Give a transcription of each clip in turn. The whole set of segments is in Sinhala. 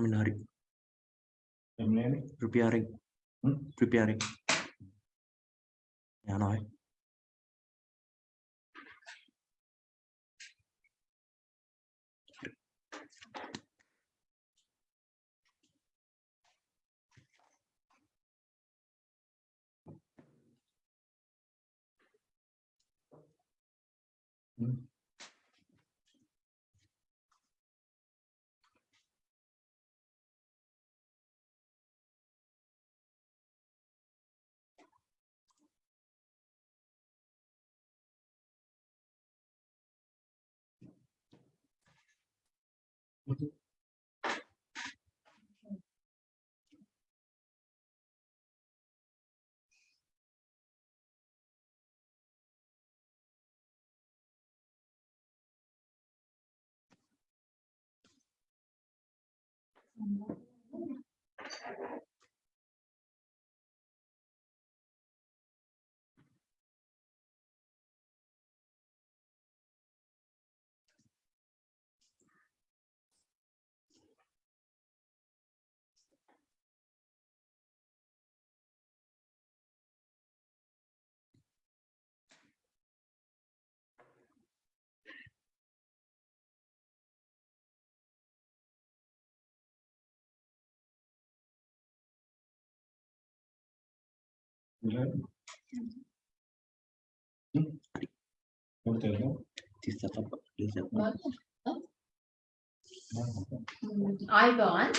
Menarik. Preparing. Hmm? Preparing. Nhà nói. Mm-hmm. Mm-hmm. ආයිබෝන්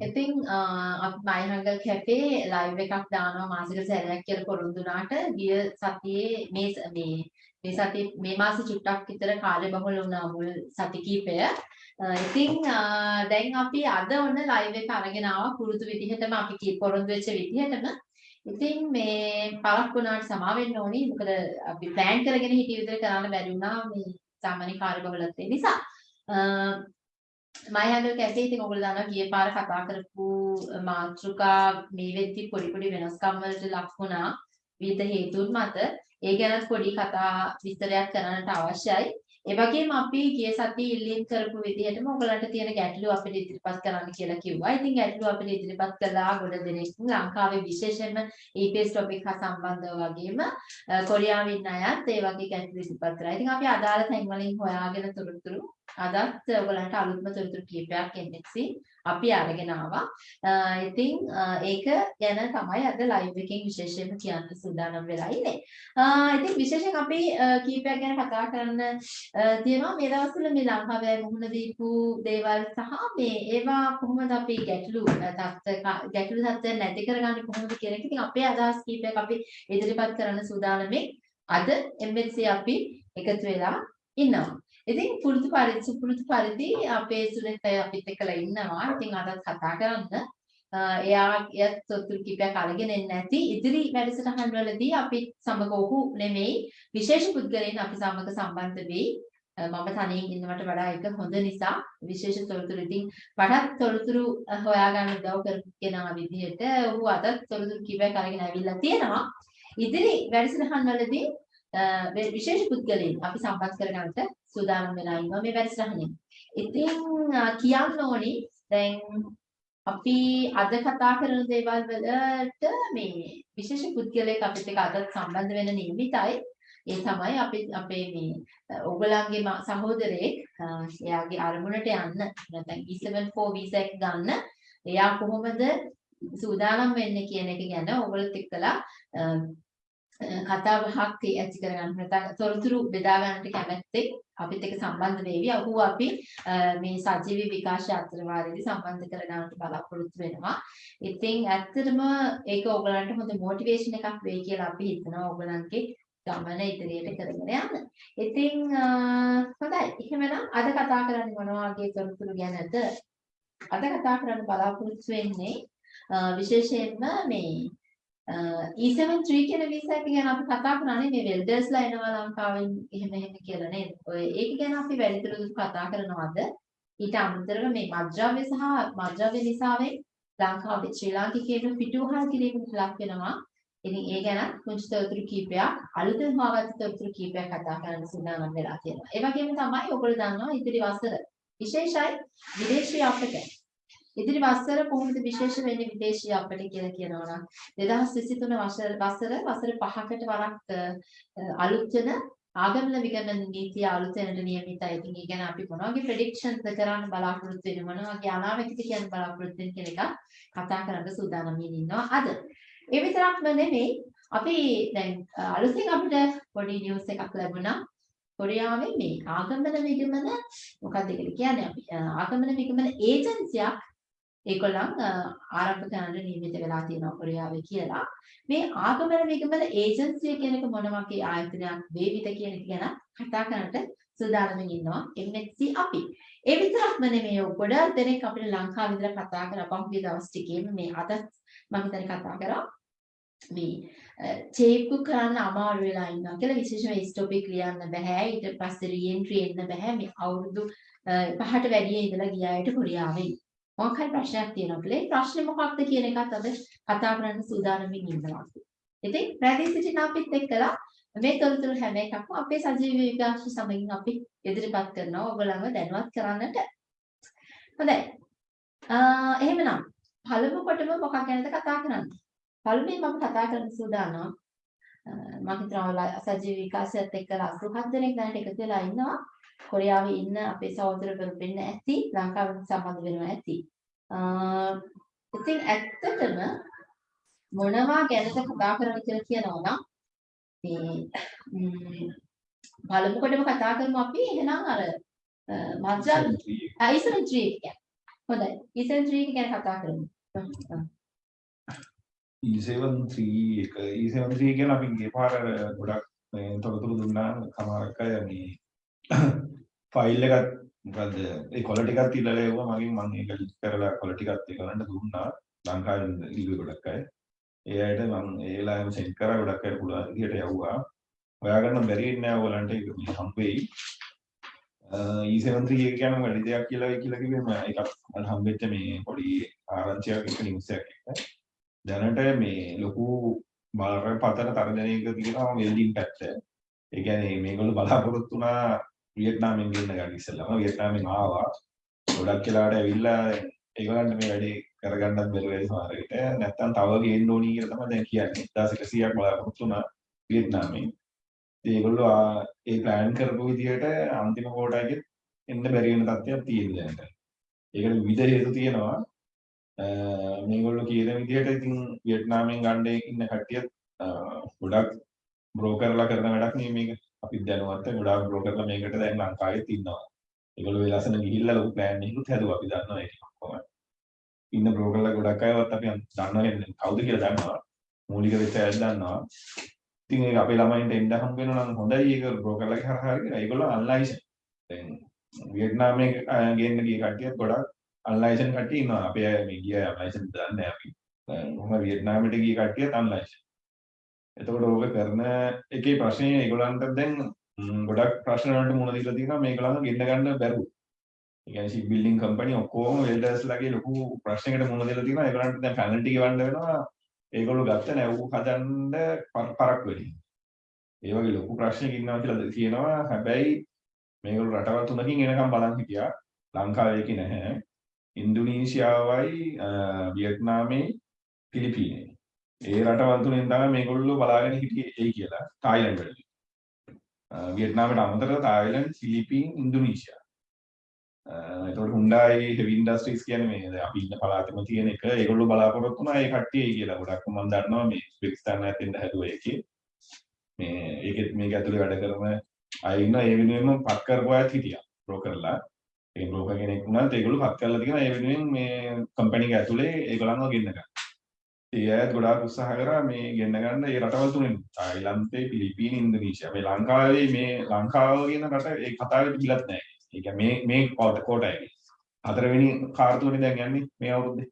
ඉතින් uh, අපි මයිහංගල් කැෆේ ලයිව් එකක් දානවා මාසික සැරයක් කියලා පොරොන්දු වුණාට ගිය සතියේ මේ මේ මේ සතියේ මේ මාසෙ චුට්ටක් විතර කාලය බහුල වුණා මුල් සති කීපය. ඉතින් uh, uh, දැන් අපි අද ඔන්න ලයිව් එක අරගෙන ආවා පුරුදු විදිහටම අපි කී පොරොන්දු වෙච්ච විදිහටම. ඉතින් මේ පරක් වුණාට සමා වෙන්න ඕනි. මොකද අපි ප්ලෑන් කරගෙන හිටිය විදිහට කරන්න බැරි වුණා මේ සාමාන්‍ය කාර්යබහුලත්වය නිසා. මයහඟල් කැෆේ ඉතින් ඔයගොල්ලෝ දන්නවා ගිය පාර කතා කරපු මාතෘකා මේ වෙද්දි පොඩි පොඩි වෙනස්කම් වලට ලක් වුණා විවිධ හේතුන් මත ඒ ගැනත් පොඩි කතා විස්තරයක් කරන්නට අවශ්‍යයි ඒ වගේම අපි ගිය සතියේ ඉල්ලීම් කරපු විදිහටම ඔයගලන්ට තියෙන ගැටලු අපිට ඉදිරිපත් කරන්න කියලා කිව්වා. ඉතින් ගැටලු අපිට ඉදිරිපත් කළා ගොඩ දෙනෙක් ලංකාවේ විශේෂයෙන්ම EPS topic හා සම්බන්ධව වගේම කොරියාවේ ඉන්න අයත් ඒ වගේ ගැටලු ඉදිරිපත් කරා. ඉතින් අපි අදාළ තැන් වලින් හොයාගෙන තොරතුරු අදත් ඔයගලන්ට අලුත්ම තොරතුරු කීපයක් NXC අපි අරගෙන ආවා. ඉතින් ඒක ගැන තමයි අද ලයිව් එකෙන් විශේෂයෙන්ම කියන්න සූදානම් වෙලා ඉන්නේ. ඉතින් විශේෂයෙන් අපි කීපයක් ගැන කතා කරන්න තියෙනවා මේ දවස්වල මේ ලංකාවේ මුහුණ දීපු දේවල් සහ මේ ඒවා කොහොමද අපි ගැටලු තත්ත්ව ගැටලු තත්ත්ව නැති කරගන්නේ කොහොමද කියන එක. ඉතින් අපේ අදහස් කීපයක් අපි ඉදිරිපත් කරන්න සූදානම්ෙන් අද MHC අපි එකතු වෙලා ඉන්නවා. ඉතින් පුරුදු පරිදි සුපුරුදු පරිදි අපේ සුරේත් අපිත් එක්කලා ඉන්නවා. ඉතින් අදත් කතා කරන්න. එයා යත් තොතුරු කිපයක් අරගෙන එන්නේ නැති ඉදිරි වැඩසටහන් වලදී අපි සමග ඔහු නෙමෙයි විශේෂ පුද්ගලයන් අපි සමග සම්බන්ධ වෙයි. මම තනියෙන් ඉන්නවට වඩා එක හොඳ නිසා විශේෂ තොරතුරු ඉතින් මටත් තොරතුරු හොයාගන්න උදව් කරගෙන විදිහට ඔහු අදත් තොරතුරු කිපයක් අරගෙන ඇවිල්ලා තියෙනවා. ඉදිරි වැඩසටහන් වලදී විශේෂ පුද්ගලයන් අපි සම්බන්ධ කරගන්නට සූදානම් වෙලා ඉන්නවා මේ වැඩසටහනේ. ඉතින් කියන්න ඕනි දැන් අපි අද කතා කරන දේවල් වලට මේ විශේෂ පුද්ගලයෙක් අපිත් එක්ක අද සම්බන්ධ වෙන නියමිතයි. ඒ තමයි අපි අපේ මේ ඔයගලන්ගේ සහෝදරයෙක් එයාගේ අරමුණට යන්න නැත්නම් E74 වීසා එක ගන්න එයා කොහොමද සූදානම් වෙන්නේ කියන එක ගැන ඔයගලත් එක්කලා කතා බහක් ඇති කරගන්න නැත්නම් තොරතුරු බෙදා ගන්නට කැමැත්තෙක් අපිත් එක්ක සම්බන්ධ වෙවි. ඔහු අපි මේ සජීවී විකාශය අතරවාරයේදී සම්බන්ධ කරගන්නට බලාපොරොත්තු වෙනවා. ඉතින් ඇත්තටම ඒක ඕගලන්ට හොඳ මොටිවේෂන් එකක් වෙයි කියලා අපි හිතනවා ඕගලන්ගේ ගමන ඉදිරියට කරගෙන යන්න. ඉතින් හොඳයි. එහෙමනම් අද කතා කරන්නේ මොන වගේ තොරතුරු ගැනද? අද කතා කරන්න බලාපොරොත්තු වෙන්නේ විශේෂයෙන්ම මේ E73 කියන වීසා එක ගැන අපි කතා කරන්නේ මේ වෙල්ඩර්ස්ලා එනවා ලංකාවෙන් එහෙම එහෙම කියලා නේද? ඔය ඒක ගැන අපි වැඩිදුර කතා කරනවද? ඊට අමතරව මේ මද්ද්‍රව්‍ය සහ මද්ද්‍රව්‍ය නිසාවෙන් ලංකාවේ ශ්‍රී ලාංකිකයන් පිටුවහල් කිරීමට ලක් වෙනවා. ඉතින් ඒ ගැන කුංචි තොරතුරු කීපයක් අලුතෙන් හොයාගත්ත තොරතුරු කීපයක් කතා කරන්න සූදානම් වෙලා තියෙනවා. ඒ වගේම තමයි ඔයගොල්ලෝ දන්නවා ඉදිරි වසර විශේෂයි විදේශී අපිට ඉදිරි වසර කොහොමද විශේෂ වෙන්නේ විදේශී අපිට කියලා කියනවා නම් 2023 වසර වසර වසර 5කට වරක් අ, අලුත් වෙන ආගමන විගමන නීතිය අලුත් වෙනට නියමිතයි. ඉතින් ඒ ගැන අපි මොන වගේ ප්‍රෙඩික්ෂන්ස් කරන්න බලාපොරොත්තු වෙන මොන වගේ අනාවැකිත කියන්න බලාපොරොත්තු වෙන කියන එක කතා කරන්න සූදානම් ඉන්නවා අද. ඒ විතරක්ම නෙමෙයි අපි දැන් අ, අලුතින් අපිට පොඩි නිවුස් එකක් ලැබුණා. කොරියාවේ මේ ආගමන විගමන මොකක්ද ඒකට කියන්නේ අපි අ, ආගමන විගමන ඒජන්සියක් ඒගොල්ලන් අ, ආරම්භ කරන්න නියමිත වෙලා තියෙනවා කොරියාවේ කියලා. මේ ආගමන විගමන ඒජන්සිය කියන එක මොන වගේ ආයතනයක් වේවිද කියන එක ගැන කතා කරන්නට සූදානම්ින් ඉන්නවා MNC අපි. ඒ විතරක්ම නෙමෙයි ඔය ගොඩක් දෙනෙක් අපිට ලංකාවේ ඉඳලා කතා කරා පහුගිය දවස් ටිකේම මේ අද මම හිතන්නේ කතා කරා මේ චේප්කු කරන්න අමාරු වෙලා ඉන්නවා කියලා විශේෂම ඒ ටොපික් ලියන්න බෑ ඊට පස්සේ රීඑන්ට්‍රි එන්න බෑ මේ අවුරුදු අ, පහට වැඩි ඉඳලා ගිය අයට කොරියාවේ මොකක් හරි ප්‍රශ්නයක් තියෙනවා කියලා. ඒ ප්‍රශ්නේ මොකක්ද කියන එකත් අද කතා කරන්න සූදානම්ින් ඉන්නවා. ඉතින් රැඳී සිටින අපිත් එක්කලා මේ තොරතුරු හැම එකක්ම අපේ සජීවී විකාශ සමගින් අපි ඉදිරිපත් කරනවා. ඔයගොල්ලන්ව දැනුවත් කරන්නට. හොඳයි. අ, එහෙමනම් පළමු කොටම මොකක් ගැනද කතා කරන්නේ? පළමුවෙන් මම කතා කරන්න සූදානම් අ, මම හිතනවා ඔයාලා සජීව විකාශයත් එක්කලා 87 දෙනෙක් දැනට එකතු වෙලා ඉන්නවා. කොරියාවේ ඉන්න අපේ සහෝදරවරු වෙන්න ඇති, ලංකාවෙන් සම්බන්ධ වෙනවා ඇති. අ, ඉතින් ඇත්තටම මොනවා ගැනද කතා කරන්න කියලා කියනවා නම් මේ ම්, පළමු කොටම කතා කරමු අපි එහෙනම් අර අ, මජ්ජා ඉසන් ට්‍රී එක. හොඳයි. ඉසන් එක ගැන කතා කරමු. හ්ම්. E73 එක E73 කියන අපි ගිය පාර ගොඩක් තොරතුරු දුන්නා සමහරක් මේ ෆයිල් එකත් මොකද්ද? ඒ quality එකත් ඉල්ලලා එවුවා මගෙන් මම ඒක ලිස්ට් කරලා quality එකත් ඒගොල්ලන්ට දුන්නා. ලංකාවේ ඉල්ලුවේ ගොඩක් අය. ඒ අයට මම ඒලාම සෙන්ඩ් කරා ගොඩක් අය පුළුවන් විදිහට යවුවා. හොයාගන්න බැරි නෑ ඔයගලන්ට ඒක මේ හම්බෙයි E73 එක කියන්නේ වැඩි දෙයක් කියලා වෙයි කියලා කිව්වෙම එකක් මට හම්බෙච්ච මේ පොඩි ආරංචියක් එක නිවුස් එකක්. එක දැනට මේ ලොකු බරපතල තරජනයක තියෙනවා වෙල්ඩින් පැත්ත. ඒ කියන්නේ මේගොල්ලෝ බලාපොරොත්තු වුණා වියට්නාමෙන් ගෙන්න ගන්න ඉස්සෙල්ලාම වියට්නාමෙන් ආවා. ගොඩක් වෙලාවට ඇවිල්ලා ඒගොල්ලන්ට මේ වැඩේ කරගන්නත් බැරි වෙයි සමහර විට. නැත්තම් තව ගේන්න ඕනි කියලා තමයි දැන් කියන්නේ. 1100ක් බලාපොරොත්තු වුණා වියට්නාමෙන්. ඉතින් ඒගොල්ලෝ ආ- ඒ ප්ලෑන් කරපු විදිහට අන්තිම කෝටාවෙත් එන්න බැරි වෙන තත්ත්වයක් තියෙන දැනට. ඒකට විවිධ හේතු තියෙනවා. අ, මේගොල්ලෝ කියන විදිහට ඉතින් වියට්නාමෙන් ගන්න ඉන්න කට්ටියත් අ, ගොඩක් බ්‍රෝකර්ලා කරන වැඩක් නේ මේක. අපිත් දැනුවත් ගොඩාක් බ්‍රෝකර්ලා මේකට දැන් ලංකාවෙත් ඉන්නවා. ඒගොල්ලෝ ඒ ලස්සන ගිහිල්ලා ලොකු ප්ලෑන් එකකුත් හැදුවා අපි දන්නවා ඒක කොහොමද. ඉන්න බ්‍රෝකර්ලා ගොඩක් අයවත් අපි දන්නවා කියන්නේ කවුද කියලා දන්නවා. මූලික වෙච්ච අය දන්නවා. ඉතින් ඒක අපේ ළමයින්ට එන්න හම්බ වෙනවා නම් හොඳයි ඒක බ්‍රෝකර්ලාගේ හරහා හරි ඒගොල්ලෝ අන්ලයිසන්. දැන් වියට්නාමයේ අ, ගේන්න ගිය කට්ටියත් ගොඩක් අන්ලයිසන් කට්ටිය ඉන්නවා. අපේ අය මේ ගිය අන්ලයිසන් දන්නේ නැහැ අපි. මොහොම වියට්නාමයට ගිය කට්ටියත් අන්ලයිසන්. එතකොට ඕක කරන එකේ ප්‍රශ්නේ ඒගොල්ලන්ට දැන් ගොඩක් ප්‍රශ්න වලට මුහුණ දීලා තියෙනවා මේගොල්ලන්ව ගෙන්න ගන්න බැරුව. ඒ කියන්නේ ෂිප් බිල්ඩින් කම්පැනි ඔක්කොම වෙල්ඩර්ස්ලාගේ ලොකු ප්‍රශ්නයකට මුහුණ දීලා තියෙනවා. ඒගොල්ලන්ට දැන් පැනල්ටි ගෙවන්න වෙනවා. ඒගොල්ලෝ ගත්ත නැව් හදන්න පර- පරක් වෙලින්. ඒ වගේ ලොකු ප්‍රශ්නයක් ඉන්නවා කියලා කියනවා. හැබැයි මේගොල්ලෝ රටවල් තුනකින් එනකම් බලන් හිටියා. ලංකාවේ ඒකේ නැහැ. ඉන්දුනීසියාවයි වියට්නාමේ පිලිපීනේ. ඒ රටවල් තුනෙන් තමයි මේගොල්ලෝ බලාගෙන හිටියේ ඒ කියලා. තායිලන්ඩ් වලදී. අ, වියට්නාමයට අමතරව තායිලන්ඩ්, ෆිලිපීන්, ඉන්දුනීසියා. අ, එතකොට හුන්ඩායි හෙවි ඉන්ඩස්ට්‍රීස් කියන්නේ මේ දැන් අපි ඉන්න පළාතෙම තියෙන එක ඒගොල්ලෝ බලාපොරොත්තු වුණා ඒ කට්ටිය ඒ කියලා. ගොඩක් මම දන්නවා මේ උස්බෙකිස්තාන ඇතෙන්ද හැදුවා ඒකේ. මේ ඒකෙත් මේක ඇතුලේ වැඩ කරන අය ඉන්න ඒ වෙනුවෙන්ම පත් කරපු අයත් හිටියා. බ්‍රෝකර්ලා. ඒ බ්‍රෝකර් කෙනෙක් වුණත් ඒගොල්ලෝ පත් කරලා තියෙනවා ඒ වෙනුවෙන් මේ කම්පැනි එක ඇතුලේ ඒගොල්ලන්ව ගෙන්න ගන්න. ඒ අයත් ගොඩාක් උත්සාහ කරා මේ ගෙන්න ගන්න ඒ රටවල් තුනෙන්. තායිලන්තේ, පිලිපීන, ඉන්දුනීසියා. මේ ලංකාවේ මේ ලංකාව කියන රට ඒ කතාවේ තිබිලත් නැහැ. ඒ කියන්නේ මේ මේ කෝට කෝටයි. හතරවෙනි කාර්තුවනේ දැන් යන්නේ මේ අවුරුද්දේ.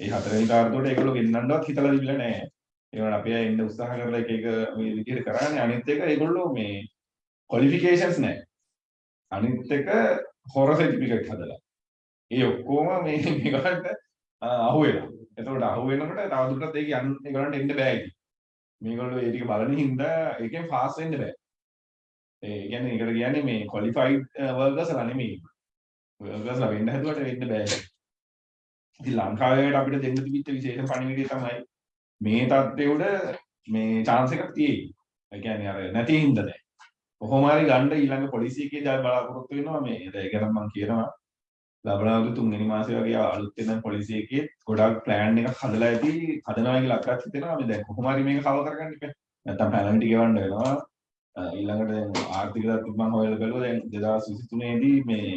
ඒ හතරවෙනි කාර්තුවට ඒගොල්ලෝ ගෙන්නන්නවත් හිතලා තිබිලා නැහැ. ඒවට අපි අය එන්න උත්සාහ කරලා එක එක මේ විදිහට කරානේ. අනිත් එක ඒගොල්ලෝ මේ ක්වොලිෆිකේෂන්ස් නැහැ. අනිත් එක හොර සර්ටිෆිකේට් හදලා. ඒ ඔක්කොම මේ මේකට අහු වෙනවා. එතකොට අහු වෙනකොට තවදුරටත් ඒක යන්න ඒගොල්ලන්ට එන්න බෑ ඉතින්. මේගොල්ලෝ ඒ ටික බලන හින්දා ඒකෙන් ෆාස්ට් වෙන්න බෑ. ඒ කියන්නේ ඒකට කියන්නේ මේ ක්වොලිෆයිඩ් වර්කර්ස්ලා uh, නෙමෙයි. වර්කර්ස්ලා වෙන්න හැදුවට වෙන්න බෑ. ඉතින් ලංකාවට අපිට දෙන්න තිබිච්ච විශේෂ පණිවිඩය තමයි මේ තත්ත්වය උඩ මේ chance එකක් තියෙයි. ඒ කියන්නේ අර නැති හින්දා නෑ. කොහොම හරි ගන්න ඊළඟ පොලිසිය එකේ දැන් බලාපොරොත්තු වෙනවා මේ ඒක ගැන මම කියනවා ලබනවරු තුන්වෙනි මාසේ වගේ අලුත් වෙන පොලිසිය එකේ ගොඩක් ප්ලෑන් එකක් හදලා ඇති හදනවා කියලා අපිට හිතෙනවා මේ දැන් කොහොම හරි මේක කව කරගන්න ඉපේ නැත්තම් පැනල්ටි ගෙවන්න වෙනවා ඊළඟට දැන් ආර්ථික තත්ත්ව මම හොයලා බලුවා දැන් 2023 දී මේ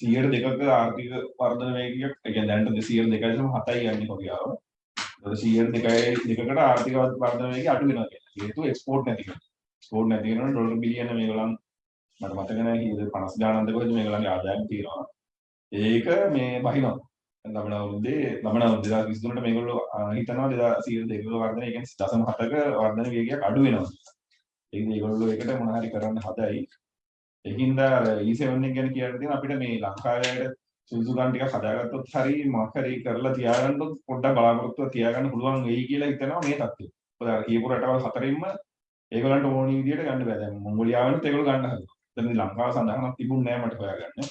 102ක ආර්ථික වර්ධන වේගයක් ඒ කියන්නේ දැනට 202.7යි යන්නේ කොරියාව. ඒක 102යි දෙකකට ආර්ථික වර්ධන වේගය අඩු වෙනවා කියලා. හේතුව එක්ස්පෝර්ට් නැති කරන. එක්ස්පෝර්ට් නැති වෙනකොට ඩොලර් බිලියන මේගොල්ලන් මට මතක නැහැ කීයද 50 ගානක්ද කොහෙද මේගොල්ලන්ගේ ආදායම තියෙනවා. ඒක මේ බහිනවා. ලබන අවුරුද්දේ ලබන අවුරුද්ද 2023ට මේගොල්ලෝ හිතනවා 202ක වර්ධනය ඒ කියන්නේ 0.7ක වර්ධන වේගයක් අඩු වෙනවා. ඒක මේගොල්ලෝ ඒකට මොන හරි කරන්න හදයි. ඒකින්ද E7 එක ගැන කියන්න තියෙන අපිට මේ ලංකාවේ සුදුසුකම් ටික හදාගත්තොත් හරි මොකක් හරි කරලා තියාගන්නොත් පොඩ්ඩක් බලාපොරොත්තුව තියාගන්න පුළුවන් වෙයි කියලා හිතනවා මේ තත්ත්වය. මොකද අර කියපු රටවල් හතරින්ම ඒගොල්ලන්ට ඕනි විදියට ගන්න බෑ. දැන් මොංගෝලියාවෙනුත් ඒගොල්ලෝ ගන්න හදනවා. එතන ලංකාව සඳහනක් තිබුණේ නැහැ මට හොයාගන්න.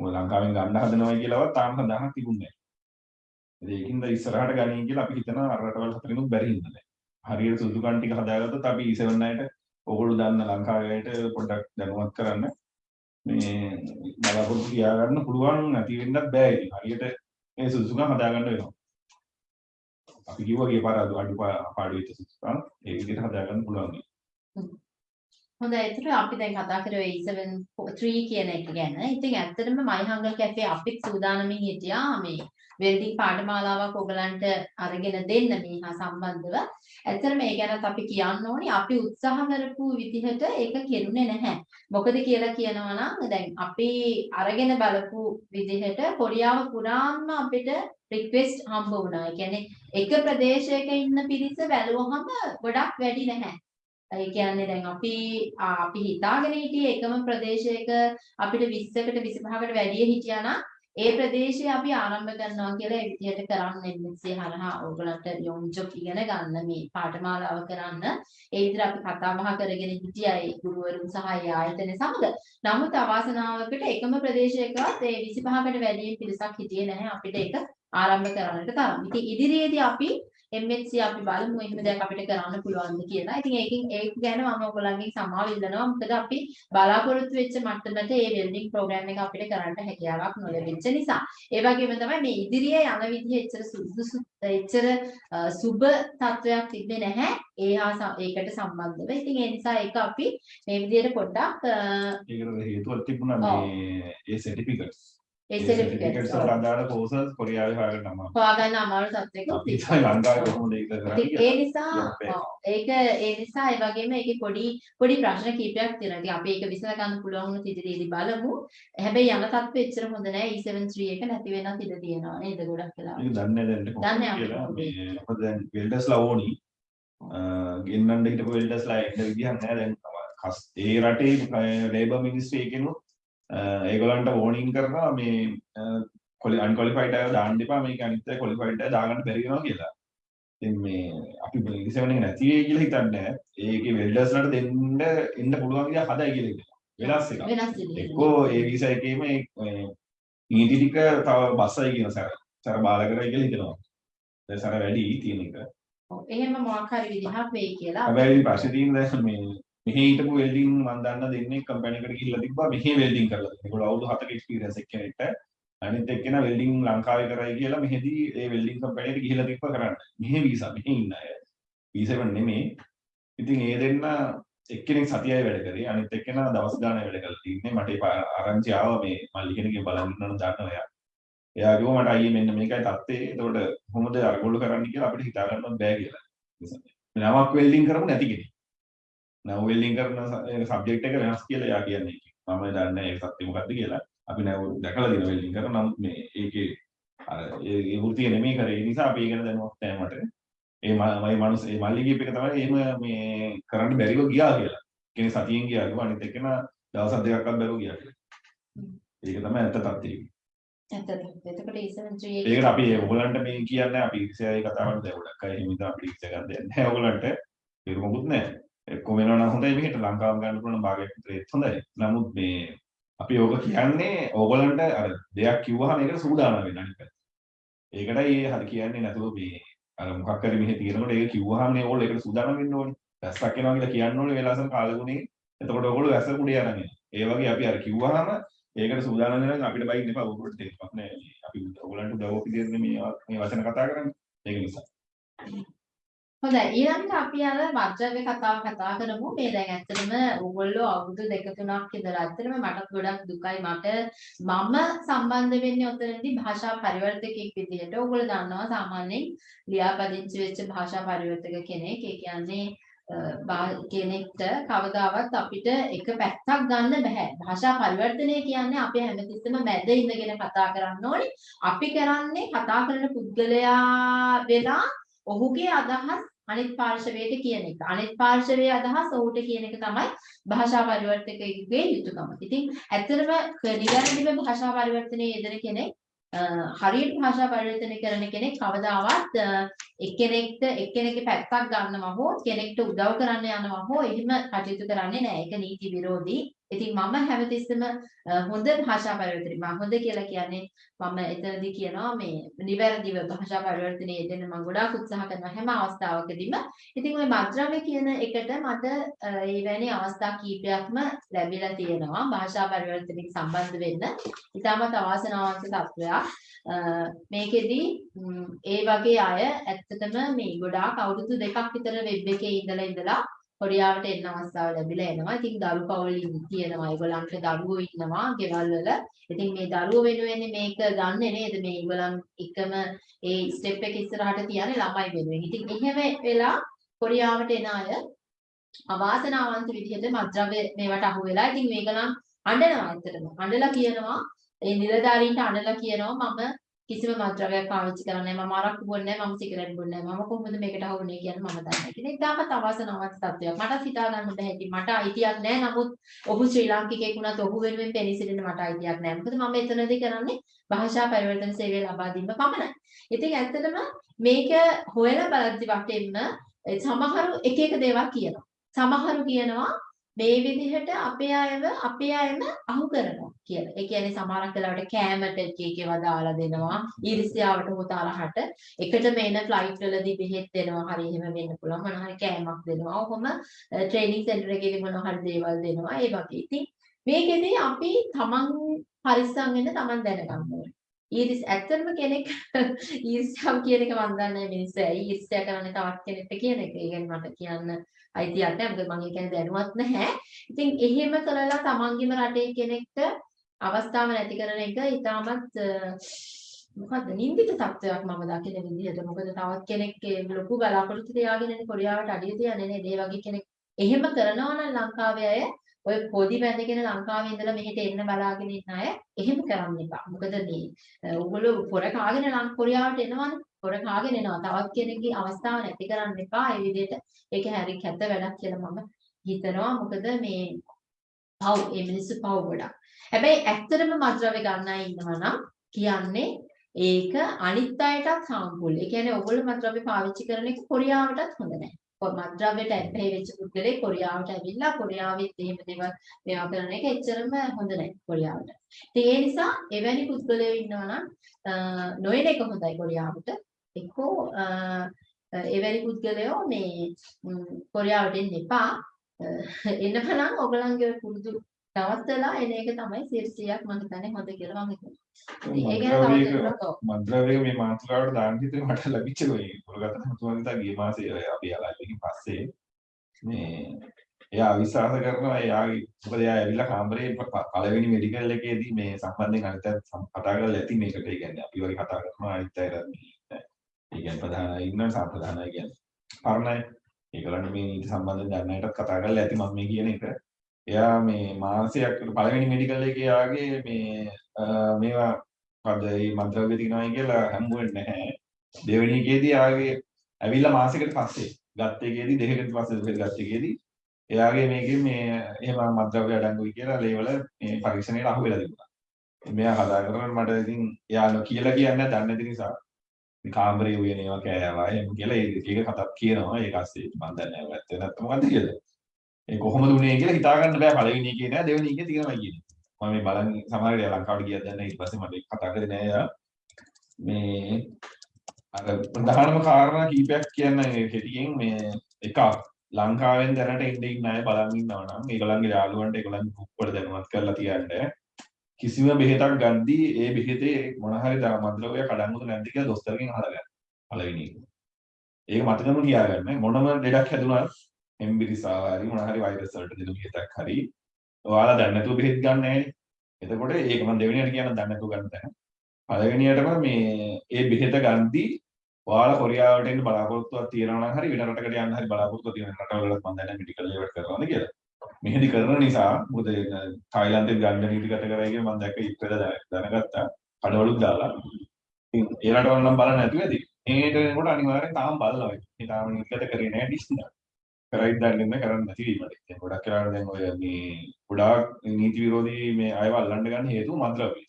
මොකද ලංකාවෙන් ගන්න හදනවා කියලාවත් තාම සඳහනක් තිබුණේ නැහැ. ඒකින්ද ඉස්සරහට ගනින් කියලා අපි හිතනවා අර රටවල් හතරිනුත් බැරි හින්දා නෑ. හරියට සුදුසුකම් ටික හදාගත්තොත් අපි E7 අයට ඕගොල්ලෝ දන්න ලංකාවේට පොඩ්ඩක් දැනුවත් කරන්න මේ බලාපොරොත්තු තියාගන්න පුළුවන් නැති වෙන්නත් බෑ ඉතින්. හරියට මේ සුදුසුකම් හදාගන්න වෙනවා. අපි කිව්වා ගිය පාර අඩු පාඩු වෙච්ච සුදුසුකම්. ඒ විදිහට හදාගන්න පුළුවන්. හොඳයි ඒතර අපි දැන් කතා කරේ E7 3 කියන එක ගැන. ඉතින් ඇත්තටම මයිහංගල් කැෆේ අපිත් සූදානමින් හිටියා මේ වෙල්ඩින් පාඨමාලාවක් ඔයගලන්ට අරගෙන දෙන්න මේ හා සම්බන්ධව. ඇත්තටම මේ ගැනත් අපි කියන්න ඕනි අපි උත්සාහ කරපු විදිහට ඒක කෙරුණේ නැහැ. මොකද කියලා කියනවා නම් දැන් අපි අරගෙන බලපු විදිහට කොරියාව පුරාම අපිට රික්වෙස්ට් හම්බ වුණා. ඒ කියන්නේ එක ප්‍රදේශයක ඉන්න පිරිස බැලුවහම ගොඩක් වැඩි නැහැ. ඒ කියන්නේ දැන් අපි අපි හිතාගෙන හිටියේ එකම ප්‍රදේශයක අපිට 20කට 25කට වැඩිය හිටියා නම් ඒ ප්‍රදේශය අපි ආරම්භ කරනවා කියලා ඒ විදිහට කරන්න එන්නේ හරහා ඕගලන්ට යොන්ජොක් ඉගෙන ගන්න මේ පාඨමාලාව කරන්න ඒ විදිහට අපි කතා බහ කරගෙන හිටියා ඒ ගුරුවරුන් සහ ඒ ආයතන සමග. නමුත් අවාසනාවකට එකම ප්‍රදේශයකවත් ඒ 25කට වැඩි පිරිසක් හිටියේ නැහැ අපිට ඒක ආරම්භ කරන්නට තරම්. ඉතින් ඉදිරියේදී අපි MHC අපි බලමු එහෙම දෙයක් අපිට කරන්න පුළුවන්ද කියලා. ඉතින් ඒකෙන් ඒක ගැන මම ඔයගොල්ලන්ගෙන් සමාව ඉල්ලනවා. මොකද අපි බලාපොරොත්තු වෙච්ච මට්ටමට මේ වෙල්ඩින් ප්‍රෝග්‍රෑම් එක අපිට කරන්න හැකියාවක් නොලැබෙච්ච නිසා. ඒ වගේම තමයි මේ ඉදිරියේ යන විදිහ එච්චර සුදුසු එච්චර සුබ තත්වයක් තිබ්බේ නැහැ. ඒ හා ඒකට සම්බන්ධව. ඉතින් ඒ නිසා ඒක අපි මේ විදිහට පොඩ්ඩක් ඒකට හේතුවක් තිබුණා මේ ඒ සර්ටිෆිකට්ස් කොරියාවේ හොයාගන්න අමාරු තත්ත්වයක කරන්නේ ඒ නිසා ඒක ඒ නිසා ඒ වගේම ඒකේ පොඩි පොඩි ප්‍රශ්න කීපයක් තියෙනවා. ඉතින් අපි ඒක විසඳ ගන්න පුළුවන් වුණොත් ඉදිරියේදී බලමු. හැබැයි යන තත්ත්වෙ එච්චර හොඳ නෑ. E73 එක නැති වෙනත් ඉඩ තියෙනවා නේද ගොඩක් වෙලා. ඒක දන්නේ දැන් කියලා කොහොමද? මොකද දැන් වෙල්ඩර්ස්ලා ඕනි ගෙන්නන්න හිටපු වෙල්ඩර්ස්ලා එන්න විදිහක් නැහැ දැන් ඒ රටේ ලේබර් මිනිස්ට්‍රි එකෙනුත් ඒගොල්ලන්ට වෝනින් කරනවා මේ කොලි අන්කොලිෆයිඩ් අය දාන්න එපා මේක අනිත් අය කොලිෆයිඩ් අය දාගන්න බැරි වෙනවා කියලා. ඉතින් මේ අපි ඉලිසෙවන් එක නැති වෙයි කියලා හිතන්නේ. ඒකේ වෙල්ඩර්ස්ලාට දෙන්න එන්න පුළුවන් විදිහ හදයි කියලා හිතනවා. වෙනස් එකක්. වෙනස් ඉදිරියේ. එක්කෝ ඒ වීසා එකේම ඒ නීති ටික තව බස්සයි කියන සැර. සැර බාල කරයි කියලා හිතනවා. දැන් සැර වැඩි තියෙන එක. ඔව්, එහෙම මොකක් හරි විදිහක් වෙයි කියලා. හැබැයි ප්‍රශ්නේ තියෙන්නේ දැන් මේ මෙහි හිටපු වෙල්ඩින් මම දන්න දෙන්නේ කම්පැනි එකට ගිහිල්ලා තිබ්බා මෙහි වෙල්ඩින් කරලා තියෙනවා. ඒගොල්ලෝ අවුරුදු 7ක එක්ස්පීරියන්ස් එක්කෙනෙක්ට අනිත් එක්කෙනා වෙල්ඩින් ලංකාවේ කරයි කියලා මෙහෙදී ඒ වෙල්ඩින් කම්පැනියට ගිහිල්ලා තිබ්බා කරන්න. මෙහි වීසා මෙහි ඉන්න අය. වීසා එක නෙමෙයි. ඉතින් ඒ දෙන්න එක්කෙනෙක් සතියයි වැඩ කරේ අනිත් එක්කෙනා දවස් ගානක් වැඩ කරලා තින්නේ. මට ඒ පා- ආරංචි ආවා මේ මල්ලි කෙනෙක්ගේ බලන් ඉන්නවනම් දන්නවා එයා. එයා කිව්වා මට අයියේ මෙන්න මේකයි තත්ත්වය. එතකොට කොහොමද අරගොල්ලෝ කරන්න කියලා අපිට හිතා ගන්නවත් බෑ කියලා. නමක් වෙල්ඩින් කරමු නැති කෙනෙක්. නැව් වෙල්ඩින් කරන සබ්ජෙක්ට් එක වෙනස් කියලා එයා කියන්නේ. මම දන්නේ ඒ සත්‍ය මොකක්ද කියලා. අපි නැව් දැකලා දින වෙල්ඩින් කරන නමුත් මේ ඒකේ අර ඒ ඒ වෘත්තිය නෙමෙයි කරේ. ඒ නිසා අපි ඒක ගැන දැනුවත් නැහැ මට. ඒ මම මනුස්ස ඒ මල්ලි කියප එක තමයි එහෙම මේ කරන්න බැරිව ගියා කියලා. කෙනෙක් සතියෙන් ගියා කිව්වා අනිත් එක්කෙන දවස් දෙකක්වත් බැරුව ගියා කියලා. ඒක තමයි ඇත්ත තත්ත්වය. ඇත්තට. එතකොට E73 ඒකට අපි ඔයගලන්ට මේ කියන්නේ අපි ඉරිසියාවේ කතාවට දැන් ගොඩක් අය එහෙම ඉතින් අපි ඉරිසියා ගන්න දෙන්නේ නැහැ ඔයගලන්ට. ඒක මොකුත් නැහැ. එක්කම වෙනවා නම් හොඳයි මෙහෙට ලංකාව ගන්න පුළුවන් භාගයක් විතර ඒත් හොඳයි. නමුත් මේ අපි ඕක කියන්නේ ඕගලන්ට අර දෙයක් කිව්වහම ඒකට සූදානම් වෙන්න අනිත් පැත්ත. ඒකටයි ඒ හරි කියන්නේ නැතුව මේ අර මොකක් හරි මෙහෙ තියෙනකොට ඒක කිව්වහම නේ ඕගොල්ලෝ ඒකට සූදානම් වෙන්න ඕනේ. වැස්සක් එනවා කියලා කියන්න ඕනේ වෙලාසම කාලගුණේ. එතකොට ඕගොල්ලෝ වැස්ස කුඩේ අරන් එනවා. ඒ වගේ අපි අර කිව්වහම ඒකට සූදානම් වෙනවා අපිට බයින්න එපා ඕගොල්ලෝ දෙන්නක් නෑ. අපි ඕගොල්ලන්ට උදව් අපි දෙන්නේ මේ මේ වචන කතා කරන්නේ. ඒක නිසා. හොඳයි. ඊළඟට අපි අර වජ්‍රව්‍ය කතාව කතා කරමු. මේ දැන් ඇත්තටම ඕගොල්ලෝ අවුරුදු දෙක තුනක් ඉඳලා ඇත්තටම මටත් ගොඩක් දුකයි. මට මම සම්බන්ධ වෙන්නේ ඔතනදී භාෂා පරිවර්තකෙක් විදිහට. ඕගොල්ලෝ දන්නවා සාමාන්‍යයෙන් ලියාපදිංචි වෙච්ච භාෂා පරිවර්තක කෙනෙක්. ඒ කියන්නේ කෙනෙක්ට කවදාවත් අපිට එක පැත්තක් ගන්න බෑ. භාෂා පරිවර්තනය කියන්නේ අපි හැමතිස්සෙම මැද ඉඳගෙන කතා කරන්න ඕනේ. අපි කරන්නේ කතා කරන පුද්ගලයා වෙලා ඔහුගේ අදහස් අනිත් පාර්ශවයට කියන එක. අනිත් පාර්ශවයේ අදහස් ඔහුට කියන එක තමයි භාෂා පරිවර්තකයෙකුගේ යුතුයකම. ඉතින් ඇත්තටම නිවැරදිව භාෂා පරිවර්තනයේ යෙදෙන කෙනෙක් හරියට භාෂා පරිවර්තනය කරන කෙනෙක් කවදාවත් එක්කෙනෙක්ට එක්කෙනෙක්ගේ පැත්තක් ගන්නවා හෝ කෙනෙක්ට උදව් කරන්න යනවා හෝ එහෙම කටයුතු කරන්නේ නැහැ. ඒක නීති විරෝධී. ඉතින් මම හැමතිස්සෙම හොඳ භාෂා පරිවර්තනය මම හොඳ කියලා කියන්නේ මම එතනදී කියනවා මේ නිවැරදිව භාෂා පරිවර්තනයේ යෙදෙන මම ගොඩාක් උත්සාහ කරන හැම අවස්ථාවකදීම ඉතින් ওই මද්‍රව්‍ය කියන එකට මට ඒ වැනි අවස්ථා කීපයක්ම ලැබිලා තියෙනවා භාෂා පරිවර්තනයට සම්බන්ධ වෙන්න. ඊටමත් අවාසනාවන්ත තත්වයක්. මේකෙදි ඒ වගේ අය ඇත්තටම මේ ගොඩාක් අවුරුදු දෙකක් විතර වෙබ් එකේ ඉඳලා ඉඳලා කොරියාවට එන්න අවස්ථාව ලැබිලා එනවා. ඉතින් දරු පවුල් තියෙනවා. ඒගොල්ලන්ට දරුවෝ ඉන්නවා ගෙවල් වල. ඉතින් මේ දරුවෝ වෙනුවෙන් මේක ගන්නෙ නේද? මේ ඒගොල්ලන් එකම ඒ ස්ටෙප් එක ඉස්සරහට තියන්නේ ළමයි වෙනුවෙන්. ඉතින් එහෙම වෙලා කොරියාවට එන අය අවාසනාවන්ත විදිහට මත්ද්‍රව්‍ය මේවට අහු වෙලා ඉතින් මේගොල්ලන් අඬනවා ඇත්තටම. අඬලා කියනවා ඒ නිලධාරීන්ට අඬලා කියනවා මම කිසිම මත්ද්‍රව්‍යයක් පාවිච්චි කරන්නේ නැහැ. මම අරක්කු බොන්නේ නැහැ. මම සිගරට් බොන්නේ නැහැ. මම කොහොමද මේකට අහුනේ කියන්නේ මම දන්නේ නැහැ. ඉතින් තාමත් අවාසනාවන්ත තත්ත්වයක්. මට හිතා ගන්න බැහැ. මට අයිතියක් නැහැ. නමුත් ඔහු ශ්‍රී ලාංකිකයෙක් වුණත් ඔහු වෙනුවෙන් පෙනී මට අයිතියක් නැහැ. මොකද මම එතනදී කරන්නේ භාෂා පරිවර්තන සේවය ලබා දීම පමණයි. ඉතින් ඇත්තටම මේක හොයලා බලද්දි වටෙන්න සමහරු එක එක දේවල් කියනවා. සමහරු කියනවා මේ විදිහට අපේ අයව අපේ අයම අහු කරනවා කියලා. ඒ කියන්නේ සමහරක් වෙලාවට කෑමට එක එකව දාලා දෙනවා. ඊර්ෂ්‍යාවට හොතාලහට එකටම එන ෆ්ලයිට් වලදී බෙහෙත් දෙනවා. හරි එහෙම වෙන්න පුළුවන්. මොන හරි කෑමක් දෙනවා. ඔහොම ට්‍රේනින් සෙන්ටර් එකේදී මොන හරි දේවල් දෙනවා. ඒ වගේ. ඉතින් මේකෙදී අපි තමන් පරිස්සම් වෙන්න තමන් දැනගන්න ඕනේ. ඊරිස් ඇත්තටම කෙනෙක් ඊර්ෂ්‍යාව කියන එක මම දන්නේ මිනිස්සු ඇයි ඊර්ෂ්‍යා කරන්නේ තවත් කෙනෙක්ට කියන එක. ඒ කියන්නේ මට කියන්න අයිතියක් නැහැ. මොකද මම ඒ කියන්නේ දැනුවත් නැහැ. ඉතින් එහෙම කරලා තමන්ගේම රටේ කෙනෙක්ට අවස්ථාව නැති කරන එක ඉතාමත් මොකද්ද නින්දිත තත්ත්වයක් මම දකින විදිහට. මොකද තවත් කෙනෙක් ලොකු බලාපොරොත්තු තියාගෙන කොරියාවට අඩිය තියන්නේ නේද? ඒ වගේ කෙනෙක් එහෙම කරනවා නම් ලංකාවේ අය ඔය පොඩි බැඳගෙන ලංකාවේ ඉඳලා මෙහෙට එන්න බලාගෙන ඉන්න අය එහෙම කරන්න එපා. මොකද මේ ඕගොල්ලෝ පොර කාගෙන ලං කොරියාවට එනවනේ. පොර කාගෙන එනවා. තවත් කෙනෙක්ගේ අවස්ථාව නැති කරන්න එපා. ඒ විදිහට ඒක හරි කැත වැඩක් කියලා මම හිතනවා. මොකද මේ පව් මේ මිනිස්සු පව් ගොඩක්. හැබැයි ඇත්තටම මද්ද්‍රව්‍ය ගන්න අය ඉන්නවා නම් කියන්නේ ඒක අනිත් අයටත් හාම්ෆුල්. ඒ කියන්නේ ඔයගොල්ලෝ මද්ද්‍රව්‍ය පාවිච්චි කරන එක කොරියාවටත් හොඳ නැහැ. මත්ද්‍රව්‍යයට ඇබ්බැහි වෙච්ච පුද්ගලෙක් කොරියාවට ඇවිල්ලා කොරියාවෙත් එහෙම දේවල් මේවා කරන එක එච්චරම හොඳ නැහැ කොරියාවට. ඉතින් ඒ නිසා එවැනි පුද්ගලයෝ ඉන්නවා නම් නොයන එක හොඳයි කොරියාවට. එක්කෝ එවැනි පුද්ගලයෝ මේ කොරියාවට එන්න එපා. එන්නම නම් ඔයගලන්ගේ පුරුදු නවත්තලා එන එක තමයි 100ක් මම හිතන්නේ හොඳ කියලා මම හිතනවා. ඒ ගැන මද්ද්‍රව්‍ය මේ මාතෘකාවට දාන්න හිතේ මට ලැබිච්ච ඔය කොල්ගත මුතුන්දා ගිය මාසේ අපි ආලාපෙකින් පස්සේ මේ එයා අවිශ්වාස කරනවා එයාගේ මොකද එයා ඇවිල්ලා කාමරේ පළවෙනි මෙඩිකල් එකේදී මේ සම්බන්ධයෙන් අනිත් අය කතා කරලා ඇති මේකට. ඒ කියන්නේ අපි වගේ කතා කරනවා අනිත් අයට මේ ඒ කියන්නේ ප්‍රධානයි ඉන්න සම්ප්‍රදානයි කියන්නේ. පරණයි ඒගොල්ලන්ට මේ නීති සම්බන්ධයෙන් දන්නයටත් කතා කරලා ඇති මම මේ කියන එක එයා මේ මාසයක් පළවෙනි මෙඩිකල් එකේ යාගේ මේ මේවා මොකද මේ මද්ද්‍රව්‍ය තියනවායි කියලා හම්බුවෙන්නේ නැහැ. දෙවෙනි එකේදී යාගේ ඇවිල්ලා මාසෙකට පස්සේ ගත්ත එකේදී දෙකකට පස්සේ ගත්ත එකේදී එයාගේ මේකෙන් මේ එහෙම මද්ද්‍රව්‍ය අඩංගුයි කියලා ලේවල මේ පරීක්ෂණයට අහු වෙලා තිබුණා. මෙයා කතා කරනකොට මට ඉතින් එයා කියලා කියන්නේ දන්නේ නැති නිසා කාමරේ උයන ඒවා කෑවා එහෙම කියලා ඒක කතාවක් කියනවා ඒක ඇස්සේ මම දන්නේ නැහැ ඇත්ත නැත්නම් මොකද්ද කියලා. ඒ කොහොමද උනේ කියලා හිතා ගන්න බෑ පළවෙනි එකේ නෑ දෙවෙනි එකේ තියෙනවා කියන්නේ. මම මේ බලන් සමහර වෙලාවට ලංකාවට ගියත් දැන් ඊට පස්සේ මට කතා කරේ නෑ යා. මේ අර ප්‍රධානම කාරණා කීපයක් කියන්න කෙටියෙන් මේ එකක් ලංකාවෙන් දැනට ඉන්න ඉන්න අය බලන් ඉන්නවා නම් ඒගොල්ලන්ගේ යාළුවන්ට ඒගොල්ලන් ගෲප් වල දැනුවත් කරලා තියන්න කිසිම බෙහෙතක් ගද්දී ඒ බෙහෙතේ මොන හරි මද්‍රව්‍ය කඩන්නද නැද්ද කියලා දොස්තරගෙන් අහලා ගන්න. පළවෙනි එක. ඒක මතකම තියාගන්න මොනම ලෙඩක් හැදුනත් එම්බිරිසා හරි මොන හරි වෛරස් වලට දෙන බෙහෙතක් හරි ඔයාලා දැන් නැතුව බෙහෙත් ගන්න නැහැ. එතකොට ඒක මම දෙවෙනියට කියන දැන් නැතුව ගන්න තැන. පළවෙනියටම මේ ඒ බෙහෙත ගද්දී ඔයාලා කොරියාවට එන්න බලාපොරොත්තුවක් තියෙනවා නම් හරි වෙන රටකට යන්න හරි බලාපොරොත්තුවක් තියෙන රටවලත් මම දන්නේ මෙඩිකල් ඒවට කරනවාද කියලා. මෙහෙදි කරන නිසා මොකද තායිලන්තේ ගන්න නීතිගත කරයි කියලා මම දැක්ක ඉස්සෙල්ලා දැනගත්තා. කඩවලුත් දාලා. ඉතින් ඒ රටවල නම් බලන්න නැතුව ඇති. මේකට එනකොට අනිවාර්යෙන් තාම බලනවා. ඒ තාම නීතිගත කරේ නැහැ ඩිස්නි. කරයිද දන්නේ නැහැ කරන්න නැති වීමට. දැන් ගොඩක් වෙලාවට දැන් ඔය මේ ගොඩාක් නීති විරෝධී මේ අයව අල්ලන්න ගන්න හේතුව මද්‍රව්‍ය.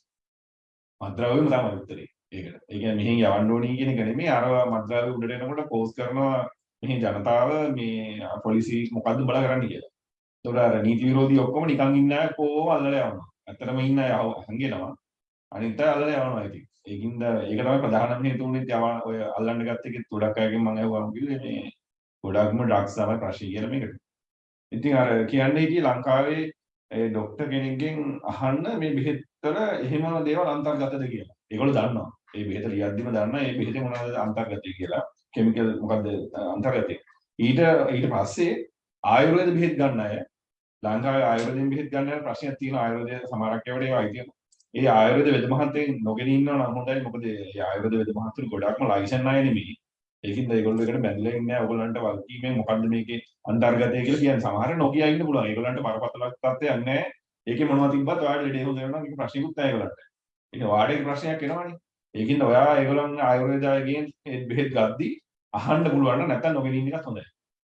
මද්‍රව්‍යම තමයි උත්තරේ. ඒකට. ඒ කියන්නේ මෙහෙන් යවන්න ඕනි කියන එක නෙමෙයි අර මද්‍රව්‍ය උඩට එනකොට පෝස් කරනවා මෙහි ජනතාව මේ පොලිසි මොකද්ද බල කරන්න කියලා. ඒතකොට අර නීති විරෝධී ඔක්කොම නිකන් ඉන්න අය කොහොම අල්ලලා යවනවා. ඇත්තටම ඉන්න අය හංගෙනවා. අනිත් අය අල්ලලා යවනවා ඉතින්. ඒකින්ද ඒක තමයි ප්‍රධානම හේතුව උනේ යවන ඔය අල්ලන්න ගත්ත එකේ ගොඩක් අයගෙන් මම අහුවම කිව්වේ මේ ගොඩක්ම ඩ්‍රග්ස් තමයි ප්‍රශ්නේ කියලා මේකට. ඉතින් අර කියන්නේ කී ලංකාවේ ඒ ડોක්ටර් කෙනෙක්ගෙන් අහන්න මේ බෙහෙත් වල එහෙම දේවල් අන්තර්ගතද කියලා. ඒගොල්ලෝ දන්නවා. ඒ බෙහෙත ලියද්දිම දන්නා මේ බෙහෙතේ මොනවද අන්තර්ගතය කියලා. කෙමිකල් මොකද්ද අන්තර්ගතය. ඊට ඊට පස්සේ ආයුර්වේද බෙහෙත් ගන්න අය ලංකාවේ ආයුර්වේදයෙන් බෙහෙත් ගන්න අය ප්‍රශ්නයක් තියෙනවා. ආයුර්වේද සමහරක් ඒවාට ඒවා අයිති ඒ ආයුර්වේද වෙද මහත්තයෙන් නොගෙන ඉන්නවා නම් හොඳයි. මොකද ඒ ආයුර්වේද වෙද මහතුරු ගොඩක්ම ලයිසන් අය නෙමෙයි. ඒකින්ද ඒගොල්ලෝ එකට බැඳලා ඉන්නේ. ඔයගොල්ලන්ට වල්කීමෙන් මොකද්ද මේකේ අන්තර්ගතය කියලා කියන්නේ. සමහර නොකිය ඉන්න පුළුවන්. ඒගොල්ලන්ට බරපතල තත්ත්වයක් නැහැ. ඒකේ මොනවද තිබ්බත් ඔයාලට ලෙඩේ හොඳ වෙනවා. නම් ඒක ප්‍රශ්නකුත් නැහැ ඒගොල්ලන්ට. ඉතින් වාඩේ ප්‍රශ්නයක් එනවනේ. ඒකින්ද ඔයා ඒගොල්ලන් ආයුර්වේදයෙන් බෙහෙත් ගද්දි අහන්න පුළුවන් නම් නැත්තම් නොගෙන ඉන්න එකත් හොඳයි.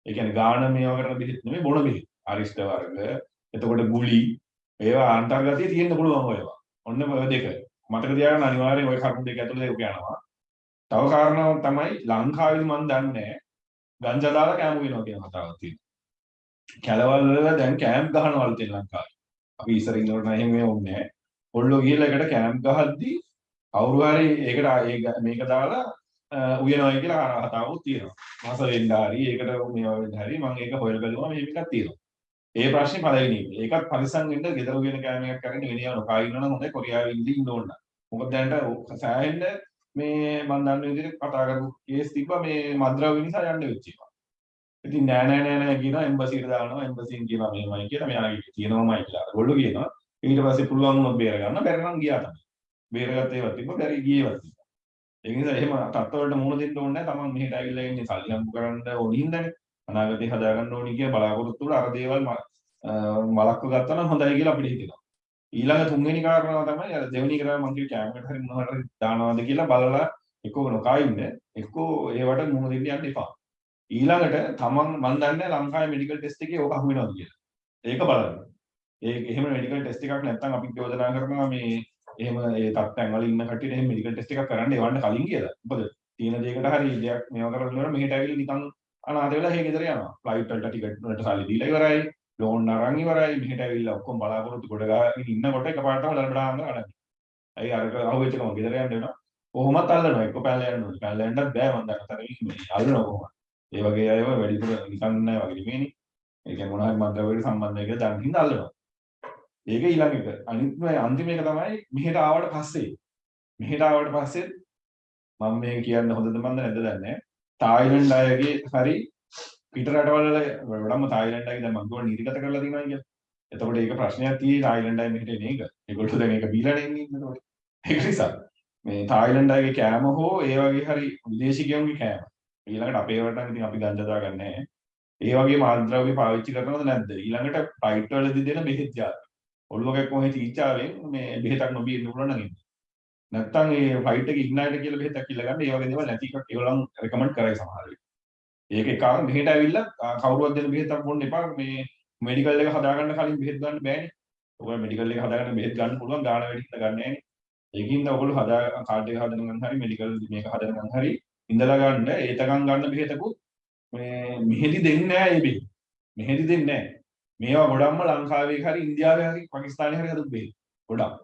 ඒ කියන්නේ ගාන මේවා කරන බෙහෙත් නෙමෙයි බොන බෙහෙත්. අරිෂ්ඨ වර්ග. එතකොට ගුලි. ඒවා අන්තර්ගතයේ තියෙන්න පුළුවන් ඒවා. ඔන්න ඔය දෙක. මතක තියාගන්න අනිවාර්යෙන් ওই කරුණු දෙක ඇතුළේ ඒක යනවා. තව කාරණාවක් තමයි ලංකාවේ මම දන්නේ ගංජා දාලා කැම්ප් වෙනවා කියන කතාවක් තියෙනවා. කැලවල් වල දැන් කැම්ප් ගහනවලු තියෙන ලංකාවේ. අපි ඉස්සර ඉන්නකොට නම් එහෙම ඕනේ නැහැ. ඔල්ලෝ ගිහලා එකට කැම්ප් ගහද්දී කවුරු හරි ඒකට මේක දාලා උයනවයි කියලා කතාවකුත් තියෙනවා. මාස වෙන්න හරි ඒකට මේවා වෙන්න හරි මම ඒක හොයලා බලුවා මේ එකක් තියෙනවා. ඒ ප්‍රශ්නේ පළවෙනි එක. ඒකත් පරිසම් වෙන්න ගෙදර උයන කෑමයක් කරගෙන වෙනියව නොකා ඉන්නවනම් හොඳයි කොරියාවේ ඉඳි ඉන්න ඕන. මොකද දැනට සෑහෙන්න මේ මම දන්න විදිහට කතා කරපු කේස් තිබ්බා මේ මද්‍රව්‍ය නිසා යන්න වෙච්ච එක. ඉතින් නෑ නෑ නෑ නෑ කියනවා එම්බසිට දානවා එම්බසින් කියනවා මෙහෙමයි කියලා මෙයාගේ තියෙනවමයි කියලා. ඒගොල්ලෝ කියනවා ඊට පස්සේ පුළුවන් වුණොත් බේර ගන්න බැරි නම් ගියා තමයි. බේරගත්ත ඒවා තිබ්බ බැරි ගියේවත් තිබ්බා. ඒ නිසා එහෙම තත්ත්වවලට මුහුණ දෙන්න ඕනේ නැහැ. තමන් මෙහෙට ඇවිල්ලා ඉන්නේ සල්ලි හම්බ කරන්න ඕනි හින්දානේ. අනාගතේ හදාගන්න ඕනි කියන බලාපොරොත්තු වල අර දේවල් මලක්ව ගත්තා නම් හොඳයි කියලා අපිට හිතෙනවා. ඊළඟ තුන්වෙනි කාරණාව තමයි අර දෙවෙනි කරා මම කිව්ව කැමරේට හරි මොනවට හරි දානවාද කියලා බලලා එක්කෝ නොකා ඉන්න එක්කෝ ඒවට මුහුණ දෙන්න යන්න එපා. ඊළඟට තමන් මන් දන්නේ ලංකාවේ මෙඩිකල් ටෙස්ට් එකේ ඕක අහු වෙනවද කියලා. ඒක බලන්න. ඒ එහෙම මෙඩිකල් ටෙස්ට් එකක් නැත්නම් අපි යෝජනා කරනවා මේ එහෙම ඒ තත්ත්වයන් වල ඉන්න කට්ටියට එහෙම මෙඩිකල් ටෙස්ට් එකක් කරන්න එවන්න කලින් කියලා. මොකද තියෙන දෙයකට හරි දෙයක් මේවා කරලා ඉවර මෙහෙට ඇවිල්ලා නිකන් අනාථ වෙලා හේ ගෙදර යනවා. ෆ්ලයිට් වලට ටිකට් වලට සල්ලි දීලා ඉවරයි. ලෝන් අරන් ඉවරයි. මෙහෙට ඇවිල්ලා ඔක්කොම බලාපොරොත්තු කොට ගාගෙන ඉන්නකොට එකපාරටම ලඩබඩාන්න අඩන්නේ. ඇයි අරක අහුවෙච්ච ගමන් ගෙදර යන්න වෙනවා. කොහොමත් අල්ලනවා. එක්ක පැනලා යන්න ඕනේ. පැනලා යන්නත් බෑ මම දන්න තරමින් මේ අල්ලනවා කොහොමද. ඒ වගේ අයව වැඩිපුර නිකන් නෑ වගේ නෙමෙයිනේ. ඒ කියන්නේ මොනවා හරි මන්ත්‍රවලට සම්බන්ධ එක දැන් හින්දා අල්ලනවා. ඒක ඊළඟ එක. අනිත් අන්තිම එක තමයි මෙහෙට ආවට පස්සේ. මෙහෙට ආවට පස්සේ මම මේ කියන්න හොඳද මන්ද නැද්ද දන්නේ නැහැ. තායිලන්ඩ් අයගේ හරි පිට රටවල වඩාම තායිලන්ඩ් අයගේ දැන් මම ගොඩ නිර්ගත කරලා තියෙනවා කියලා. එතකොට ඒක ප්‍රශ්නයක් තියෙයි තායිලන්ඩ් අය මෙහෙට එන එක. ඒගොල්ලෝ දැන් මේක බීලා නෙන්නේ එතකොට. ඒක නිසා මේ තායිලන්ඩ් අයගේ කෑම හෝ ඒ වගේ හරි විදේශිකයන්ගේ කෑම. ඊළඟට අපේ රටට ඉතින් අපි ගංජා දාගන්නේ නැහැ. ඒ වගේ මාධ්‍රව්‍ය පාවිච්චි කරනවද නැද්ද? ඊළඟට ෆ්ලයිට් වලදී දෙන බෙහෙත් ජාති. ඔළුවක කොහේ තීච්චාවෙන් මේ බෙහෙතක් නොබී ඉන්න පුළුවන් නම් ඉන්න. නැත්තම් ඒ ෆ්ලයිට් එකේ ඉග්නයිට් කියලා බෙහෙතක් කියලා ගන්න ඒ වගේ දේවල් නැති එකක් ඒගොල්ලන් රෙකමන්ඩ් කරයි සමහර වෙලාවට. ඒක එක කාරණා මෙහෙට ඇවිල්ලා කවුරුවත් දෙන බෙහෙතක් බොන්න එපා මේ මෙඩිකල් එක හදාගන්න කලින් බෙහෙත් ගන්න බෑනේ. ඔයගොල්ලෝ මෙඩිකල් එක හදාගන්න බෙහෙත් ගන්න පුළුවන් ගාන වැඩි හින්දා ගන්න නෑනේ. ඒකින්ද ඔයගොල්ලෝ හදා කාඩ් එක හදන ගමන් හරි මෙඩිකල් මේක හදන ගමන් හරි ඉඳලා ගන්න ඒතකම් ගන්න බෙහෙතකුත් මේ මෙහෙදි දෙන්නේ නෑ ඒ බෙහෙත්. මෙහෙදි දෙන්නේ නෑ. මේවා ගොඩක්ම ලංකාවේ හරි ඉන්දියාවේ හරි පාකිස්තානයේ හරි හදපු බෙහෙත්. ගොඩක්.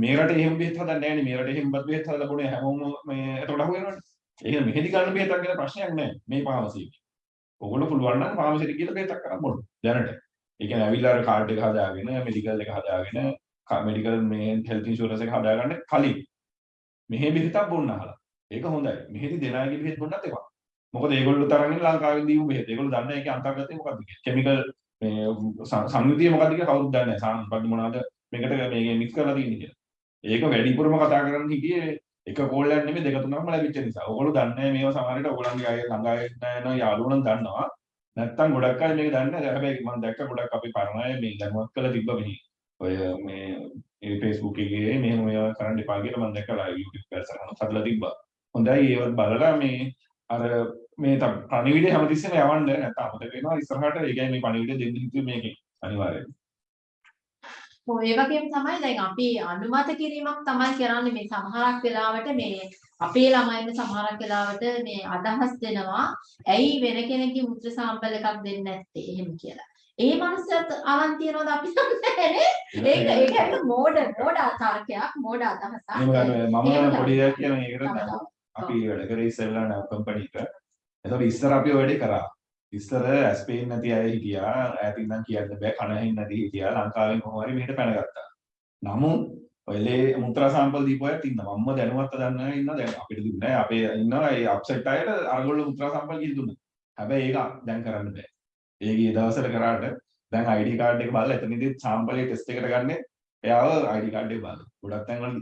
මේ රටේ එහෙම බෙහෙත් හදන්නේ නැහැ නේ. මේ රටේ එහෙම බෙහෙත් හදලා බොනේ හැමෝම මේ එතකොට අහුවෙනවනේ. එහෙනම් මෙහෙදි ගන්න බෙහෙතක් ගැන ප්‍රශ්නයක් නැහැ මේ ෆාමසි එකේ. ඔයගොල්ලෝ පුළුවන් නම් ෆාමසිට ගිහලා බෙහෙතක් කරන් බොන්න. දැනට. ඒ කියන්නේ ඇවිල්ලා අර කාඩ් එක හදාගෙන මෙඩිකල් එක හදාගෙන මෙඩිකල් මේ හෙල්ත් ඉන්ෂුරන්ස් එක හදාගන්න කලින් මෙහෙ බෙහෙතක් බොන්න අහලා. ඒක හොඳයි. මෙහෙදි දෙන අයගේ බෙහෙත් බොන්නත් එපා. මොකද ඒගොල්ලෝ තරගෙන ලංකාවේ දීපු බෙහෙත්. ඒගොල්ලෝ දන්නේ ඒකේ අන්තර්ගතය මොකක්ද කියලා. කෙමිකල් මේ ස- සංයුතිය මොකක්ද කියලා කවුරුත් දන්නේ නැහැ. සාමාන්‍ය මොනවද මේකට මේක මික්ස් කරලා තියෙන්නේ කියලා. ඒක වැඩිපුරම කතා කරන්න හිටියේ එක කෝල්ලයක් නෙමෙයි දෙක තුනක්ම ලැබිච්ච නිසා. ඔයගොල්ලෝ දන්නේ නැහැ මේවා සමහරවිට ඔයගොල්ලන්ගේ අය ළඟා යන යාළුවෝ නම් දන්නවා. නැත්තම් ගොඩක් අය මේක දන්නේ නැහැ. හැබැයි මම දැක්ක ගොඩක් අපි පරණ අය මේ දැනුවත් කරලා තිබ්බ මෙහි. ඔය මේ ඒ Facebook එකේ මෙහෙම මේවා කරන්න එපා කියලා මම දැක්කලා YouTube පැත්තට හදලා තිබ්බා. හොඳයි ඒවත් බලලා මේ අර මේ තම පණිවිඩය හැමතිස්සෙම යවන්න නැත්නම් අපිට වෙනවා ඉස්සරහට ඒ කියන්නේ මේ පණිවිඩය දෙන්න හිතුවේ මේකේ අනිවාර්යයෙන්. ඒ වගේම තමයි දැන් අපි අනුමත කිරීමක් තමයි කරන්නේ මේ සමහරක් වෙලාවට මේ අපේ ළමයින් සමහරක් වෙලාවට මේ අදහස් දෙනවා ඇයි වෙන කෙනෙක්ගේ මුත්‍ර සාම්පල් එකක් දෙන්නේ නැත්තේ එහෙම කියලා. ඒ මනුස්සයත් අරන් තියනවද අපි නැහැ ඒක ඒක ඇත්ත මෝඩ මෝඩ තර්කයක් මෝඩ අදහසක්. මම පොඩි දෙයක් කියන තව. අපි වැඩ කරේ ඉස්සෙල්ලා කම්පැනි එක. එතකොට ඉස්සර අපි ඔය වැඩේ කරා. ඉස්සර ඇස් පේන්නේ නැති අය හිටියා. ඈතින් නම් කියන්න බෑ. කන හෙන්නේ නැති හිටියා. ලංකාවෙන් කොහොම හරි මෙහෙට පැනගත්තා. නමුත් ඔයලේ මුත්‍රා සාම්පල් දීපු අයත් ඉන්නවා. මම්ම දැනුවත් දන්න ඉන්නවා. දැන් අපිට දුන්නේ නෑ. අපේ ඉන්නවා ඒ අප්සෙට් අයට අරගොල්ලෝ මුත්‍රා සාම්පල් කිසි දුන්නා. හැබැයි ඒක දැන් කරන්න බෑ. ඒ ගිය දවස්වල කරාට දැන් ID කාඩ් එක බලලා එතනදී සාම්පලේ ටෙස්ට් එකට ගන්නේ එයාව ID කාඩ් එක බලලා. ගොඩක් තැන්වල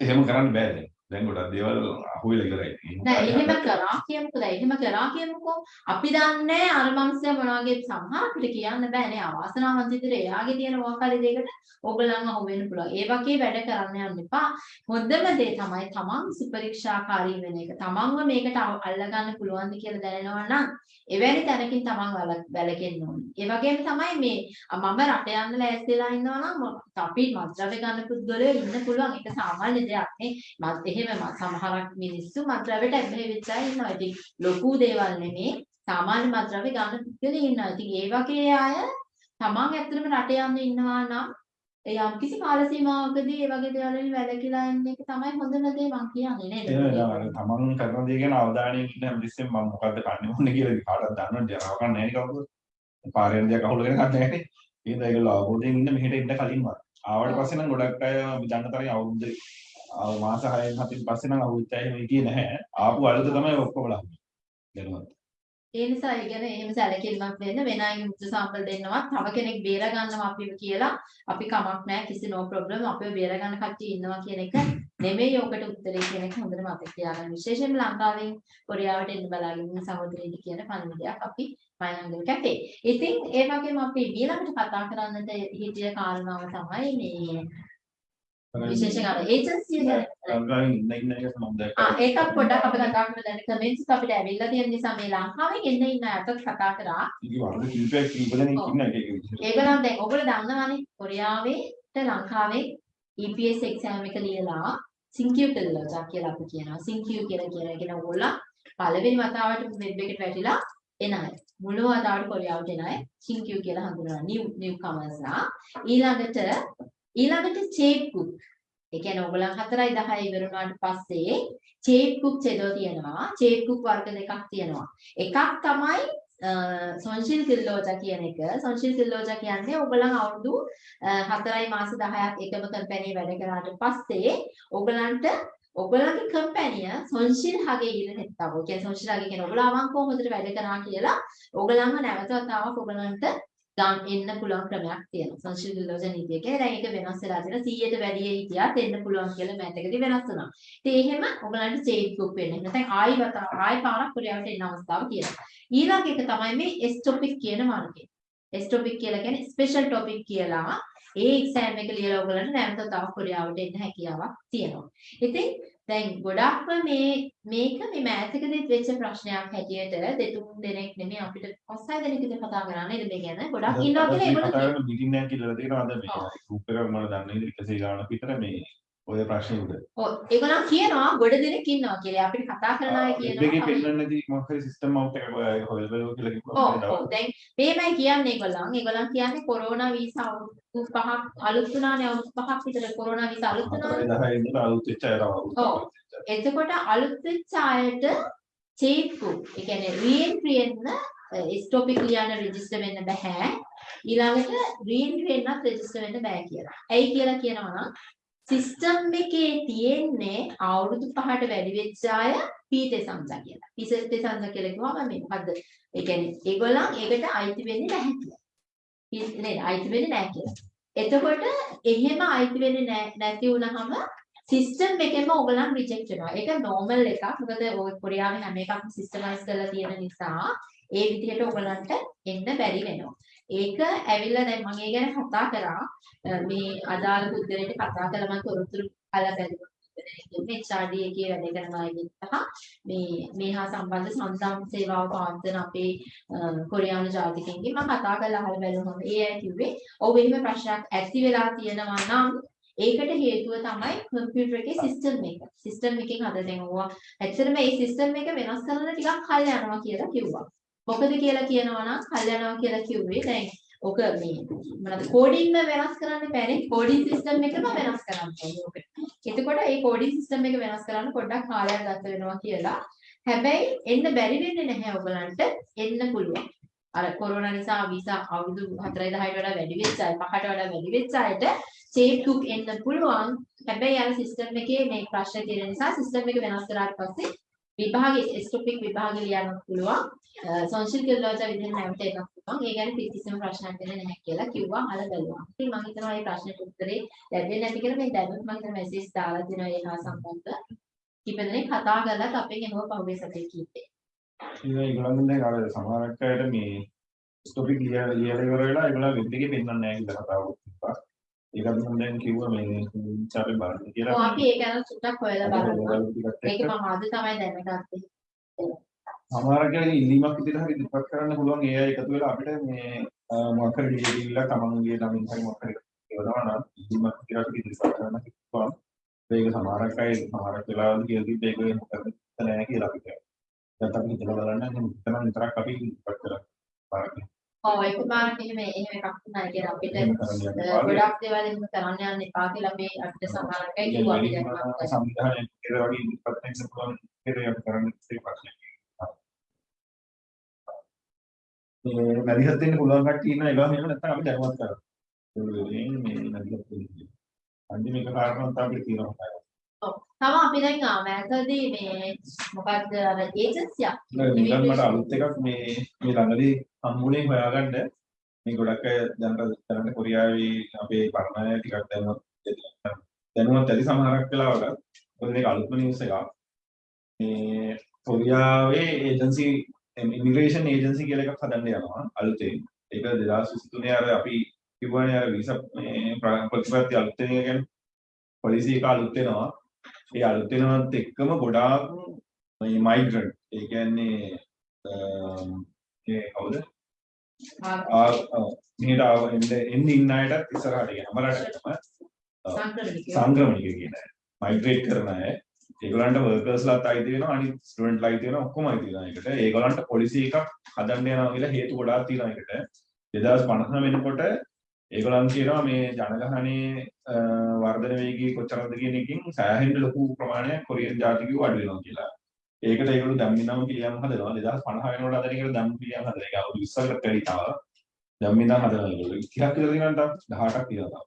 එහෙම කරන්න බෑ දැන්. දැන් ගොඩක් දේවල් අහුවෙලා ඉවරයි. නෑ එහෙම කරා කියමුකෝ. දැන් එහෙම කරා කියමුකෝ. අපි දන්නේ අර මනුස්සයා මොනවාගේ සමහරකට කියන්න බෑ නේ. අවාසනාවන්ත විදිහට එයාගේ තියෙන මොකක් හරි දෙයකට ඕගොල්ලන් අහු වෙන්න පුළුවන්. ඒ වගේ වැඩ කරන්න යන්න එපා. හොඳම දේ තමයි තමන් සුපරීක්ෂාකාරී වෙන එක. තමන්ව මේකට අල්ලගන්න පුළුවන්ද කියලා දැනෙනවා නම් එවැනි තැනකින් තමන් වැළකෙන්න ඕනේ. ඒ වගේම තමයි මේ මම රට යන්න ලෑස්තිලා ඉන්නවා නම් ම- අපි මත්ද්‍රව්‍ය ගන්න පුද්ගලයෝ ඉන්න පුළුවන් ඒක සාමාන්‍ය දෙයක් නේ මත් එහෙම ම- සමහරක් මිනිස්සු මත්ද්‍රව්‍යට ඇබ්බැහි වෙච්ච අය ඉන්නවා. ඉතින් ලොකු දේවල් නෙමේ සාමාන්‍ය මත්ද්‍රව්‍ය ගන්න පුද්ගලයෝ ඉන්නවා. ඉතින් ඒ වගේ අය තමන් ඇත්තටම රට යන්න ඉන්නවා නම් ඒ යම්කිසි කාල සීමාවකදී ඒ වගේ දේවල් වලින් වැළකීලා ඉන්න එක තමයි හොඳම දේ මං කියන්නේ නේද? ඒ තමන් කරන දේ ගැන අවධානයෙන් ඉන්න හැමතිස්සෙම මම මොකද්ද කන්නේ මොන්නේ කියලා කාටවත් දන්නවද ජරාව කන්නේ නැහැ නේ කවුරුත්. පාරෙන් දෙයක් අහුලගෙන කන්නේ නැහැ නේ. ඒකද ඒගොල්ලෝ අවබෝධයෙන් ඉන්න මෙහෙට එන්න කලින්ම. ආවට පස්සේ නම් ගොඩක් අය දන්න තරම් අවුරුදු ආ මාස 6න් 7න් පස්සේ නම් අවුරුද්ද එහෙම හිටියේ නැහැ. ආපු අලුත තමයි ඔක්කොම ලහුනේ. දැනුවත්. ඒ නිසා ඒ ගැන එහෙම සැලකිලිමත් වෙන්න වෙන අයගේ මුත්‍ර සාම්පල් දෙන්නවත් තව කෙනෙක් බේර ගන්නවා අපිව කියලා අපි කමක් නැහැ කිසි නෝ ප්‍රොබ්ලම් අපිව බේර ගන්න කට්ටිය ඉන්නවා කියන එක නෙමෙයි ඔකට උත්තරේ කියන එක හොඳට මතක තියාගන්න විශේෂයෙන්ම ලංකාවෙන් කොරියාවට එන්න බලාගෙන ඉන්න සහෝදරයෙක් කියන පණිවිඩයක් අපි මයංගල කැපේ. ඉතින් ඒ වගේම අපි ඊළඟට කතා කරන්නට හිතිය කාරණාව තමයි මේ විශේෂයෙන් අර ඒජන්සි ඒකත් පොඩ්ඩක් අපි කතා කරමු දැන් කමෙන්ට්ස් අපිට ඇවිල්ලා තියෙන නිසා මේ ලංකාවෙන් එන්න ඉන්න අයත් කතා කරා. ඒගොල්ලන් දැන් ඔයගොල්ලෝ දන්නවනේ කොරියාවේට ලංකාවේ EPS exam එක ලියලා සින්කියු කළා කියලා අපි කියනවා. සින්කියු කියලා කියන එක ඕගොල්ලෝ පළවෙනි වතාවට වෙබ් එකට වැටිලා එන අය මුළු වතාවට කොරියාවට එන අය සින්කියු කියලා හඳුනනවා. නිව් නිව් කමර්ස්ලා ඊළඟට ඊළඟට චේප් කුක් ඒ කියන්නේ ඔයගොල්ලන් 4යි 10යි ඉවර වුණාට පස්සේ චේප් කුක් චෙදෝ තියෙනවා. චේප් කුක් වර්ග දෙකක් තියෙනවා. එකක් තමයි සොන්ශිල් කිල්ලෝජා කියන එක. සොන්ශිල් කිල්ලෝජා කියන්නේ ඔයගොල්ලන් අවුරුදු අ, 4යි මාස 10ක් එකම කම්පැනි වැඩ කරාට පස්සේ ඔයගලන්ට ඔයගලන්ගේ කම්පැනිය සොන්ශිල් හගේ ඉන්න නෙත්තව. ඒ කියන්නේ සොන්ශිල් හගේ කියන ඔයගොල්ලෝ අවංකව හොඳට වැඩ කරා කියලා ඔයගලන්ව නැවත වතාවක් ඔයගලන්ට ගන්න එන්න පුළුවන් ක්‍රමයක් තියෙනවා. සොන්ශිල් කිල්ලෝජා නීතිය කියලා. දැන් ඒක වෙනස් වෙලා තියෙනවා. 100ට වැඩි හිටියත් එන්න පුළුවන් කියලා මෑතකදී වෙනස් වුණා. ඉතින් එහෙම ඔයගලන්ට චේන්ජ් බුක් වෙන්න. නැත්නම් ආයි වතාව ආයි පාරක් කොරියාවට එන්න අවස්ථාව තියෙනවා. ඊළඟ එක තමයි මේ S topic කියන මාර්ගය. S topic කියලා කියන්නේ special topic කියලා ඒ exam එක ලියලා ඔයගලන්ට නැවත තව කොරියාවට එන්න හැකියාවක් තියෙනවා. ඉතින් දැන් ගොඩක්ම මේ මේක මේ මෑතකදී වෙච්ච ප්‍රශ්නයක් හැටියට දෙතුන් දෙනෙක් නෙමෙයි අපිට පස් හය දෙනෙක් විතර කතා කරා නේද මේ ගැන ගොඩක් ඉන්නවා කියලා ඒගොල්ලෝ කරන මිටින් එකක් කියලා තියෙනවා. අද මේ ගෲප් එකක් මම දන්නේ ඉතින් 100 ගානක් විතර මේ ඔය ප්‍රශ්නේ උඩ. ඔව් ඒගොල්ලන් කියනවා ගොඩ දෙනෙක් ඉන්නවා කියලා. අපිට කතා කරන අය කියනවා. පෙන්වන්න නැති මොකක් හරි සිස්ටම් අවුට් එකක් බලුවා කියලා කිව්වා. ඔව් ඔව් දැන් මේමයි කියන්නේ ඒගොල්ලන්. ඒගොල්ලන් කියන්නේ කොරෝනා වීසා අවුරුදු පහක් අලුත් වුණානේ අවුරුදු පහක් විතර කොරෝනා වීසා අලුත් වුණානේ. 10 ඉඳලා අලුත් වෙච්ච අය තමයි. ඔව්. එතකොට අලුත් වෙච්ච අයට චේප්පු ඒ කියන්නේ රීඑන්ට්‍රි එන්න ස්ටොපික් ලියන්න රෙජිස්ටර් වෙන්න බෑ. ඊළඟට රීඑන්ට්‍රි එන්නත් රෙජිස්ටර් වෙන්න බෑ කියලා. ඇයි කියලා කියනවා නම් සිස්ටම් එකේ තියෙන්නේ අවුරුදු පහට වැඩි වෙච්ච අය පීතේ සංජා කියලා. පීතේ සංජා කියලා කිව්වම මේ මොකද්ද? ඒ කියන්නේ ඒගොල්ලන් ඒකට අයිති වෙන්නේ නැහැ කියලා. පී- නේද? අයිති වෙන්නේ නැහැ කියලා. එතකොට එහෙම අයිති වෙන්නේ නැ- නැති වුණාම සිස්ටම් එකෙන්ම ඕගොල්ලන් රිජෙක්ට් වෙනවා. ඒක නෝමල් එකක්. මොකද ඔය කොරියාවේ හැම එකක්ම සිස්ටමයිස් කරලා තියෙන නිසා ඒ විදිහට ඕගොල්ලන්ට එන්න බැරි වෙනවා. ඒක ඇවිල්ලා දැන් මම ඒ ගැන කතා කරා. අ, මේ අදාළ පුද්ගලයාට කතා කළා මම තොරතුරු අහලා බැලුවා. මේ HRD එකේ වැඩ කරන අයගෙන් සහ මේ මේ හා සම්බන්ධ සංසම් සේවාව පවත්වන අපේ අ, කොරියානු ජාතිකයන්ගෙන් මම කතා කරලා අහලා බැලුවම ඒ අය කිව්වේ ඔව් එහෙම ප්‍රශ්නයක් ඇති වෙලා තියෙනවා නම් ඒකට හේතුව තමයි කම්පියුටර් එකේ සිස්ටම් එක. සිස්ටම් එකෙන් අද දැන් ඕවා ඇත්තටම මේ සිස්ටම් එක වෙනස් කරන්න ටිකක් කල් යනවා කියලා කිව්වා. මොකද කියලා කියනවා නම් කල් යනවා කියලා කිව්වේ දැන් ඔක මේ මොනවද කෝඩින්ම වෙනස් කරන්න බැරි කෝඩින් සිස්ටම් එකම වෙනස් කරන්න ඕනේ ඔක. එතකොට මේ කෝඩින් සිස්ටම් එක වෙනස් කරන්න පොඩ්ඩක් කාලයක් ගත වෙනවා කියලා. හැබැයි එන්න බැරි වෙන්නේ නැහැ ඔයගලන්ට එන්න පුළුවන්. අර කොරෝනා නිසා වීසා අවුරුදු 4 10ට වඩා වැඩි වෙච්ච අය පහට වඩා වැඩි වෙච්ච අයට චේප් කුක් එන්න පුළුවන්. හැබැයි අර සිස්ටම් එකේ මේ ප්‍රශ්න තියෙන නිසා සිස්ටම් එක වෙනස් කරාට පස්සේ විභාගේ ස්ටොපික් විභාගෙ ලියන්න පුළුවන්. කියලෝජා විදිහට නැවත එකක් පුළුවන්. ඒ ගැන කිසිම ප්‍රශ්නයක් දෙන්නේ නැහැ කියලා කිව්වා අහලා බලුවා. ඉතින් මම හිතනවා මේ ප්‍රශ්නෙට උත්තරේ ලැබෙන්නේ නැති කියලා මේ දැනුත් මම හිතන මෙසේජ් දාලා දෙනවා ඒ හා සම්බන්ධ. කීප දෙනෙක් කතා කරලා අපෙන් එනවා පහුගිය සතියේ කීපේ. ඉතින් ඒගොල්ලන් දැන් අර සමහරක් අයට මේ ස්ටොපික් ලියලා ඉවර වෙලා ඒගොල්ලන් වෙබ් එකේ පෙන්වන්නේ නැහැ කියලා කතාවක් තිබ්බා. ඒකත් මම දැන් කිව්වා මේ ඉන්චාපේ බලන්න ඔව් කියලා. අපි ඒක ගැන සුට්ටක් හොයලා. ඒගොල්ලෝ ටිකත් ඒක මම අද තමයි දැනගත්තේ. සමහරක් අය ඉල්ලීමක් විදිහට හරි ඉදිරිපත් කරන්න පුළුවන් අය එකතු වෙලා අපිට මේ මොකක් හරි දීලා තමන්ගේ ළමින් හරි මොකක් හරි ඒවනවා නම් ඉල්ලීමක් විදිහට ඉදිරිපත් කරන්න පුළුවන්. ඒක සමහරක් අය සමහරක් වෙලාවල් කියලා තිබ්බ ඒක මොකද නැහැ කියලා අපිට. දැන් අපි හිතලා බලන්න හිතන විතරක් අපි ඉදිරිපත් කරලා බලන්න. ඔව් ඒක මාර්ග එහෙම එහෙම එකක් නැහැ කියලා අපිට. ගොඩක් දේවල් එහෙම කරන්න යන්න එපා කියලා අපි අපිට සමහරක් අය කිව්වා අපි දැනුවත් සංවිධානය කියලා වගේ ඉදිරිපත් වෙන්න පුළුවන් කියලා කරන්න ඉතිරි ප්‍රශ්නයක්. මේ මැදිහත් වෙන්න පුළුවන් කට්ටිය ඉන්න ඒවා මේව නැත්නම් අපි දැනුවත් කරමු. ඒ මේ මැදිහත් වෙන්න. අන්තිම එක කාරණාවක් තමයි තියෙනවා. තව අපි දැන් ආමෑකදී මේ මොකක්ද අර ඒජන්සියක් නිකන් මට අලුත් එකක් මේ මේ ළඟදී හම්බුනේ හොයාගන්න මේ ගොඩක් අය දැනට දැනට කොරියාවේ අපේ පරණ අය ටිකක් දැනුවත් දැනුවත් ඇති සමහරක් වෙලාවට මොකද මේක අලුත්ම නිවුස් එකක් මේ කොරියාවේ ඒජන්සි ඉමිග්‍රේෂන් ඒජන්සි කියලා එකක් හදන්න යනවා අලුතෙන්. ඒක 2023 අර අපි කිව්වනේ අර වීසා මේ ප්‍ර- ප්‍රතිපත්ති අලුත් වෙන එක ගැන. පොලිසි එක අලුත් වෙනවා. ඒ අලුත් වෙනවත් එක්කම ගොඩාක් මේ මයිග්‍රන්ට් ඒ කියන්නේ අම්, ඒ කවුද? ආ ඔව්. මෙහෙට ආව එන්න එන්න ඉන්න අයටත් ඉස්සරහට යනවා රටටම සංක්‍රමණිකය. සංක්‍රමණික කියන අය. මයිග්‍රේට් කරන අය ඒගොල්ලන්ට වර්කර්ස්ලාත් අයිති වෙනවා අනිත් ස්ටුඩන්ට්ලා අයිති වෙනවා ඔක්කොම අයිති වෙනවා ඒකට ඒගොල්ලන්ට පොලිසි එකක් හදන්න යනවා කියලා හේතු ගොඩාක් තියෙනවා ඒකට 2050 වෙනකොට ඒගොල්ලන් කියනවා මේ ජනගහනයේ අ, වර්ධන වේගය කොච්චරද කියන එකකින් සෑහෙන්න ලොකු ප්‍රමාණයක් කොරියන් ජාතිකයෝ අඩු වෙනවා කියලා. ඒකට ඒගොල්ලෝ ධම්මිනම පිළියම් හදනවා 2050 වෙනකොට හදන එකට ධම්ම පිළියම් හදන එක අවුරුදු 20කට වැඩි තව ධම්මිනම හදනවා ඒගොල්ලෝ 30ක් විතර තියෙනවා තව 18ක් තියෙනවා තව.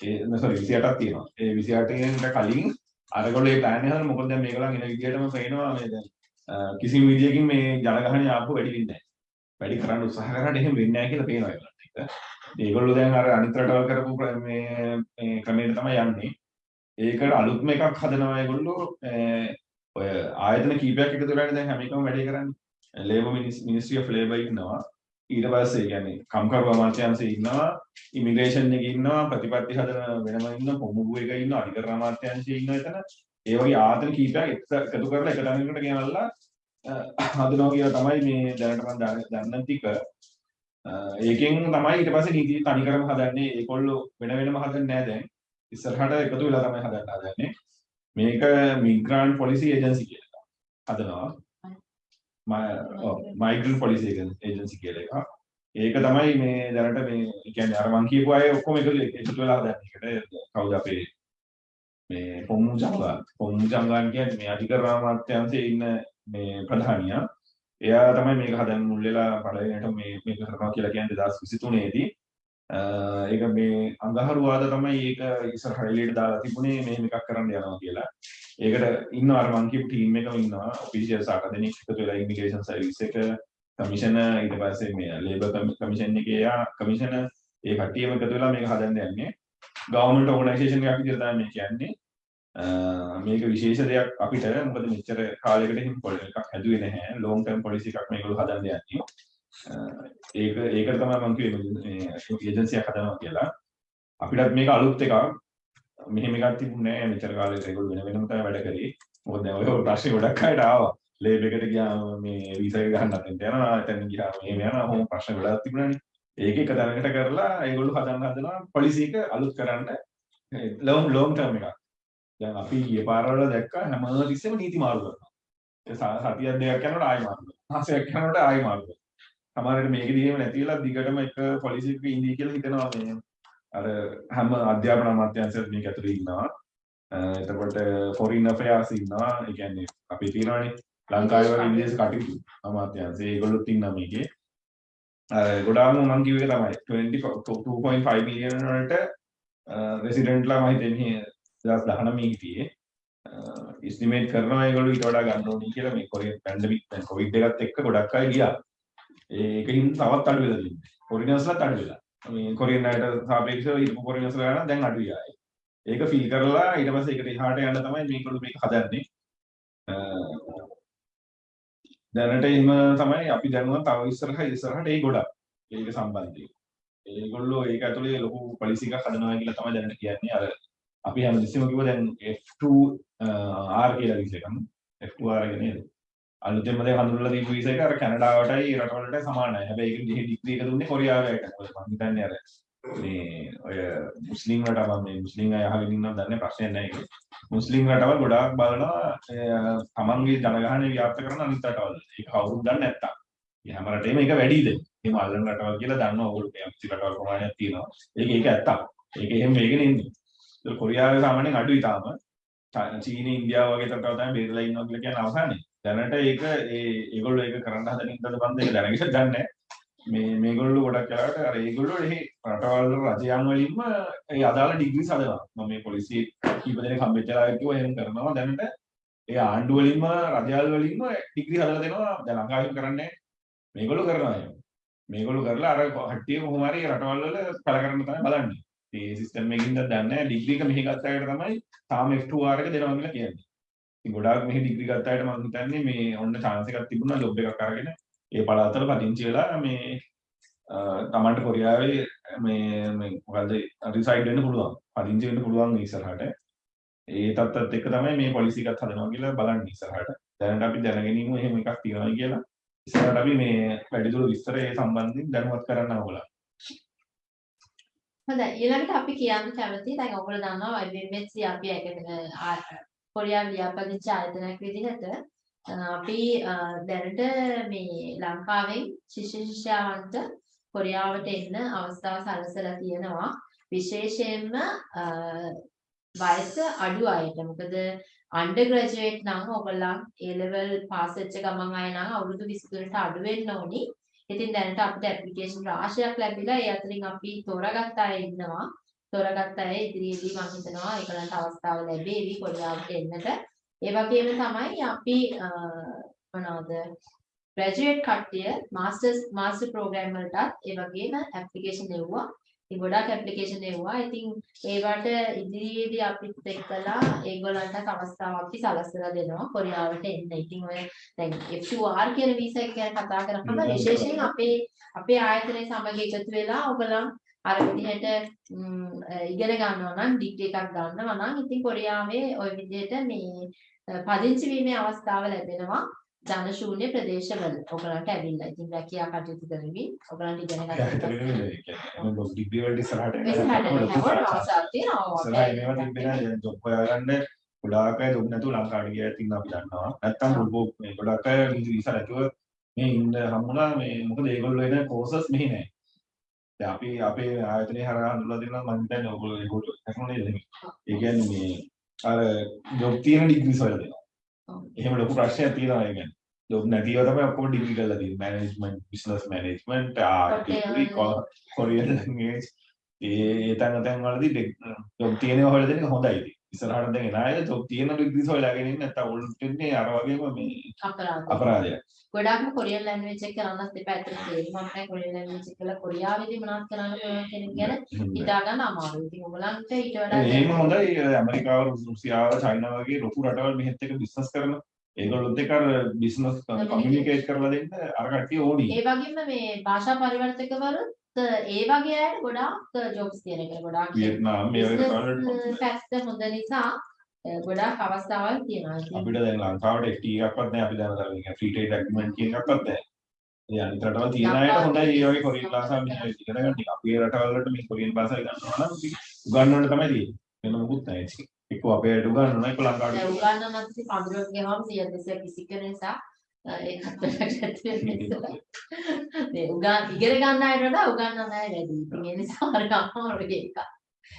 ඒ sorry 28ක් තියෙනවා. ඒ 28 කට කලින් අරගොල්ලෝ ඒ ප්ලෑන් එක හදන මොකද දැන් මේගොල්ලන් එන විදිහටම පේනවා මේ දැන් අ, කිසිම විදියකින් මේ ජනගහනය ආපහු වැඩි වෙන්නේ නැහැ. වැඩි කරන්න උත්සාහ කරාට එහෙම වෙන්නේ නැහැ කියලා පේනවා ඒගොල්ලන්ට. ඒක. ඒගොල්ලෝ දැන් අර අනිත් රටවල් කරපු ප්‍ර- මේ මේ ක්‍රමයට තමයි යන්නේ. ඒකට අලුත්ම එකක් හදනවා ඒගොල්ලෝ අ, ඔය ආයතන කීපයක් එකතු වෙලානේ දැන් හැම එකම වැඩේ කරන්නේ. ලේබර් මිනිස්ට්‍රි ඔෆ් ලේබර් ඉන්නවා. ඊට පස්සේ කියන්නේ කම්කරු අමාත්‍යාංශය ඉන්නවා, ඉමිග්‍රේෂන් එකේ ඉන්නවා, ප්‍රතිපත්ති හදන වෙනම ඉන්න පොමුගු එක ඉන්නවා, අධිකරණ අමාත්‍යාංශය ඉන්නවා එතන. ඒ වගේ ආයතන කීපයක් එක- එකතු කරලා එක තැනකට ගෙනල්ලා අ, හදනවා කියලා තමයි මේ දැනට මම දන්න- දන්න ටික. අ, ඒකෙන් තමයි ඊට පස්සේ නීති තනිකරම හදන්නේ. ඒගොල්ලෝ වෙන වෙනම හදන්නේ නැහැ දැන්. ඉස්සරහට එකතු වෙලා තමයි හදන්න හදන්නේ. මේක මිග්‍රන්ට් පොලිසි ඒජන්සි කියලා හදනවා. මයිග්‍රන්ට් පොලිසි ඒජන්සි කියලා එකක්. ඒක තමයි මේ දැනට මේ කියන්නේ අර මං කියපු අය ඔක්කොම එකතු එකතු වෙලා හදන්නේ. ඒකට කවුද අපේ මේ පොම්මු ජංගා පොම්මු ජංගාන් කියන්නේ මේ අධිකරණ අමාත්‍යාංශයේ ඉන්න මේ ප්‍රධානියා. එයා තමයි මේක හදන්න මුල් වෙලා පළවෙනිට මේ මේක කරනවා කියලා කියන්නේ 2023 දී. ඒක මේ අඟහරුවාද තමයි ඒක ඉස්සරහ එළියට දාලා තිබුණේ මෙහෙම එකක් කරන්න යනවා කියලා. ඒකට ඉන්නවා අර මං කියපු ටීම් එකම ඉන්නවා ඔෆිෂියල්ස් අට දෙනෙක් එකතු වෙලා ඉමිග්‍රේෂන් සර්විස් එක කමිෂන ඊට පස්සේ මේ ලේබර් කමිෂන් එකේ යා කමිෂන ඒ කට්ටියම එකතු වෙලා මේක හදන්න යන්නේ. ගවර්න්මන්ට් ඕගනයිසේෂන් එකක් විදිහට තමයි මේ කියන්නේ. මේක විශේෂ දෙයක් අපිට මොකද මෙච්චර කාලයකට හිම පොලිසි එකක් හැදුවේ නැහැ. ලොන්గ్ ටර්ම් පොලිසි එකක් මේගොල්ලෝ හදන්න යන්නේ. ඒක ඒකට තමයි මම කිව්වේ මේ ඒජන්සියක් හදනවා කියලා. අපිටත් මේක අලුත් එකක්. මෙහෙම එකක් තිබුණේ නැහැ මෙච්චර කාලෙක ඒගොල්ලෝ වෙන වෙනම තමයි වැඩ කරේ. මොකද දැන් ඔය ප්‍රශ්නේ ගොඩක් අයට ආවා. ලේබ් එකට ගියාම මේ වීසා එක ගන්න නැත්නම් යනවා. එතන ගියාම මෙහෙම යනවා. මොහොම ප්‍රශ්න ගොඩක් තිබුණානේ. ඒක එක දැනකට කරලා ඒගොල්ලෝ හදන්න හදනවා පොලිසි එක අලුත් කරන්න ලොම් ලොම් ටර්ම් එකක්. දැන් අපි ඊයේ පාරවල දැක්කා හැම තිස්සෙම නීති මාරු කරනවා. ඒ සතියක් දෙකක් යනකොට ආයෙ මාරු කරනවා. මාසයක් යනකොට ආයෙ මාරු කරනවා. සමහරවිට මේකෙදි එහෙම නැතිලා දිගටම එක පොලිසි එකක ඉඳී කියලා හිතනවා මේ අර හැම අධ්‍යාපන අමාත්‍යාංශයක් මේක ඇතුලේ ඉන්නවා. එතකොට ෆොරින් අෆෙයාර්ස් ඉන්නවා. ඒ කියන්නේ අපි තියනවානේ ලංකාවේ වගේ විදේශ කටයුතු අමාත්‍යාංශය. ඒගොල්ලොත් ඉන්නවා මේකේ. අර ගොඩාක්ම මම කිව්වේ තමයි 22.5 මිලියන වලට රෙසිඩන්ට්ලා මම හිතන්නේ 2019 හිටියේ. ඉස්ටිමේට් කරනවා ඒගොල්ලෝ ඊට වඩා ගන්න ඕනේ කියලා මේ කොරියන් පැන්ඩමික් දැන් කොවිඩ් එකත් එක්ක ගොඩක් අය ගියා. ඒකකින් තවත් අඩු වෙලා තියෙනවා. ෆොරිනර්ස්ලාත් අඩු වෙලා. මේ කොරියන් අයට සාපේක්ෂව හිටපු කොරියන්ස්ලා ගන්න දැන් අඩුයි ආයේ. ඒක ෆීල් කරලා ඊට පස්සේ ඒකට එහාට යන්න තමයි මේගොල්ලෝ මේක හදන්නේ. දැනට එහෙම තමයි අපි දැනුවත් තව ඉස්සරහ ඉස්සරහට ඒ ගොඩක් ඒක සම්බන්ධයෙන්. ඒගොල්ලෝ ඒක ඇතුලේ ලොකු පොලිසි එකක් හදනවා කියලා තමයි දැනට කියන්නේ. අර අපි හැමතිස්සෙම කිව්ව දැන් F2R කියලා විෂය එකක්. F2R එක නේද? අලුතෙන්ම දැන් හඳුන්වලා දීපු විෂය එක අර කැනඩාවටයි රටවලට සමානයි. හැබැයි ඒක දිහේ ඩිග්‍රී එක දුන්නේ කොරියාවට. මම හිතන්නේ අර මේ ඔය මුස්ලිම් රටවල් මේ මුස්ලිම් අය අහගෙන ඉන්නවද දන්නේ ප්‍රශ්නයක් නැහැ ඒක. මුස්ලිම් රටවල් ගොඩාක් බලනවා තමන්ගේ ජනගහනය ව්‍යාප්ත කරන අනිත් රටවල්. ඒක කවුරුත් දන්නේ නැත්තම්. මේ හැම රටේම ඒක වැඩිද? එහෙම අල්ලන රටවල් කියලා දන්නවා ඕගොල්ලෝ මේ අම්සි රටවල් ප්‍රමාණයක් තියෙනවා. ඒක ඒක ඇත්තක්. ඒක එහෙම මේකනේ ඉන්නේ. ඒක කොරියාවේ සාමාන්‍යයෙන් අඩුයි තාම. චීනය ඉන්දියාව වගේ රටවල් තමයි බේරලා ඉන්නවා කියලා කියන අවසානයේ. දැනට ඒක ඒ ඒගොල්ලෝ ඒක කරන්න හදන ඉන්නද බන්ද ඒක දැනගෙන දන්නේ මේ මේගොල්ලෝ ගොඩක් වෙලාවට අර ඒගොල්ලෝ එහි රටවල් රජයන් වලින්ම ඒ අදාළ ඩිග්‍රී හදනවා මම මේ පොලිසිය කීප දෙනෙක් හම්බෙච්චලා කිව්වා එහෙම කරනවා. දැනට ඒ ආණ්ඩුව වලින්ම රජවල් වලින්ම ඩිග්‍රී හදලා දෙනවා. දැන් ලංකාවෙන් කරන්නේ මේගොල්ලෝ කරනවා එහෙම. මේගොල්ලෝ කරලා අර කට්ටිය කොහොම හරි රටවල් වල පළ කරන්න තමයි බලන්නේ. ඒ සිස්ටම් එකකින්ද දන්නේ නැහැ. ඩිග්‍රී එක මෙහි ගත්ත අයට තමයි තාම F2R එක දෙනවා කියලා කියන්නේ. ඉතින් ගොඩාක් මෙහි ඩිග්‍රී ගත්ත අයට මම හිතන්නේ මේ ඔන්න chance එකක් තිබුණා ජොබ් එකක් අරගෙන. ඒ පළාතවල පදිංචි වෙලා මේ තමන්ට කොරියාවේ මේ මේ මොකද්ද රිසයිඩ් වෙන්න පුළුවන්. පදිංචි වෙන්න පුළුවන් ඉස්සරහට. ඒ තත්ත්වත් එක්ක තමයි මේ පොලිසි එකත් හදනවා කියලා බලන්නේ ඉස්සරහට. දැනට අපි දැනගෙන ඉමු එහෙම එකක් තියෙනවා කියලා. ඉස්සරහට අපි මේ වැඩිදුර විස්තර ඒ සම්බන්ධයෙන් දැනුවත් කරන්න ඕගොල්ලෝ හොඳයි. ඊළඟට අපි කියන්න කැමති දැන් ඔයගොල්ලෝ දන්නවා IBMC අපි එකද කොරියානු ලියාපදිංචි ආයතනයක් විදිහට අපි දැනට මේ ලංකාවෙන් ශිෂ්‍ය ශිෂ්‍යාවන්ට කොරියාවට එන්න අවස්ථාව සලසලා තියෙනවා විශේෂයෙන්ම වයස අඩු අයට මොකද අන්ඩර් ග්‍රැජුවේට් නම් ඔයගොල්ලන් A level පාස් වෙච්ච ගමන් අය නම් අවුරුදු 23ට අඩු වෙන්න ඕනි. ඉතින් දැනට අපිට ඇප්ලිකේෂන් රාශියක් ලැබිලා ඒ අතරින් අපි තෝරාගත්ත අය ඉන්නවා. තෝරාගත්ත අය ඉදිරියේදී මම හිතනවා ඒකලන්ට අවස්ථාව ලැබෙවි කොරියාවට එන්නට. ඒ වගේම තමයි අපි මොනවද ග්‍රැජුවේට් කට්ටිය මාස්ටර්ස් මාස්ටර් ප්‍රෝග්‍රෑම් වලටත් ඒ වගේම ඇප්ලිකේෂන් එව්වා. ඉතින් ගොඩක් ඇප්ලිකේෂන් එව්වා. ඉතින් ඒවට ඉදිරියේදී අපිත් එක්කලා ඒගොල්ලන්ට අවස්ථාවක් අපි සලස්සලා දෙනවා කොරියාවට එන්න. ඉතින් ඔය දැන් F2R කියන වීසා එක ගැන කතා කරනකොට විශේෂයෙන් අපේ අපේ ආයතනයේ සමග එකතු වෙලා ඔයගොල්ලන් අර විදිහට ඉගෙන ගන්නවා නම් ඩිග්‍රී එකක් ගන්නවා නම් ඉතින් කොරියාවේ ওই විදිහට මේ පදිංචි වීමේ අවස්ථාව ලැබෙනවා. ධන ශූන්‍ය ප්‍රදේශවල ඔයගලන්ට ඇවිල්ලා ඉතින් රැකියා කටයුතු කරමින් ඔයගලන්ට ඉගෙන ගන්න. ඒ කියන්නේ ඩිග්‍රී වලට ඉස්සරහට යන ඉස්සරහට ලොකු යනකොට කරදරයක්. අවසාන තියෙනවා ඉස්සරහට මේවා තිබෙන දැන් ජොබ් හොයාගන්න ගොඩාක් අය ජොබ් නැතුව ලංකාවට ගියා ඉතින් අපි දන්නවා. නැත්තම් ගොඩාක් අය වීසා නැතුව මේ ඉන්න හම්බුණා මේ මොකද ඒගොල්ලෝ එන කෝසස් මෙහි නැහැ. දැන් අපි අපේ ආයතනයේ හරහා හඳුල්ලා දෙනවා මම හිතන්නේ ඔයගොල්ලෝ ඒගොල්ලෝ කරනවා නේද? ඒ කියන්නේ මේ අර ජොබ් තියෙන ඩිග්‍රීස් වල දෙනවා. එහෙම ලොකු ප්‍රශ්නයක් තියෙනවා ඒ කියන්නේ. ජොබ් නැතිව තමයි ඔක්කොම ඩිග්‍රී කරලා තියෙන්නේ. Management, business management, art, degree, Korean language ඒ තැන් තැන් වලදී ජොබ් තියෙනවා හොයලා දෙන එක හොඳයි. ඉස්සරහට දැන් එන අය ජොබ් තියෙන ඩිග්‍රීස් හොයලාගෙන ඉන්නේ නැත්නම් උන්ට ඉන්නේ අර වගේම මේ අපරාධ අපරාධයක්. ගොඩාක්ම කොරියන් ලැන්ග්වේජ් එක කරන්නත් එපා ඇත්තට තේරුමක් නැහැ කොරියන් ලැන්ග්වේජ් එක කරලා කොරියාවේදී මොනවද කරන්න පුළුවන් කියන එක ගැන හිතා ගන්න අමාරුයි. ඉතින් ඔයගලන්ට ඊට වඩා එහෙම හොඳයි ඇමරිකාව රුසියාව චයිනාව වගේ ලොකු රටවල් මෙහෙත් එක බිස්නස් කරන ඒගොල්ලොත් එක්ක අර බිස්නස් කමියුනිකේට් කරලා දෙන්න අර කට්ටිය ඕනි. ඒ වගේම මේ භාෂා පරිවර්තකවරුත් ඒ වගේ අයට ගොඩාක් ජොබ්ස් තියෙන එක ගොඩාක් වියට්නාම් මේ වගේ රටවල් පැත්ත හොඳ නිසා අ, ගොඩාක් අවස්ථාවල් තියෙනවා. අපිට දැන් ලංකාවට FT එකක්වත් නැහැ අපි දැන් අර ෆ්‍රී ට්‍රේඩ් ඇග්‍රීමන්ට් කියන එකක්වත් නැහැ. ඒ අනිත් රටවල් තියෙන අයට හොඳයි ඒ වගේ කොරියන් භාෂාව මෙහෙම ඉගෙන ගන්න. ටික අපේ රටවල් වලට මේ කොරියන් භාෂාව ගන්නවා නම් උගන්වන්න තමයි තියෙන්නේ. වෙන මොකුත් නැහැ ඉතින්. එක්ක අපේ අයට උගන්වනවා එක්ක ලංකාවට උගන්නනත් ඉතින් පඳුරක් ගහම 100 200 කිසි කෙන නිසා ඒකත් වෙන නිසා මේ උගන් ඉගෙන ගන්න අයට වඩා උගන්නන අය වැඩි. ඉතින් ඒ නිසා අර අමාරුයි ඒක.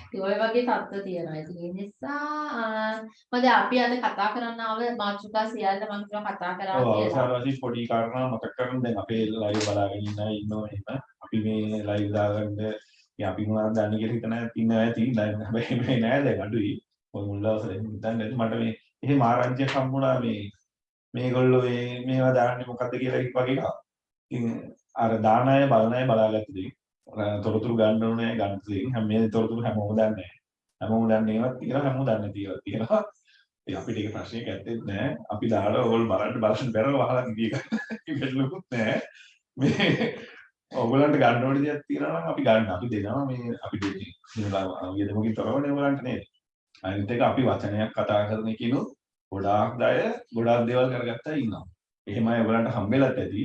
ඉතින් ඔය වගේ තත්ත්ව තියෙනවා. ඉතින් ඒ නිසා මොකද අපි අද කතා කරන්න ආව මාතෘකා සියල්ල මම කිව්වා කතා කරා ඔව් කියලා. අවසාන වශයෙන් පොඩි කාරණා මතක් කරගන්න දැන් අපේ ලයිව් බලාගෙන ඉන්න අය ඉන්නවා එහෙම අපි මේ ලයිව් දාගන්න අපි මොනවද දන්නේ කියලා හිතන ඉන්න අය තියෙන දැන් හැබැයි මේ නෑ දැන් අඩුයි ඔය මුල් දවස්වල හිතන්නේ මට මේ එහෙම ආරංචියක් හම්බුණා මේ මේගොල්ලෝ මේ මේවා දාන්නේ මොකද්ද කියලා වගේ එකක්. ඉතින් අර දාන අය බලන අය බලාගත්ත දේ. අර තොරතුරු ගන්න ඕනේ ගන්න දේ. හැම මේ තොරතුරු හැමෝම දන්නේ නැහැ. හැමෝම දන්නේ ඒවත් තියෙනවා හැමෝම දන්නේ තියෙනවා තියෙනවා. ඉතින් අපිට ඒක ප්‍රශ්නයක් ඇත්තෙත් නැහැ. අපි දාලා ඕගොල්ලෝ බලන්න බලන්න බැරව වහලා ගිය එකලුකුත් නැහැ. මේ ඔයගොල්ලන්ට ගන්න ඕනේ දෙයක් තියෙනවා නම් අපි ගන්න. අපි දෙනවා මේ අපි දෙන්නේ. මේවා වියදමකින් තොරවනේ ඔයගොල්ලන්ට නේද? අනිත් එක අපි වචනයක් කතා කරන එකනොත් ගොඩාක් අය ගොඩාක් දේවල් කරගත්තා ඉන්නවා. එහෙමයි ඔයගොල්ලන්ට හම්බෙලත් ඇති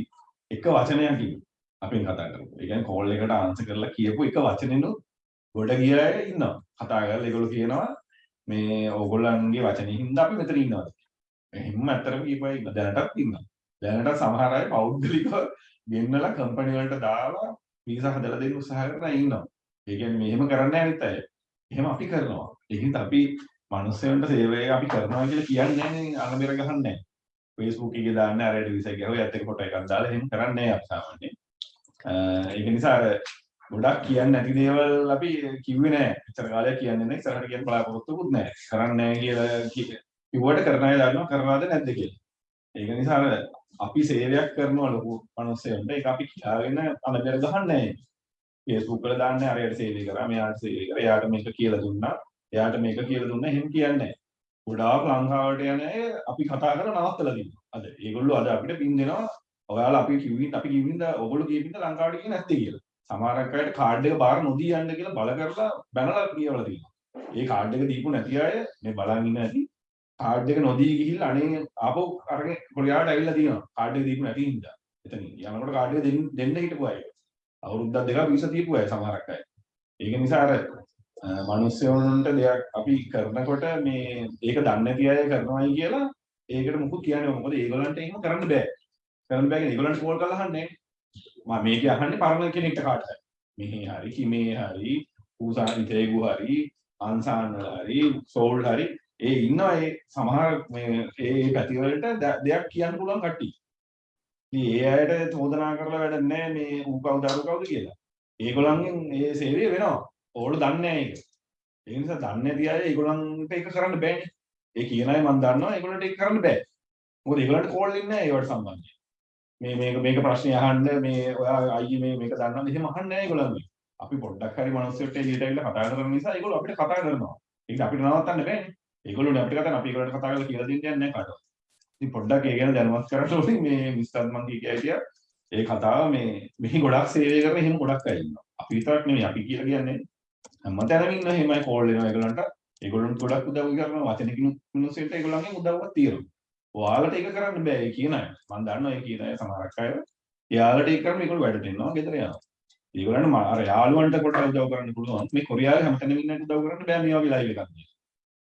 එක වචනයකින් අපෙන් කතා කරපු. ඒ කියන්නේ කෝල් එකට ආන්සර් කරලා කියපු එක වචනෙනොත් ගොඩ ගිය අය ඉන්නවා. කතා කරලා ඒගොල්ලෝ කියනවා මේ ඕගොල්ලන්ගේ වචනේ හින්දා අපි මෙතන ඉන්නවා. එහෙම ඇත්තටම කියපුවා ඉන්න දැනටත් ඉන්නවා. දැනට සමහර අය පෞද්ගලිකව ගෙන්නලා කම්පැනි වලට දාලා වීසා හදලා දෙන්න උත්සාහ කරලා ඉන්නවා. ඒ කියන්නේ මෙහෙම කරන්නේ අනිත් අය. එහෙම අපි කරනවා. ඒකින්ද අපි මිනිස්සුන්ට සේවය අපි කරනවා කියලා කියන්නේ නැහැ අනබෙර ගහන්නේ නැහැ. Facebook එකේ දාන්න අරයට වීසා ගියා. ඔය ඇත්ත එක ෆොටෝ එකක් දාලා එහෙම කරන්නේ නැහැ අපි සාමාන්‍යයෙන්. ඒක නිසා අර ගොඩක් කියන්නේ නැති දේවල් අපි කිව්වේ නැහැ. ඉතර කාලයක් කියන්නේ නැහැ. ඉස්සරහට කියන්න බලාපොරොත්තුකුත් නැහැ. කරන්නේ නැහැ කියලා කි- කිව්වට කරන අය දන්නවා කරනවද නැද්ද කියලා. ඒක නිසා අර අපි සේවයක් කරනවා ලොකු මිනිස්සුන්ට ඒක අපි කියාගෙන අනබෙර ගහන්නේ නැහැ. Facebook වල දාන්නේ අරයට සේවය කරා මෙයාට සේවය කරා එයාට මේක කියලා දුන්නා එයාට මේක කියලා දුන්නා එහෙම කියන්නේ නැහැ. ගොඩාක් ලංකාවට යන අය අපි කතා කරලා නවත්තලා දිනවා. අද ඒගොල්ලෝ අද අපිට පින් දෙනවා. ඔයාලා අපි කිව්වින් අපි කිව්වින්ද ඔයගොල්ලෝ කියපින්ද ලංකාවට ගියේ නැත්තේ කියලා. සමහරක් අයට කාඩ් එක බාර නොදී යන්න කියලා බල කරලා බැනලා කියවලා තියෙනවා. ඒ කාඩ් එක දීපු නැති අය මේ බලන් ඉන්න ඇති කාඩ් එක නොදී ගිහිල්ලා අනේ ආපහු අරගෙන කොරියාවට ඇවිල්ලා තියෙනවා. කාඩ් එක දීපු නැති හින්දා. එතන යනකොට කාඩ් එක දෙන්න දෙන්න හිටපු අය. අවුරුද්දක් දෙකක් වීසා දීපු අය සමහරක් අය. ඒක නිසා අර මනුස්සයන්ට දෙයක් අපි කරනකොට මේ ඒක දන්නේ නැති අය කරනවායි කියලා ඒකට මුකුත් කියන්නේ නැහැ. මොකද ඒගොල්ලන්ට එහෙම කරන්න බෑ. කරන්න බෑ කියන්නේ ඒගොල්ලන්ට කෝල් කරලා අහන්නේ මම මේක අහන්නේ පරණ කෙනෙක්ට කාටද මෙහි හරි කිමේ හරි ඌසාරි තේගු හරි අන්සාන් හරි සෝල් හරි ඒ ඉන්නවා ඒ සමහර මේ ඒ පැතිවලට ද- දෙයක් කියන්න පුළුවන් කට්ටිය. ඉතින් ඒ අයට චෝදනා කරලා වැඩක් නැහැ මේ ඌ කවුද අරු කවුද කියලා. ඒගොල්ලන්ගෙන් ඒ සේවය වෙනවා. ඕගොල්ලෝ දන්නේ නැහැ ඒක. ඒ නිසා දන්නේ නැති අය ඒගොල්ලන්ට ඒක කරන්න බෑනේ. ඒ කියන අය මම දන්නවා ඒගොල්ලන්ට ඒක කරන්න බෑ. මොකද ඒගොල්ලන්ට කෝල් එන්නේ නැහැ ඒවට සම්බන්ධයෙන්. මේ මේක මේක ප්‍රශ්නේ අහන්න මේ ඔයා අයියේ මේ මේක දන්නවද එහෙම අහන්නේ නැහැ ඒගොල්ලන්. අපි පොඩ්ඩක් හරි මනුස්සයෙක්ට එළියට ඇවිල්ලා කතා කරන නිසා ඒගොල්ලෝ අපිට කතා කරනවා. ඒක අපිට නවත්තන්න බෑනේ. ඒගොල්ලෝනේ අපිට කතා කරන අපි ඒගොල්ලන්ට කතා කරලා කියලා දෙන්න යන්නේ නැහැ කාටවත්. ඉතින් පොඩ්ඩක් ඒ ගැන දැනුවත් කරන්න ඕනේ මේ මිස්ටර් මං කිය කිය ඒ කතාව මේ මෙහි ගොඩක් සේවය කරන එහෙම ගොඩක් අය ඉන්නවා. අපි විතරක් නෙමෙයි අපි කියලා කියන්නේ හැමතැනම ඉන්න එහෙමයි කෝල් වෙනවා ඒගොල්ලන්ට. ඒගොල්ලන්ට ගොඩක් උදව් කරනවා වචනකින් මිනිස්සුන්ට ඒගොල්ලන්ගෙන් උදව්වක් තියෙනවා. ඔයාලට ඒක කරන්න බෑ ඒ කියන අය. මම දන්නවා ඒ කියන අය සමහරක් අය. එයාලට ඒක කරන්න මේගොල්ලෝ වැඩට එනවා ගෙදර යනවා. ඒගොල්ලන්ට මා- අර යාළුවන්ට පොඩ්ඩක් උදව් කරන්න පුළුවන්. මේ කොරියාවේ හැමතැනම ඉන්නට උදව් කරන්න බෑ මේ වගේ ලයිව් එකක් දී.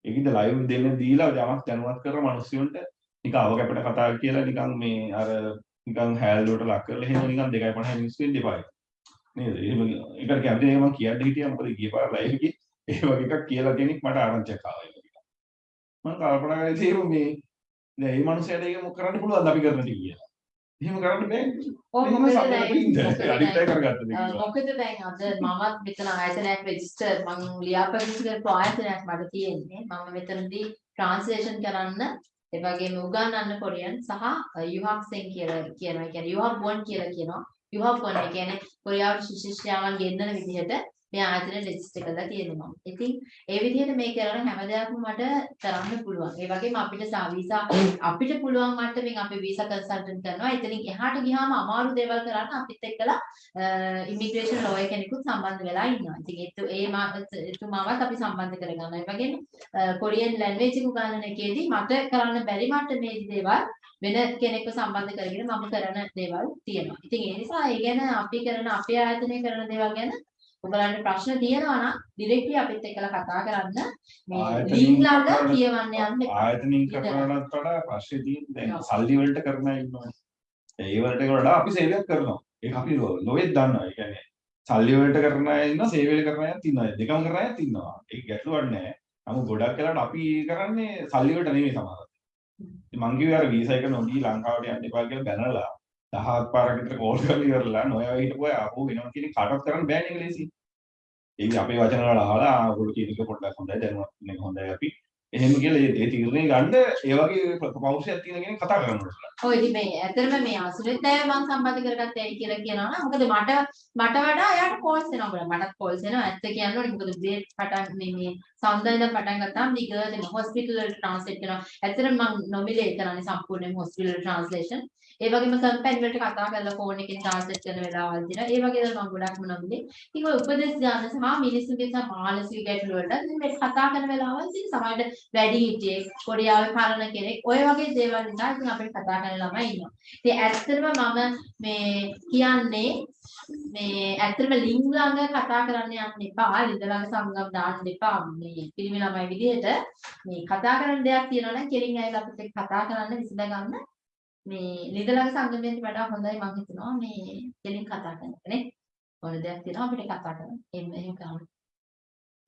ඒකින්ද ලයිව් දෙන්න දීලා යමක් දැනුවත් කරන මිනිස්සුන්ට නිකන් අව කැපට කතා කියලා නිකන් මේ අර නිකන් හැල්ලුවට ලක් කරලා එහෙම නිකන් 2.5 මිනිස්සු වෙන්න එපා. නේද? එහෙම ඒකට කැමති නේ මම කියන්න හිටියා මොකද ගිය පාර ලයිව් එකේ ඒ වගේ එකක් කියලා කෙනෙක් මට ආරංචියක් ආවා ඒක. මම කල්පනා කරේ තේරුම් මේ දැන් මේ මනුස්සයාට ඒක මොක කරන්න පුළුවන්ද අපි කරන ටික කියලා. එහෙම කරන්න බෑනේ. ඔව් එහෙම මොකද දැන්- දේ අද මමත් මෙතන ආයතනයක් රෙජිස්ටර් මම ලියාපදිංචි කරපු ආයතනයක් මට තියෙන්නේ මම මෙතනදී ට්‍රාන්ස්ලේෂන් කරන්න ඒ වගේම උගන්වන්න කොරියන් සහ යුහක්සෙන් කියලා කියනවා. ඒ කියන්නේ යුහක් වොන් කියලා කියනවා. යුහක් වොන් ඒ කියන්නේ කොරියාවට ශිෂ්‍යයන් ගෙන්නන විදිහට මේ ආයතනය රෙජිස්ටර් කරලා තියෙනවා මම. ඉතින් ඒ විදිහට මේ කරන හැම දෙයක්ම මට කරන්න පුළුවන්. ඒ වගේම අපිට සා වීසා අපිට පුළුවන් මට්ටමින් අපි වීසා කන්සල්ටන්ට් කරනවා. එතනින් එහාට ගියාම අමාරු දේවල් කරන්න අපිත් එක්කලා ඉමිග්‍රේෂන් ලෝයර් කෙනෙකුත් සම්බන්ධ වෙලා ඉන්නවා. ඉතින් ඒත් ඒ මා- එතුමාවත් අපි සම්බන්ධ කරගන්නවා. ඒ වගේම කොරියන් ලැන්ග්වේජ් එක උගන්වන එකේදී මට කරන්න බැරි මට්ටමේදී දේවල් වෙන කෙනෙක්ව සම්බන්ධ කරගෙන මම කරන දේවල් තියෙනවා. ඉතින් ඒ නිසා ඒ ගැන අපි කරන අපේ ආයතනය කරන දේවල් ගැන ඔයගලන්ට ප්‍රශ්න තියෙනවා නම් ඩිරෙක්ට්ලි අපිත් එක්කලා කතා කරන්න මේ ලින්ක් ළඟ කියවන්න යන්න. ආයතනින් කරනවටත් වඩා ප්‍රශ්නේ තියෙන්නේ දැන්. සල්ලි වලට කරන ඉන්නවනේ. ඒ වලට වඩා අපි සේවයක් කරනවා. ඒක අපි ලොවෙත් දන්නවා. ඒ කියන්නේ සල්ලි වලට කරන අය ඉන්නවා, සේවය කරන අයත් ඉන්නවා. දෙකම කරන අයත් ඉන්නවා. ඒක ගැටලුවක් නෑ. නමුත් ගොඩක් වෙලාවට අපි කරන්නේ සල්ලි වලට නෙමෙයි සමහරවිට. ඉතින් මං කිව්වේ අර වීසා එක නොදී ලංකාවට යන්න එපා කියලා බැනලා දහහක් පාරක් විතර කෝල් කරලා ඉවරලා නොයා හිටපුවා ආපහු වෙනවා කියන කාටවත් කරන්න බෑනේ ඒක ලේසි. ඒක අපේ වචන වල අහලා ආ ඔයගොල්ලෝ කියන එක පොඩ්ඩක් හොඳයි දැනුවත් වෙන එක හොඳයි අපි. එහෙම කියලා ඒ ඒ තීරණය ගන්න ඒ වගේ පෞරුෂයක් තියෙන කෙනෙක් කතා කරන්න ඕනේ. ඔය ඉතින් මේ ඇත්තටම මේ අසුරෙත් අය මම සම්බන්ධ කරගත්තේ ඇයි කියලා කියනවා නම් මොකද මට මට වඩා එයාට කෝල්ස් එනවා බලන්න මටත් කෝල්ස් එනවා. ඇත්ත කියන්න ඕනේ මොකද බ්‍රේඩ් පටන් මේ මේ සෞන්දර්යද පටන් ගත්තාම දිගට මේ හොස්පිටල් වලට ට්‍රාන්ස්ලේට් කරනවා. ඇත්තටම මම නොමිලේ කරන්නේ සම්පූර්ණයෙන්ම හොස්පිටල් ට්‍රාන්ස්ලේෂන් ඒ වගේම කම්පැනි වලට කතා කරලා ෆෝන් එකෙන් ට්‍රාන්ස්ලේට් කරන වෙලාවල් තියෙනවා ඒ වගේ දේවල් මම ගොඩක්ම නොමිලේ ඉතින් ඔය උපදෙස් ගන්න සහ මිනිස්සුන්ගේ සහ මානසික ගැටලු වලට ඉතින් මේ කතා කරන වෙලාවල් ඉතින් සමහරවිට වැඩි හිටියෙක් කොරියාවේ පරණ කෙනෙක් ඔය වගේ දේවල් නිසා ඉතින් අපිට කතා කරන ළමයි ඉන්නවා. ඉතින් ඇත්තටම මම මේ කියන්නේ මේ ඇත්තටම ලිංග ළඟ කතා කරන්න යන්න එපා. ලිංග ළඟ සංගම් දාන්න එපා. මේ පිරිමි ළමයි විදිහට මේ කතා කරන දෙයක් තියෙනවා නම් කෙලින් ඇවිල්ලා අපිත් එක්ක කතා කරන්න විසඳ ගන්න. මේ ලිංග ළඟ සංගමයෙන් වඩා හොඳයි මම හිතනවා මේ කෙලින් කතා කරන එක නේ. ඕන දෙයක් තියෙනවා අපිට කතා කරන්න. එහෙම එහෙම කරන්න.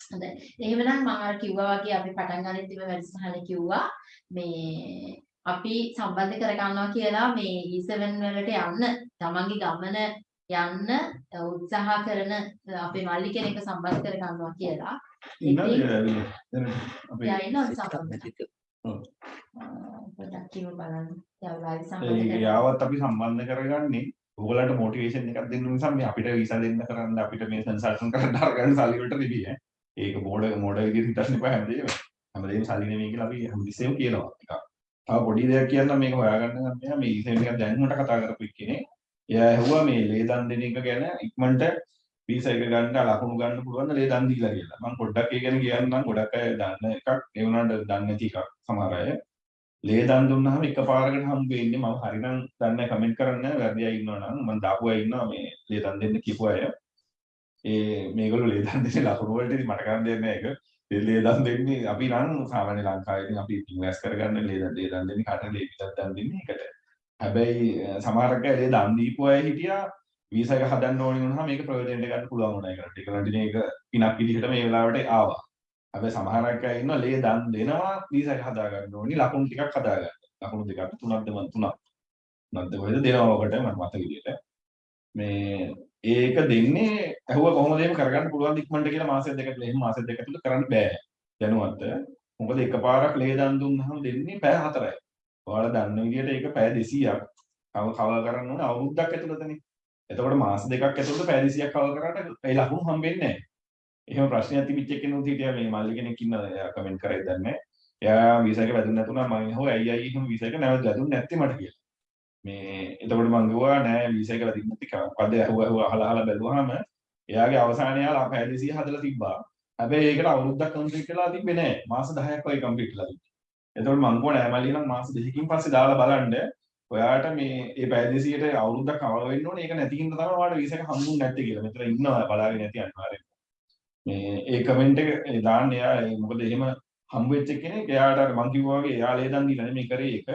හොඳයි. එහෙමනම් මම අර කිව්වා වගේ අපි පටන් ගන්න තිබෙන වැඩසටහන කිව්වා මේ අපි සම්බන්ධ කර ගන්නවා කියලා මේ E7 වලට යන්න තමන්ගේ ගමන යන්න උත්සාහ කරන අපේ මල්ලි කෙනෙක්ව සම්බන්ධ කර ගන්නවා කියලා. ඉතින්- අපේ කිව්ව බලන්න. ඒ සම්බන්ධ යාවත් අපි සම්බන්ධ කරගන්නේ ඕගලන්ට මොටිවේෂන් එකක් දෙන්න නිසා මේ අපිට වීසා දෙන්න කරන්න අපිට මේ කන්සල්ටන් කරන්න අරගන්න සල්ලි වලට නෙවෙයි ඈ. ඒක මෝඩ මෝඩ විදිහට හිතන්න එපා හැමදේම. හැමදේම සල්ලි නෙවෙයි කියලා අපි හැමතිස්සෙම කියනවා. එක. තව පොඩි දෙයක් කියන්න මේක හොයාගන්න මෙයා මේ ඊසෙන් එකක් දැනුමට කතා කරපු කෙනෙක්. එයා ඇහුවා මේ ලේ දන් දෙන එක ගැන ඉක්මනට වීසා එක ගන්න ලකුණු ගන්න පුළුවන් ලේ දන් දීලා කියලා. මම පොඩ්ඩක් ඒ ගැන කියන්නම් ගොඩක් අය දන්න එකක්. ඒ වුණාට දන්නේ නැති එකක් සමහර අය. ලේ දන් දුන්නාම එකපාරකට හම්බ වෙන්නේ මම හරිනම් දන්නේ කමෙන්ට් කරන්න වැරදි අය ඉන්නවා නම් මම දාපු අය ඉන්නවා මේ ලේ දන් දෙන්න කියපු අය. ඒ මේගොල්ලෝ ලේ දන් දෙන්නේ ලකුණු වලට ඉතින් මට කරන්න දෙන්නේ නැහැ ඒක. ඒ ලේ දන් දෙන්නේ අපි නම් සාමාන්‍ය ලංකාවේ ඉතින් අපි ඉන්වෙස්ට් කරගන්න ලේ දන් ලේ දන් දෙන්නේ කාට ලේ පිටක් දන් දෙන්නේ ඒකට. හැබැයි අ, සමහරක් අය ලේ දන් දීපු අය හිටියා වීසා එක හදන්න ඕනේ වුණාම මේක ප්‍රයෝජනෙට ගන්න පුළුවන් වුණා. ඒකට ඒකට ඉතින් ඒක පිනක් විදිහට මේ වෙලාවට ආවා. හැබැයි සමහරක් අය ඉන්නවා ලේ දන් දෙනවා වීසා එක හදා ගන්න ඕනි ලකුණු ටිකක් හදා ගන්න. ලකුණු දෙකක් තුනක්ද මන් තුනක්. තුනක්ද කොහෙද දෙනවා ඔකට මට මතක විදියට. මේ ඒක දෙන්නේ ඇහුව කොහොමද එහෙම කරගන්න පුළුවන් ඉක්මනට කියලා මාසෙ දෙකකට එහෙම මාසෙ දෙක තුල කරන්න බෑ. දැනුවත්. මොකද එකපාරක් ලේ දන් දුන්නාම දෙන්නේ පැය හතරයි. ඔයාලා දන්න විදියට ඒක පැය 200ක් කව කව කරන්න ඕන අවුරුද්දක් ඇතුළතනේ. එතකොට මාස දෙකක් ඇතුළත පැය 200ක් කව කරාට ඒ ලකුණු හම්බෙන්නේ නැහැ. එහෙම ප්‍රශ්නයක් තිබිච්ච කෙනෙකුත් හිටියා මේ මල්ලි කෙනෙක් ඉන්නවා එයා කමෙන්ට් කරේ දන්නේ එයා වීසා එක වැදුනේ නැතුණා මම හෝ ඇයි ඇයි එහෙම වීසා එක නැවත වැදුන්නේ නැත්තේ මට කියලා. මේ එතකොට මම ගිහුවා නෑ වීසා එක වැදින්න නැති මොකද ඇහුවා ඇහුවා අහලා අහලා බැලුවාම එයාගේ අවසානයේ යාලා පැය 200 හදලා තිබ්බා. හැබැයි ඒකට අවුරුද්දක් කම්ප්ලීට් වෙලා තිබ්බේ නෑ. මාස 10ක් වගේ කම්ප්ලීට් වෙලා තිබ්බා. එතකොට මං කෝ නෑ මල්ලි නම් මාස දෙකකින් පස්සේ දාලා බලන්න. ඔයාට මේ ඒ පැය 200ට අවුරුද්දක් කවර වෙන්න ඕනේ. ඒක නැති හින්දා තමයි ඔයාලට වීසා එක හම්බුනේ නැත්තේ කියලා. මෙතන ඉන්නවා බලාගෙන නැති අනිවාර්යෙන්. මේ ඒ කමෙන්ට් එක දාන්න එයා ඒ මොකද එහෙම හම්බ වෙච්ච කෙනෙක් එයාට අර මං කිව්වා වගේ එයා ලේදන් දීලා නෙමෙයි කරේ ඒක.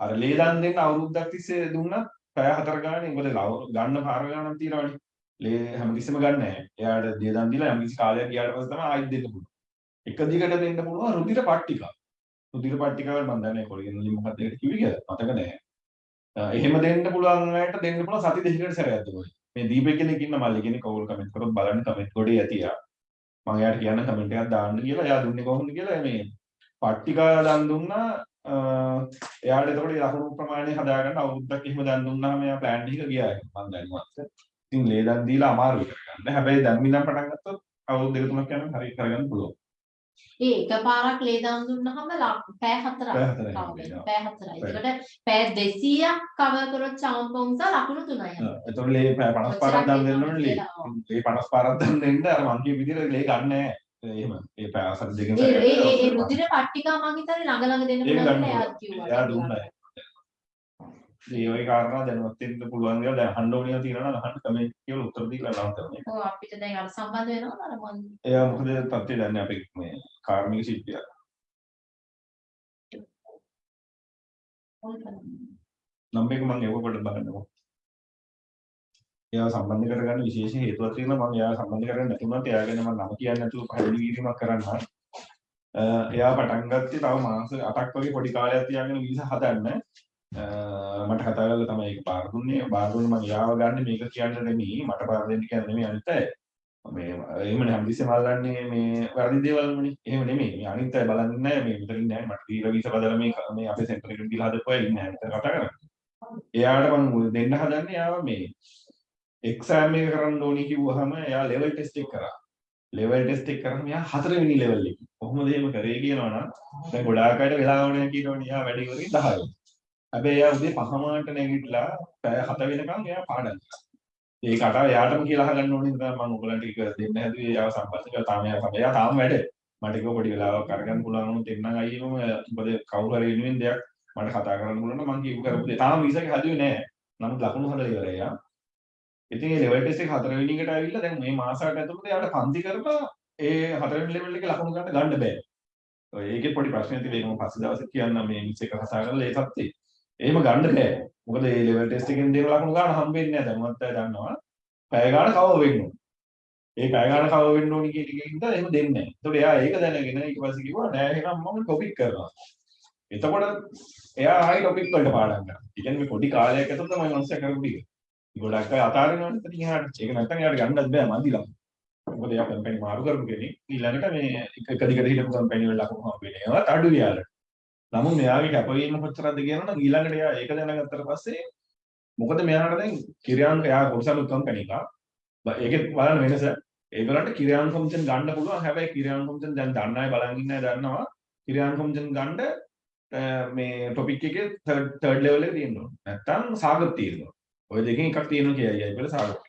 අර ලේදන් දෙන්න අවුරුද්දක් තිස්සේ දුන්නත් පැය හතර ගානේ මොකද ලව- ගන්න පාර ගානක් තියෙනවනේ. ලේ හැමතිස්සෙම ගන්න නැහැ. එයාට ලේදන් දීලා යම් කිසි කාලයක් ගියාට පස්සේ තමයි ආයෙත් දෙන්න පුළුවන්. එක දිගට දෙන්න පුළුවන් රුධිර පට්ටිකා. රුධිර පට්ටිකාවල් මම දන්නේ නැහැ කොළගෙනලි මොකක්ද ඒකට කිව්වේ කියලා. මතක නැහැ. අ, එහෙම දෙන්න පුළුවන් අයට දෙන්න පුළුවන් සති දෙකකට සැරයක් දුන්නා. මේ දීපේ කෙනෙක් ඉන්න මල්ලි කෙනෙක් කවුරු කමෙන්ට් කරොත් බලන්න කමෙන්ට් ගොඩේ ඇති යා. මම එයාට කියන්න කමෙන්ට් එකක් දාන්න කියලා. එයා දුන්නේ කොහොමද කියලා මේ පට්ටිකා දන් දුන්නා අ, එයාට එතකොට ඒ ලකුණු ප්‍රමාණය හදාගන්න අවුරුද්දක් එහෙම දන් දුන්නාම එයා ප්ලෑන් එක ගියා මම දැනුවත්. ඉතින් ලේ දන් දීලා අමාරු කරගන්න. හැබැයි දැන් මිනම් පටන් ගත්තොත් අවුරුදු දෙක තුනක් යනකොට හරි කරගන්න පුළුවන්. ඒ එකපාරක් ලේ දාන් දුන්නාම පැය හතරක් පැය හතරයි කවර හම්බෙන්නේ. වෙනවා. පැය හතරයි. ඒකට පැය 200ක් කවර් කරොත් චවුම්පොන්ස ලකුණු 3යි. එතකොට ලේ 50 පාරක් දන් දෙන්න ඕනේ ලේ. ලේ 50 පාරක් දන් දෙන්න අර මං කිය විදිහට ලේ ගන්න නැහැ. එහෙම ඒ පැය හතර දෙකෙන් ඒ ඒ රුධිර පට්ටිකා මං හිතන්නේ ළඟ ළඟ දෙන්න පුළුවන් කියලා එයාත්. කිව්වා. එයා දුන්නා. ඒ වගේ කාරණා දැනුවත් වෙන්න පුළුවන් දේවල් දැන් අහන්න ඕනිය තියෙනවා නම් අහන්න කමෙන්ට් කියලා උත්තර දීලා නම් කරන්නේ. ඔව් අපිට දැන් අර සම්බන්ධ වෙනවා අර මං එයා මොකද තත්ත්වය දන්නේ අපේ මේ කාර්මික ශිල්පියා. නම් එක මම ඒව පොඩ්ඩක් බලන්නකෝ. එයාව සම්බන්ධ කරගන්න විශේෂ හේතුවක් තියෙනවා මම එයාව සම්බන්ධ කරගන්න නැතුණත් එයා ගැන මම නම කියන්නේ නැතුව පැහැදිලි කිරීමක් කරන්න. එයා පටන් ගත්තේ තව මාස 8ක් වගේ පොඩි කාලයක් තියාගෙන වීසා හදන්න. අ, මට කතා කරලා තමයි ඒක පාර දුන්නේ. පාර දුන්නේ මම එයාව ගන්න මේක කියන්න නෙමෙයි මට පාර දෙන්න කියන්නේ නෙමෙයි අනිත් අය. මේ එහෙමනේ හැමතිස්සෙම අල්ලන්නේ මේ වැරදි දේවල් වනේ. එහෙම නෙමෙයි. මේ අනිත් අය බලන්නේ නැහැ මේ විතර ඉන්නේ නැහැ. මට දීලා වීසා බදලා මේ මේ අපේ සෙන්ටර් එකට දීලා හදපුවා ඉන්නේ නැහැ. විතර කතා කරන්නේ. එයාට මම දෙන්න හදන්නේ එයාව මේ එක්සෑම් එක කරන්න ඕනි කිව්වහම එයා ලෙවල් ටෙස්ට් එක කරා. ලෙවල් ටෙස්ට් එක කරාම එයා හතරවෙනි ලෙවල් එක. කොහොමද එහෙම කරේ කියනවනම් දැන් ගොඩාක් අයට වෙලාව නැහැ කියනවනේ එයා වැඩි කරේ 10. හැබැයි එයා උදේ පහමාට නැගිටලා පැය 7 වෙනකම් එයා පාඩම් කරා. ඒක අට එයාටම කියලා අහගන්න ඕනේ නිසා මම ඔයගලන්ට ඒක දෙන්න හැදුවේ එයාව සම්බන්ධ කරලා තාම එයා තමයි එයා තාම වැඩ. මට ඒක පොඩි වෙලාවක් අරගන්න පුළුවන් වුණොත් එන්නම් අයියම මොකද කවුරු හරි වෙනුවෙන් දෙයක් මට කතා කරන්න පුළුවන් නම් මම කියපු කරපු දේ තාම වීසා එක හදුවේ නැහැ. නමුත් ලකුණු හදලා ඉවරයි එයා. ඉතින් ඒ ලෙවල් ටෙස්ට් එක හතරවෙනි එකට ඇවිල්ලා දැන් මේ මාසකට ඇතුළත එයාට පන්ති කරලා ඒ හතරවෙනි ලෙවල් එකේ ලකුණු ගන්න ගන්න බෑ. ඔය ඒකේ පොඩි ප්‍රශ්නයක් තියෙනවා මම පස්සේ දවසේ කියන්නම් මේ මිස් එක කතා කරලා ඒ තත්ත්වේ. එහෙම ගන්න බෑ. මොකද මේ ලෙවල් ටෙස්ට් එකෙන් දෙන ලකුණු ගන්න හම්බෙන්නේ නැහැ. දැනුවත් අය දන්නවා. පැය ගාන කව වෙන්න ඕන. ඒ පැය ගාන කව වෙන්න ඕනි කියන එකකින්ද එහෙම දෙන්නේ නැහැ. ඒතකොට එයා ඒක දැනගෙන ඊට පස්සේ කිව්වා නෑ එහෙනම් මම ටොපික් කරනවා. එතකොට එයා ආයි ටොපික් වලට පාඩම් කරනවා. ඒ කියන්නේ මේ පොඩි කාලයක් ඇතුළත තමයි මනුස්සයා කරපු ටික. ගොඩක් අය අතාරිනවනේ ඉතින් එහාට. ඒක නැත්තම් එයාට ගන්නත් බෑ මන්දිලා. මොකද එයා කම්පැනි මාරු කරපු කෙනෙක්. ඊළඟට මේ එක එක දිගට හිටපු කම්පැනි වල ලකුණු හම්බෙන්නේ. ඒවත් අඩු යාලට. නමුත් මෙයාගේ කැපවීම කොච්චරද කියනවනම් ඊළඟට එයා ඒක දැනගත්තට පස්සේ මොකද මෙයාට දැන් කිරියාන් එයා කොටසලු කම්පැනි එක. ඒකෙත් බලන්න වෙනස. ඒගොල්ලන්ට කිරියාන් කොමිෂන් ගන්න පුළුවන්. හැබැයි කිරියාන් කොමිෂන් දැන් දන්න අය බලන් ඉන්න අය දන්නවා. කිරියාන් කොමිෂන් ගන්න අ, මේ ටොපික් එකේ තර්ඩ් තර්ඩ් ලෙවල් එක තියෙන්න ඕන. නැත්තම් සාගත තියෙනවා. ඔය දෙකෙන් එකක් තියෙනවා කියයි අය වල සාගත.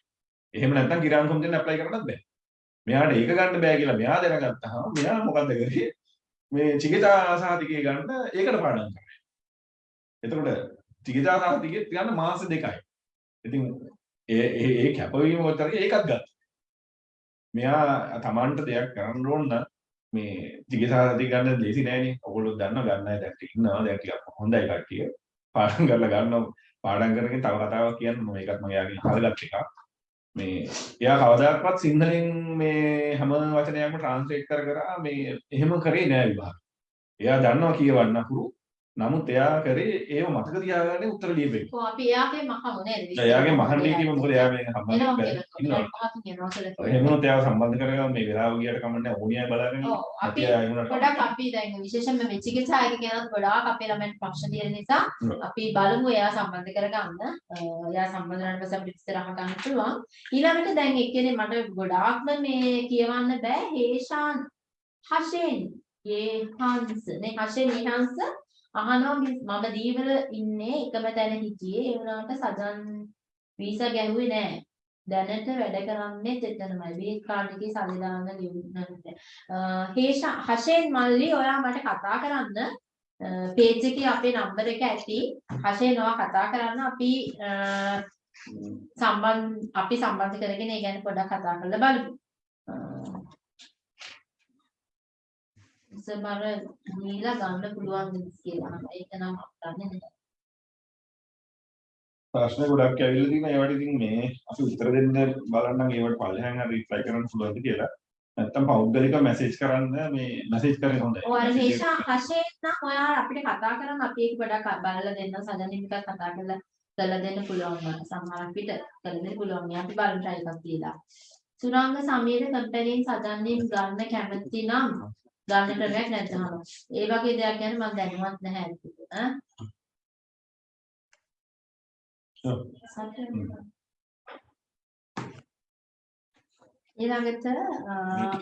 එහෙම නැත්තම් කිරියාන් කොමිෂන් ඇප්ලයි කරන්නත් බෑ. මෙයාට ඒක ගන්න බෑ කියලා මෙයා දැනගත්තාම මෙයා මොකද්ද කරේ? මේ චිකිතා සාහිතිකය ගන්න ඒකට පාඩම් කරනවා. එතකොට චිකිතා සාහිතිකය ගන්න මාස දෙකයි. ඉතින් ඒ ඒ ඒ කැපවීම උතර ඒකත් ගත්තා. මෙයා තමන්ට දෙයක් කරන්න ඕන නම් මේ චිකිතා සාහිතික ගන්න ලේසි නෑනේ. ඔයගොල්ලෝ දන්නවා ගන්න අය දැන් ඉන්නවා දැන් ටිකක් හොඳයි කට්ටිය. පාඩම් කරලා ගන්නවා. පාඩම් කරගෙන තව කතාවක් කියන්න මම ඒකත් මම යාගෙන අහලගත් එකක්. මේ එයා කවදාකවත් සිංහලෙන් මේ හැම වචනයක්ම ට්‍රාන්ස්ලේට් කර කර මේ එහෙම කරේ නෑ විභාග. එයා දන්නවා කියවන්න අකුරු. නමුත් එයා කරේ ඒව මතක තියාගන්න උත්තර ලියපෙන්න. කො අපි එයාගේ මහමු නේද? එයාගේ මහන් නීතිය මොකද එයා මේ සම්බන්ධ කියලා. ඉන්නවා. එයාව සම්බන්ධ කරගන්න මේ වෙලාව ගියට කමන්නේ ඕනියයි බලාගෙන. ඔව් අපි ගොඩක් අපි දැන් විශේෂයෙන්ම මේ චිකිත්සායක කියනත් ගොඩාක් අපේ ළමයින්ට ප්‍රශ්න තියෙන නිසා ඔව්. අපි බලමු එයා සම්බන්ධ කරගන්න. එයා සම්බන්ධ වුණාට පස්සේ අපිට ඉස්සරහ ගන්න පුළුවන්. ඊළඟට දැන් එක්කෙනේ මට ගොඩාක්ම මේ කියවන්න බෑ හේෂාන් හෂෙන් හේහන්ස් නේ හෂෙන් හේහන්ස් අහනවා මිස් මම දීවල ඉන්නේ එකම තැන හිටියේ ඒ වුණාට සජන් වීසා ගැහුවේ නෑ. දැනට වැඩ කරන්නේ එතනමයි. බීට් කාඩ් එකේ සල්ලි දාන්න ලියුම් හේෂා හෂෙන් මල්ලි ඔයා මට කතා කරන්න පේජ් එකේ අපේ නම්බර එක ඇති හෂේ නොවා කතා කරන්න අපි අ, සම්බන්ධ අපි සම්බන්ධ කරගෙන ඒ ගැන පොඩ්ඩක් කතා කරලා බලමු. ඉස්සරහට නීලා ගන්න පුළුවන් කියලා. ඒක නම් දන්නේ නැහැ. ප්‍රශ්න ගොඩක් ඇවිල්ලා තියෙනවා ඒවට ඉතින් මේ අපි උත්තර දෙන්න බලන්නම් ඒවට පල්ලෙහාන් හරි රිප්ලයි කරන්න පුළුවන්ද කියලා. නැත්තම් පෞද්ගලික මැසේජ් කරන්න මේ මැසේජ් කරේ හොඳයි. ඔය අර හේෂා හෂේ නම් ඔයා අපිට කතා කරන්න අපි ඒක පොඩ්ඩක් බලලා දෙන්න සජනින් එකක් කතා කරලා කරලා දෙන්න පුළුවන්. සමහර අපිට කරලා දෙන්න පුළුවන්. මේ අපි බලන්න try එකක් තියලා. සුරංග සමීර කම්පැනින් සජනින් ගන්න කැමති නම් ගන්න ක්‍රමයක් නැත්නම් ඒ වගේ දෙයක් ගැන මම දැනුවත් නැහැ. ඈ. ඊළඟට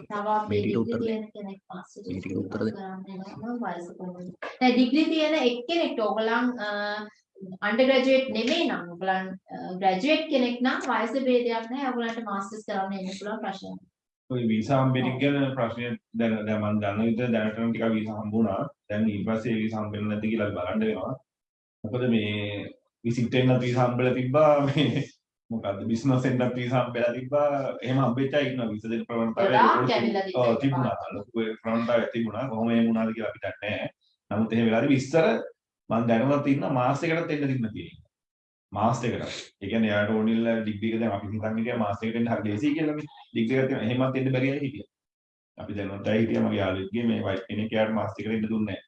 තව අපි ඩිග්‍රී තියෙන කෙනෙක් මාස්ටර් මේකට උත්තර දෙන්න. කරන්න වයස කොහොමද? දැන් ඩිග්‍රී තියෙන එක්කෙනෙක්ට ඕගලන් අන්ඩර් ග්‍රැජුවේට් නෙමෙයි නම් ඕගලන් ග්‍රැජුවේට් කෙනෙක් නම් වයස ભેදයක් නැහැ ඕගලන්ට මාස්ටර්ස් කරන්න එන්න පුළුවන් ප්‍රශ්නයක්. ඔය වීසා හම්බෙන්න ගැන ප්‍රශ්නය දැන් දැන් මම දන්න විදිහට දැනට නම් ටිකක් වීසා හම්බුණා. දැන් ඊට පස්සේ වීසා හම්බෙන්නේ නැද්ද කියලා බලන්න වෙනවා. මොකද මේ විසිට් එකක් වීසා හම්බෙලා තිබ්බා මේ මොකද්ද බිස්නස් එකක් වීසා හම්බෙලා තිබ්බා. එහෙම හම්බෙච්ච අය ඉන්නවා වීසා දෙන ප්‍රවණතාවය. ඔව් තිබුණා. ලොකු ප්‍රවණතාවයක් තිබුණා. කොහොම එහෙම වුණාද කියලා අපිට නැහැ. නමුත් එහෙම වෙලාදී විස්තර මම දැනුවත් ඉන්න මාස් එකකට එන්න තිබුණා තියෙනවා. මාස් එකකට. ඒ කියන්නේ යාට ඕනිල්ල ඩිග්‍රී එක දැන් අපි හිතන්නේ කියලා මාස් එකකට එන්න හරි ලේසි කියලා මේ. ඩිග්‍රී තියෙනවා. එහෙමත් එන්න බැරි අය හිටියා. අපි දැනුවත් අය හිටියා මගේ යාළුවෙක්ගේ මේ වයිෆ් කෙනෙක් යාට මාස් එකකට එන්න දුන්නේ නැහැ.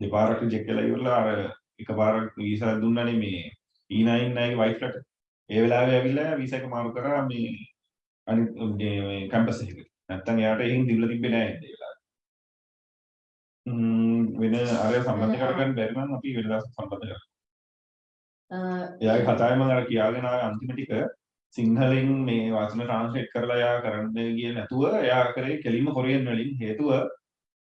දෙපාරක් රිජෙක්ට් කළා ඉවරලා අර එකපාරක් වීසා දුන්නානේ මේ E9 නායගේ වයිෆ්ලට. ඒ වෙලාවේ ඇවිල්ලා වීසා එක මාරු කරා මේ අනිත් මේ කැම්පස් එකකට. නැත්තම් එයාට එහෙන් දිවිලා තිබ්බේ නැහැ ඒ වෙලාවේ. ම්ම් වෙන අර සම්බන්ධ කරගන්න බැරි නම් අපි වෙන දවසක් සම්බන්ධ කරමු. අ, එයාගේ කතාවේ මම අර කියාගෙන ආවේ අන්තිම ටික සිංහලෙන් මේ වචන ට්‍රාන්ස්ලේට් කරලා එයා කරන්න ගියේ නැතුව එයා කරේ කෙලින්ම කොරියන් වලින් හේතුව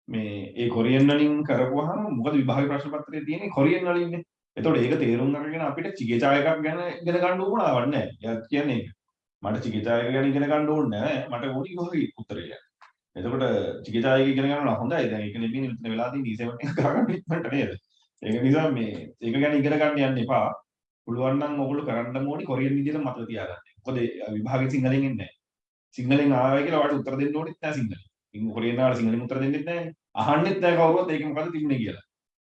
මේ ඒ කොරියන් වලින් කරපුවාම මොකද විභාග ප්‍රශ්න පත්‍රයේ තියෙන්නේ කොරියන් වලින්නේ. එතකොට ඒක තේරුම් අරගෙන අපිට චිකිචා එකක් ගැන ඉගෙන ගන්න උවමනාවක් නැහැ. එයා කියන්නේ ඒක. මට චිකිචා එක ගැන ඉගෙන ගන්න ඕනේ නැහැ. මට ඕනි කොහොමද උත්තරය. එතකොට චිකිචා එක ඉගෙන ගන්නවා හොඳයි. දැන් ඒක නෙමෙයි මෙතන වෙලා තියෙන D7 e එක ගන්න ඉක්මනට නේද? ඒක නිසා මේ ඒක ගැන ඉගෙන ගන්න යන්න එපා. පුළුවන් නම් ඔයගොල්ලෝ කරන්න ඕනි කොරියන් විදිහට මතක තියාගන්න. මොකද ඒ විභාගෙ සිංහලෙන් එන්නේ නැහැ. සිංහලෙන් ආවයි කියලා ඔයාලට උත්තර දෙන්න ඕනෙත් නැහැ සිංහලෙන්. ඉතින් කොරියන් ආවලා සිංහලෙන් උත්තර දෙන්නෙත් නැහැ. අහන්නෙත් නැහැ කවුරුවත් ඒක මොකද තිබුණේ කියලා.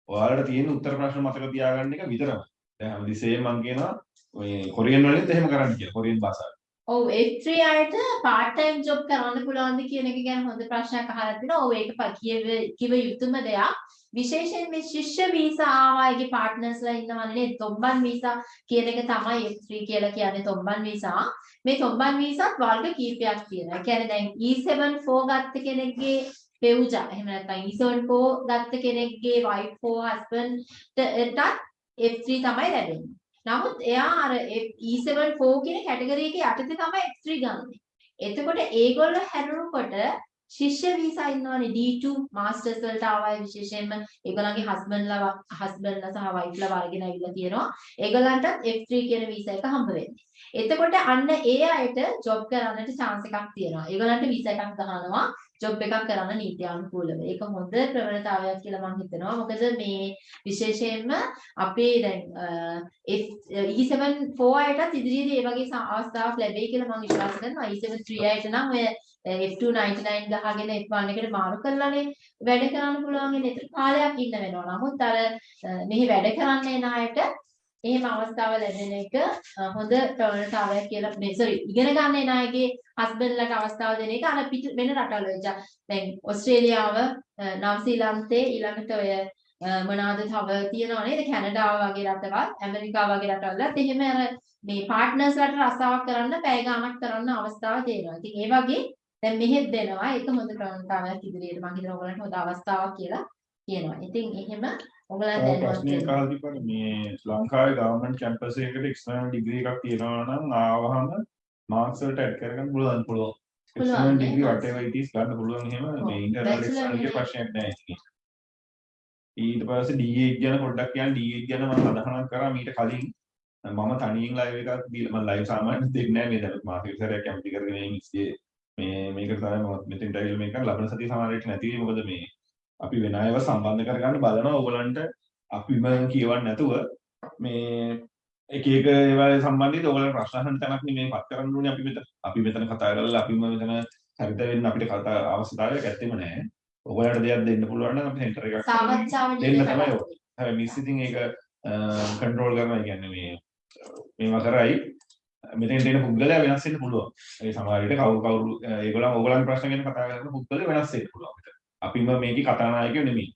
ඔයාලට තියෙන උත්තර ප්‍රශ්න මතක තියාගන්න එක විතරමයි. දැන් හැමතිස්සෙම මම කියනවා මේ කොරියන් වලින්ත් එහෙම කරන්න කියලා. කොරියන් භාෂාවෙන්. ඔව් F3 අයට part time job කරන්න පුළුවන්ද කියන එක ගැන හොඳ ප්‍රශ්නයක් අහලා තිනවා. ඔව් ඒක ප- කියව කිව යුතුම දෙයක්. විශේෂයෙන් මේ ශිෂ්‍ය වීසා ආවාගේ පාර්ට්නර්ස්ලා ඉන්නවනේ තොම්බන් වීසා කියන එක තමයි F3 කියලා කියන්නේ තොම්බන් වීසා. මේ තොම්බන් වීසාත් වර්ග කීපයක් තියෙනවා. ඒ කියන්නේ දැන් E74 ගත්ත කෙනෙක්ගේ පෙවුජා එහෙම නැත්නම් E74 ගත්ත කෙනෙක්ගේ wife for husband ටත් F3 තමයි ලැබෙන්නේ. නමුත් එයා අර E74 කියන කැටගරි එකේ යටතේ තමයි F3 ගන්නෙ. එතකොට ඒගොල්ලෝ හැරුණකොට ශිෂ්‍ය වීසා ඉන්නවනේ D2 මාස්ටර්ස් වලට ආවයි විශේෂයෙන්ම ඒගොල්ලන්ගේ හස්බන්ඩ්ලා හස්බන්ඩ්ලා සහ වයිෆ්ලා වර්ගෙන ඇවිල්ලා තියෙනවා. ඒගොල්ලන්ටත් F3 කියන වීසා එක හම්බ වෙන්නේ. එතකොට අන්න ඒ අයට ජොබ් කරන්නට chance එකක් තියෙනවා. ඒගොල්ලන්ට වීසා එකක් ගහනවා ජොබ් එකක් කරන්න නීත්‍යානුකූලව. ඒක හොඳ ප්‍රවණතාවයක් කියලා මම හිතනවා. මොකද මේ විශේෂයෙන්ම අපේ දැන් අ, F- E74 අයටත් ඉදිරියේදී මේ වගේ සා- අවස්ථාවක් ලැබෙයි කියලා මම විශ්වාස කරනවා. E73 අයට නම් ඔය F299 ගහගෙන F1 එකට මාරු කරලානේ වැඩ කරන්න පුළුවන් වෙන ඒතර කාලයක් ඉන්න වෙනවා. නමුත් අර අ, මෙහි වැඩ කරන්න එන අයට එහෙම අවස්ථාව ලැබෙන එක අ, හොඳ ප්‍රවණතාවයක් කියලා මේ sorry ඉගෙන ගන්න එන අයගේ හස්බන්ඩ්ලට අවස්ථාව දෙන එක අර පිට වෙන රටවල වෙච්ච දැන් ඕස්ට්‍රේලියාව අ, නවසීලන්තේ ඊළඟට ඔය අ, මොනවාද තව තියෙනව නේද කැනඩාව වගේ රටවල් ඇමරිකාව වගේ රටවල්ලත් එහෙම අර මේ පාර්ට්නර්ස්ලාට රස්සාවක් කරන්න පැය ගාණක් කරන්න අවස්ථාව තියෙනවා. ඉතින් ඒ වගේ දැන් මෙහෙත් දෙනවා. ඒක හොඳ ප්‍රවණතාවයක් ඉදිරියට මම හිතනවා ඔයගලන්ට හොඳ අවස්ථාවක් කියලා කියනවා. ඉතින් එහෙම ඔයගලන් දැනවත්. අහලා තිබ්බනේ මේ ශ්‍රී ලංකාවේ ගවර්න්මන්ට් කැම්පස් එකකට එක්ස්ටර්නල් ඩිග්‍රී එකක් තියෙනවා නම් ආවහම මාක්ස් වලට ඇඩ් කරගන්න පුළුවන් පුළුවන්. External. Degree whatever it is ගන්න පුළුවන් එහෙම මේ ඉන්ටර්නල් එක්ස්ටර්නල් එකේ. ප්‍රශ්නයක් නැහැ ඉතින්. ඊට පස්සේ D8 ගැන පොඩ්ඩක් කියන්න D8 ගැන මම සඳහන් කරා මීට කලින් මම තනියෙන් ලයිව් එකක් දීලා මම ලයිව් සාමාන්‍යයෙන් දෙන්නේ නැහැ මේ දැන් මාසෙක සැරයක් කැමති කරගෙන ඉන්නේ මේ මේක තමයි මම මෙතෙන්ට ඇවිල්ලා මේක ලබන සතිය සමහරවිට නැති මොකද මේ අපි වෙන අයව සම්බන්ධ කරගන්න බලනවා ඕගලන්ට අපිම කියවන්න නැතුව මේ එක එක ඒවා සම්බන්ධයෙන් ඕගලන්ට ප්‍රශ්න අහන්න තැනක් නෙමෙයි පත් කරන්න ඕනේ අපි මෙතන. අපි මෙතන කතා කරලා අපිම මෙතන හරිත වෙන්න අපිට කතා අවශ්‍යතාවයක් ඇත්තෙම නැහැ. ඕගලන්ට දෙයක් දෙන්න පුළුවන් නම් අපි සෙන්ටර් එකක් දෙන්න තමයි ඕක. හැබැයි මිස් ඉතින් ඒක කන්ට්‍රෝල් කරනවා කියන්නේ මේ මේවා කරයි මෙතෙන්ට එන පුද්ගලයා වෙනස් වෙන්න පුළුවන්. ඒ සමහර විට කවුරු කවුරු ඒගොල්ලන් ඕගොල්ලන් ප්‍රශ්න ගැන කතා කරන පුද්ගලයා වෙනස් වෙන්න පුළුවන්. අපිම මේකේ කතානායකයෝ නෙමෙයි.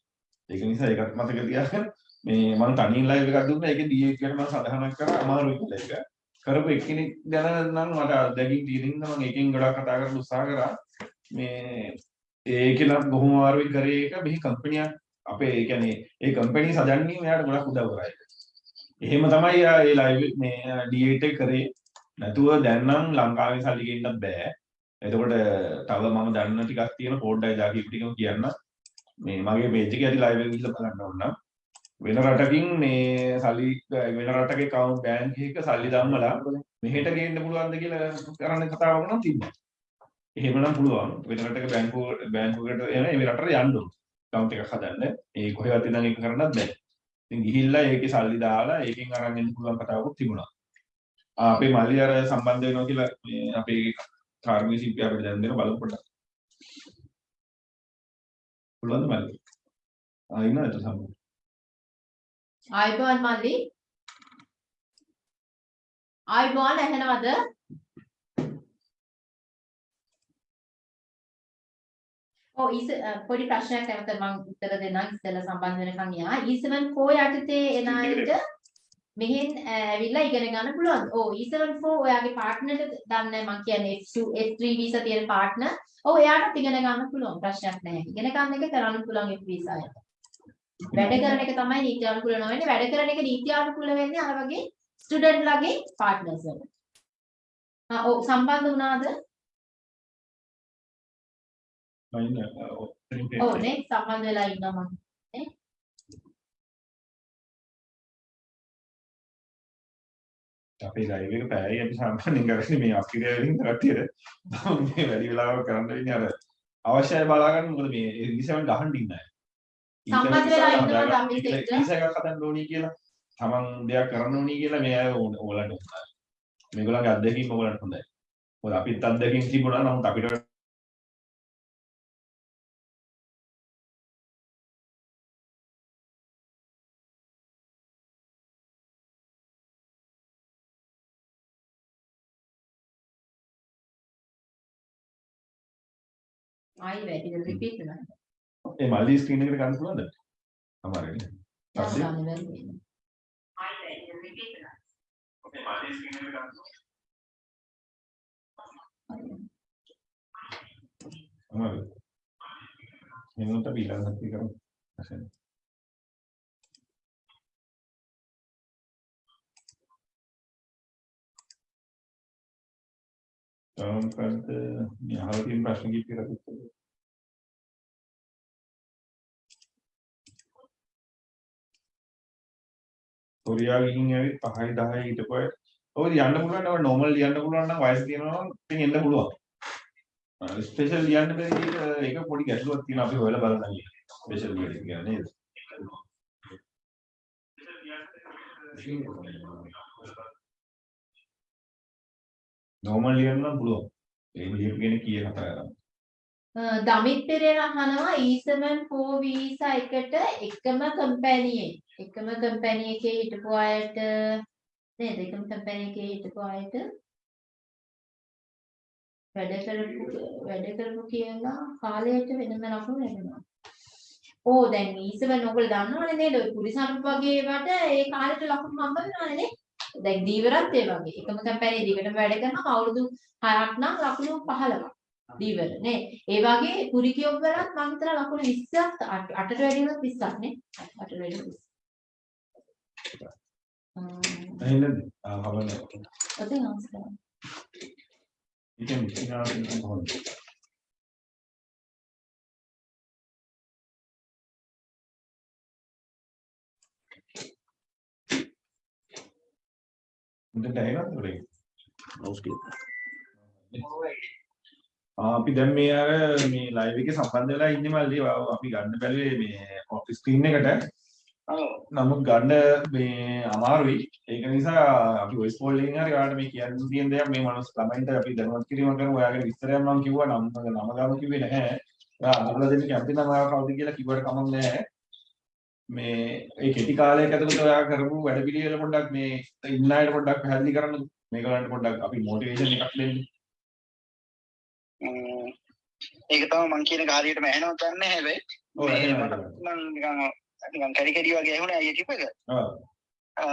ඒක නිසා ඒකත් මතක තියාගන්න. මේ මම තනියෙන් ලයිව් එකක් දුන්නා. ඒකේ DA ගැන මම සඳහනක් කරා අමාරුයි කියලා ඒක. කරපු එක්කෙනෙක් ගැන නම් මට අත්දැකීම් තියෙන හින්දා මම ඒකෙන් ගොඩක් කතා කරන්න උත්සාහ කරා. මේ ඒක නම් බොහොම අමාරුයි කරේ එක මෙහි කම්පැනියක් අපේ ඒ කියන්නේ ඒ කම්පැනි සදන්නේ මෙයාට ගොඩක් උදව් කරා ඒක. එහෙම තමයි යා ඒ ලයිව් මේ ඩීඑට් එක කරේ. නැතුව දැන් නම් ලංකාවේ සල්ලි ගෙන්නත් බෑ. එතකොට තව මම දන්න ටිකක් තියෙන පොඩ්ඩයි දාකි ටිකම කියන්න. මේ මගේ පේජ් එකේ ඇති ලයිව් එක ගිහලා බලන්න ඕන නම් වෙන රටකින් මේ සල්ලි වෙන රටක account bank එකක සල්ලි දැම්මලා මෙහෙට ගේන්න පුළුවන්ද කියලා කරන්න කතාවක් නම් තිබ්බා. එහෙමනම් පුළුවන් වෙන රටක බැංකුව බැංකුවකට එන ඒ රටට යන්න ඕන. account එකක් හදන්න. ඒ කොහෙවත් ඉඳන් ඒක කරන්නත් බෑ. ඉතින් ගිහිල්ලා ඒකේ සල්ලි දාලා ඒකෙන් අරන් එන්න පුළුවන් කතාවකුත් තිබුණා. ආ, අපේ මල්ලි අර සම්බන්ධ වෙනවා කියලා මේ අපේ කාර්මික ශිල්පියා අපිට දැන් දෙන බලමු පොඩ්ඩක්. පුළුවන්ද මල්ලි? ආ ඉන්නවද සම්බන්ධ? ආයිබෝන් මල්ලි ආයිබෝන් ඇහෙනවද ඔව් ඊස අ, පොඩි ප්‍රශ්නයක් නැවත මම උත්තර දෙන්නම් ඉස්සෙල්ලා සම්බන්ධ වෙනකන් යා E74 යටතේ එන අයට මෙහෙන් ඇවිල්ලා ඉගෙන ගන්න පුළුවන්. ඔව් E74 ඔයාගේ පාර්ට්නර්ට දන්නේ මම කියන්නේ F2 F3 වීසා තියෙන පාර්ට්නර්. ඔව් එයාට ඉගෙන ගන්න පුළුවන් ප්‍රශ්නයක් නැහැ. ඉගෙන ගන්න එක කරන්න පුළුවන් F වීසා යට. වැඩ කරන එක තමයි නීත්‍යානුකූල නොවෙන්නේ. වැඩ කරන එක නීත්‍යානුකූල වෙන්නේ අර වගේ ස්ටුඩන්ට් ලගේ පාර්ට්නර්ස් වල. ආ ඔව් සම්බන්ධ වුණාද? ඉන්න ඔව් නේ සම්බන්ධ වෙලා ඉන්නවා මම. අපේ ලයිව් එක පැයයි අපි සාමාන්‍යයෙන් කරන්නේ මේ අපිරිය වලින් කට්ටියට. මේ වැඩි වෙලාවක් කරන්න වෙන්නේ අර අවශ්‍යයි බලා ගන්න මොකද මේ ඉනිසෙවන් ගහන්න ඉන්නේ සම්බන්ධ වෙලා අපිට එක්ක? ඉනිසෙක් හදන්න ඕනි කියලා තමන් දෙයක් කරන්න ඕනි කියලා මේ අය ඕගලන්ට උත්සාහ මේගොල්ලන්ගේ අත්දැකීම් ඕගලන්ට හොඳයි. මොකද අපිත් අත්දැකීම් තිබුණා නමුත් අපිට ආයි වැඩි රිපීට් වෙනවා. ඒ මල්ලි ස්ක්‍රීන් එකට ගන්න පුළුවන්ද? අමාරුයි පස්සේ ගන්න බැරි වෙනවා. ඔකේ මල්ලි ස්ක්‍රීන් එකට ගන්න අමාරුයි එහෙනම් අපි ඊළඟ සතිය කරමු අසන්න තවමත් මේ අහලා තියෙන ප්‍රශ්න කිහිපයක් උත්තර දෙන්න. කොරියාව ගිහින් ඇවිත් 5යි 10යි හිටපු අය ඔය යන්න පුළුවන් නම් නෝමල් ලියන්න පුළුවන් නම් වයස තියෙනවා නම් ඉතින් එන්න පුළුවන්. ස්පෙෂල් ලියන්න බැරි එක ඒක පොඩි ගැටලුවක් තියෙනවා අපි හොයලා බලන්න කියලා. ස්පෙෂල් ලියන්න කියන්නේ නේද? නෝමල් ලියන්න නම් පුළුවන්. ඒ ලියපු කෙනෙක් කීය කතා කරන්නේ. අ, දමිත් පෙරේරා අහනවා E74 වීසා එකට එකම කම්පැනියේ එකම කම්පැනි එකේ හිටපු අයට නේද එකම කම්පැනි එකේ හිටපු අයට වැඩ කරපු වැඩ කරපු කියලා කාලයට වෙනම ලකුණු ලැබෙනවා. ඕ දැන් E7 ඔයගොල්ලෝ දන්නවනේ නේද ඔය පුරිසම්ප වගේ ඒවට ඒ කාලෙට ලකුණු හම්බ වෙනවනේ නේ. දැන් දීවරත් ඒ වගේ එකම කම්පැනි දිගටම වැඩ කරනවා අවුරුදු 6ක් නම් ලකුණු 15ක්. දීවර නේ ඒ වගේ කුරිකියොබ් වලත් මම හිතලා ලකුණු 20ක් 8ට වැඩි වුණොත් 20ක් නේ 8ට වැඩි වුණොත් 20. එහෙනම් ආ හවන ඔතෙන් අවස්ථාව. ඉතින් ඉතින් කොහොමද? උන්ට ඇහෙනවද උඩින්? Mouse click. අපි දැන් මේ අර මේ ලයිව් එකේ සම්බන්ධ වෙලා ඉන්නේ මල්ලි. අපි ගන්න බැලුවේ මේ ඔෆිස් ස්ක්‍රීන් එකට. නමුත් ගන්න මේ අමාරුයි. ඒක නිසා අපි වොයිස් කෝල් එකෙන් හරි ඔයාලට මේ කියන්න තියෙන දේක් මේ මනුස්ස ළමයින්ට අපි දැනුවත් කිරීම කරමු ඔයාගේ විස්තරයක් මම කිව්වා නම් නම ගාම කිව්වේ නැහැ. ඔයා අඳුරලා දෙන්න කැමති නම් ඔයා කවුද කියලා කිව්වට කමක් නැහැ මේ ඒ කෙටි කාලයක ඇතුළත ඔයා කරපු වැඩ පිළිවෙල පොඩ්ඩක් මේ ඉන්න අයට පොඩ්ඩක් පැහැදිලි කරන්න මේගොල්ලන්ට පොඩ්ඩක් අපි මොටිවේෂන් එකක් දෙන්න. ම්ම්. ඒක තමයි මං කියන එක හරියටම ඇහෙනවද දන්නේ හැබැයි මේ මට නම් නිකන් නිකන් කැඩි කැඩි වගේ ඇහුණා අයියා කිව්ව එක. ඔව්. අ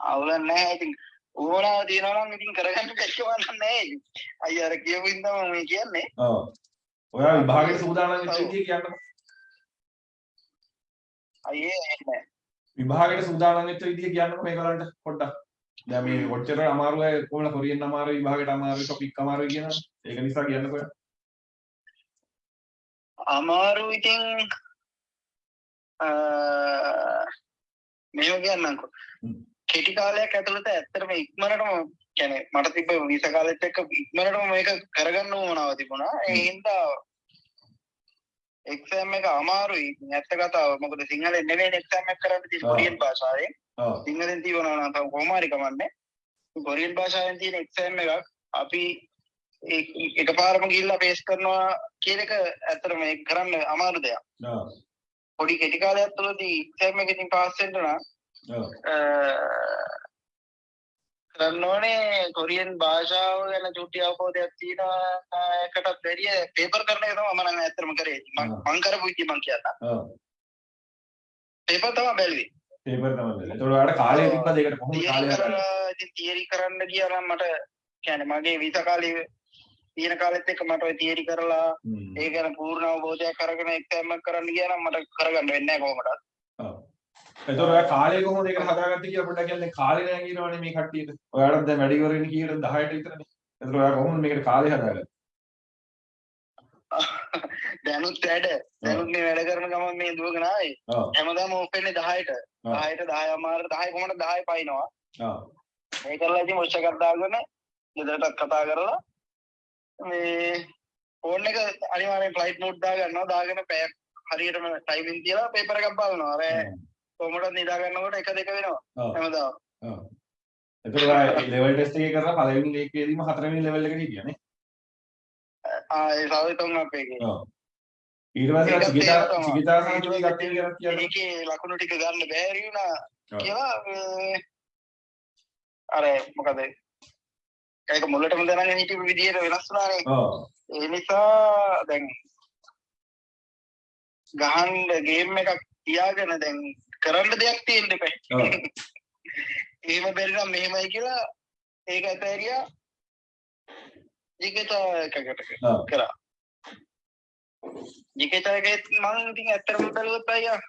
අවුලක් නැහැ. ඉතින් ඕනාව තියනවා නම් ඉතින් කරගන්න කැච්චවන්න නැහැ. ඉතින් අයියා අර කියපු ඉඳන් මම කියන්නේ. ඔව්. ඔයා විභාගයට සූදානම් වෙච්ච විදිය කියන්නකෝ අයියේ නැහැ විභාගයට සූදානම් වෙච්ච විදිය කියන්නකෝ මේගොල්ලන්ට පොඩ්ඩක්. දැන් මේ කොච්චර අමාරු අය කොහොමද කොරියන් අමාරු විභාගයට අමාරු ටොපික් අමාරු කියනවා. ඒක නිසා කියන්නකෝ. අමාරු ඉතින් අ මේව කියන්නම්කෝ. කෙටි කාලයක් ඇතුළත ඇත්තටම ඉක්මනටම කියන්නේ මට තිබ්බ වීසා කාලෙත් එක්ක ඉක්මනටම මේක කරගන්න ඕනාව තිබුණා ඒ හින්දා එක්සෑම් එක අමාරුයි ඇත්ත කතාව මොකද සිංහලෙන් නෙවෙයි එක්සෑම් එක කරන්න තියෙන්නේ. කොරියන් භාෂාවෙන්. සිංහලෙන් තියනවා නම් තව කොහොම හරි කමන්නේ කොරියන් භාෂාවෙන් තියෙන එක්සෑම් එකක් අපි එකපාරම ගිහිල්ලා පේස් කරනවා කියන එක ඇත්තටම ඒක කරන්න අමාරු දෙයක්. පොඩි කෙටි කාලයක් තුළදී එක්සෑම් එකකින් පාස් වෙන්න නම් කරන්න ඕනේ කොරියන් භාෂාව ගැන චුට්ටි අවබෝධයක් තියෙන එකටත් වැඩිය පේපර් කරන එක තමයි මම නම් ඇත්තටම කරේ. මම කරපු විදිහ මං කියන්නම්. ඔව්. පේපර් තමයි බැලුවේ. පේපර් තමයි බැලුවේ. ඒතකොට ඔයාලට කාලය තිබ්බද ඒකට කොහොමද කාලය ඉතින් තියරි කරන්න ගියා නම් මට කියන්නේ මගේ වීසා කාලේ තියෙන කාලෙත් එක්ක මට ඔය තියරි කරලා. ඒ ගැන පූර්ණ අවබෝධයක් අරගෙන එක්සෑම් එක කරන්න ගියා නම් මට කරගන්න වෙන්නේ නැහැ කොහොමද? ඔව්. ඒතකොට ඔයා කාලය කොහොමද ඒකට හදාගත්තේ කියලා පොඩ්ඩක් කියන්නේ කාලේ නෑ කියනවනේ මේ කට්ටියට. ඔයාලට දැන් වැඩි කරගෙන කීයටද 10ට විතරනේ. ඒතකොට ඔයා කොහොමද මේකට කාලය හදාගත්තේ? දැනුත් වැඩ දැනුත් මේ වැඩ කරන ගමන් මේ දුවගෙන ආවේ. හැමදාම ඕපෙන්නේ 10ට. ආ. 10ට 10 අමාරට 10 කොහොමද 10 පයින්නවා. ඔව්. මේ කරලා ඉතින් මොෂ එකක් දාගෙන ගෙදරටත් කතා කරලා මේ ෆෝන් එක අනිවාර්යෙන් ෆ්ලයිට් මෝඩ් දාගන්නවා දාගෙන පැයක් හරියටම ටයිමින් තියලා පේපර් එකක් බලනවා. කොහොමද නිදා ගන්නකොට එක දෙක වෙනවා. හැමදාම. ඔව්. එතකොට ඔයා ලෙවල් ටෙස්ට් එකේ කරලා පළවෙනි ලේකේදීම හතරවෙනි ලෙවල් එකට හිටියා නේ? ආ ඒ සාවේ තුන් අපේ එකේ. ඔව්. ඊට පස්සේ චිකිතා. චිකිතා සාන්තුගේ කට්ටිය කියලා කියන්නේ. ඒකේ ලකුණු ටික ගන්න බැරි වුණා. කියලා අර මොකද ඒක මුලටම දැනගෙන හිටපු විදියට වෙනස් වුණානේ. ඔව්. ඒ නිසා දැන් ගහන්න ගේම් එකක් තියාගෙන දැන් කරන්න දෙයක් තියෙන්න එපා. එහෙම බැරි නම් මෙහෙමයි කියලා ඒක ඇතෑරියා ජිකේත එකකට. කරා. ජිකේත එකේ මම ඉතින් ඇත්තටම බැලුවොත් අයියා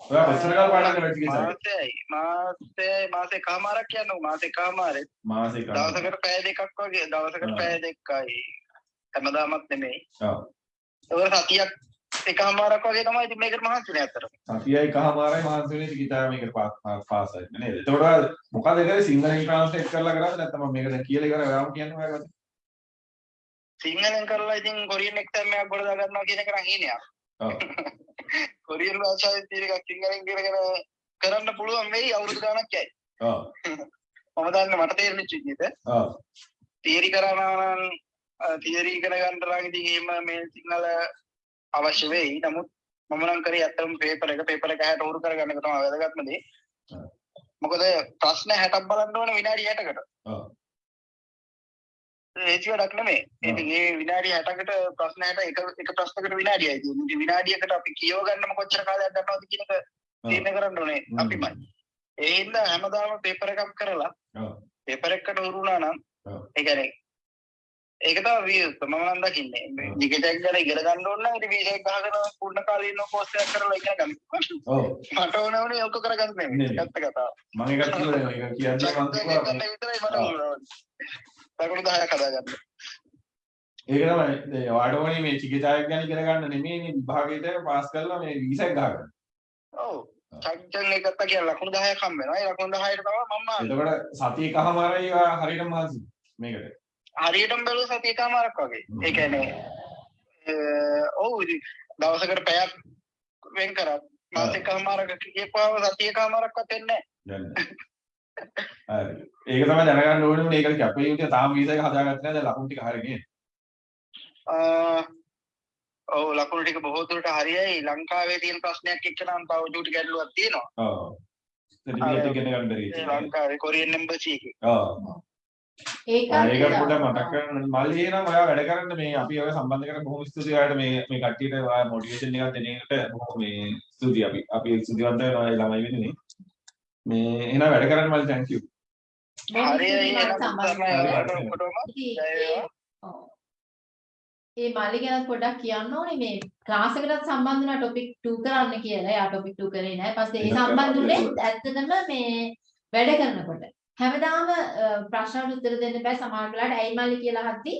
ඔයා කොච්චර කාල පාඩම් කරලා චිකිතා? මාසෙයි මාසේ මාසේ කමාරක් කියන්නකො මාසේ කමාරේ මාසෙක. දවසකට පැය දෙකක් වගේ දවසකට. පැය දෙකයි හැමදාමත් නෙමෙයි ඔව්. ඒක සතියක් එකමාරක් වගේ තමයි ඉතින් මේකට මහන්සිනේ ඇත්තටම සතියයි කහමාරයි මහන්සි වෙන්නේ චිකිතා මේකට පාස් වෙන්න නේද? එතකොට මොකද කරේ සිංහලෙන් ට්‍රාන්ස්ලේට් කරලා කරාද නැත්නම් මම මේක දැන් කියලා ඉවරයි ඔයාම කියන්න ඔයාගත්තා. සිංහලෙන් කරලා ඉතින් කොරියන් එක්සෑම් එකක් ගොඩ දා ගන්නවා කියන එක නම් හීනයක් ඔව්. කොරියන් භාෂාවෙන් තියෙන එකක් සිංහලෙන් ඉගෙනගෙන කරන්න පුළුවන් වෙයි අවුරුදු ගාණක් යයි ඔව්. මම දන්නේ මට තේරෙච්ච විදිහට ඔව්. තියරි කරනවා නම් තියරි ඉගෙන ගන්න නම් ඉතින් එහෙම මේ සිංහල අවශ්‍ය වෙයි. නමුත් මම නම් කරේ ඇත්තටම පේපර් එක පේපර් එක හැට උරු කරගන්න එක තමයි වැදගත්ම දේ. මොකද ප්‍රශ්න 60ක් බලන්න ඕනේ විනාඩි 60කට. ඔව්. ඒචි වැඩක් නෙමෙයි. ඉතින් ඒ විනාඩි 60කට ප්‍රශ්න 60 එක එක ප්‍රශ්නකට විනාඩියයි තියෙන්නේ. විනාඩියකට අපි කියව ගන්නම කොච්චර කාලයක් ගන්නවද කියන එක තීරණය කරන්න ඕනේ. අපිමයි. ඒ හින්දා හැමදාම පේපර් එකක් කරලා ඔව්. පේපර් එකකට උරු වුණා නම්. ඒ කියන්නේ ඒක තමයි මම නම් දකින්නේ. ජිකටෙක් ගැන ඉගෙන ගන්න ඕන නම් ඉතින් වීසා එක ගහගෙන පූර්ණ කාලීන කෝස් එකක් කරලා ඉගෙන ගන්න. ඔව්. මට ඕන වුණේ ඔක කරගන්න නෙමෙයි. නෙමෙයි. ඇත්ත කතාව. මම ඒකත් දැන් ඒක කියන්නේ මම කිව්වා. ලකුණු 10ක් හදාගන්න. ඒක තමයි දැන් ඔයාට ඕනේ මේ චිකිතායක් ගැන ඉගෙන ගන්න නෙමෙයිනේ විභාගයට පාස් කරලා මේ වීසා එක ගහගන්න. ඔව්. සජ්ජන් එකත් කියලා ලකුණු 10ක් හම්බ වෙනවා. ඒ ලකුණු 10ට තමයි මම එතකොට සතිය කහමාරයි ඔයා හරියටම මහන්සි මේකට. හරියටම බැලුව සතියකමාරක් වගේ. ඒ කියන්නේ ඔව් ඉතින් දවසකට පැයක් වෙන් කරත් මාසෙකමාරක කියපාව සතියකමාරක්වත් වෙන්නේ දැන් හරි. ඒක තමයි දැනගන්න ඕනේ මේක කැපේ යුත්තේ තාම වීසා එක හදාගත්තේ නැහැ. දැන් ලකුණු ටික හරිය ගියේ නැහැ ඔව් ලකුණු ටික බොහෝ දුරට හරියයි. ලංකාවේ තියෙන ප්‍රශ්නයක් එක්ක නම් තව චූටි ගැටලුවක් තියෙනවා. ඔව්. සර්ටිෆිකේට් එක ගන්න බැරි. ඒ ලංකාවේ කොරියන් එම්බසි එකේ. ඔව්. ඒකත් ඒක පොඩ්ඩක් මතක් කරගන්න මල්ලි එනම් ඔයා වැඩ කරන්න මේ අපි ඔය සම්බන්ධ කරගෙන බොහොම ස්තුතියි ඔයාලට මේ මේ කට්ටියට ඔයා මොටිවේෂන් එකක් දෙන එකට බොහොම මේ ස්තුතියි අපි අපි ස්තුතිවන්ත වෙනවා ඒ ළමයි වෙනුනේ මේ එහෙනම් වැඩ කරන්න මල්ලි thank you වේවා. ඒ- මල්ලි ගැන පොඩ්ඩක් කියන්න ඕනේ මේ ක්ලාස් එකටත් සම්බන්ධ වෙන ටොපික් 2 කරන්න කියලා. එයා ටොපික් 2 කරේ නැහැ. පස්සේ ඒ ඒක සම්බන්ධ උනේ කරන්න. ඇත්තටම මේ වැඩ කරනකොට. හැමදාම අ, ප්‍රශ්නවලට උත්තර දෙන්න බෑ සමහර වෙලාවට ඇයි මල්ලි කියලා අහද්දි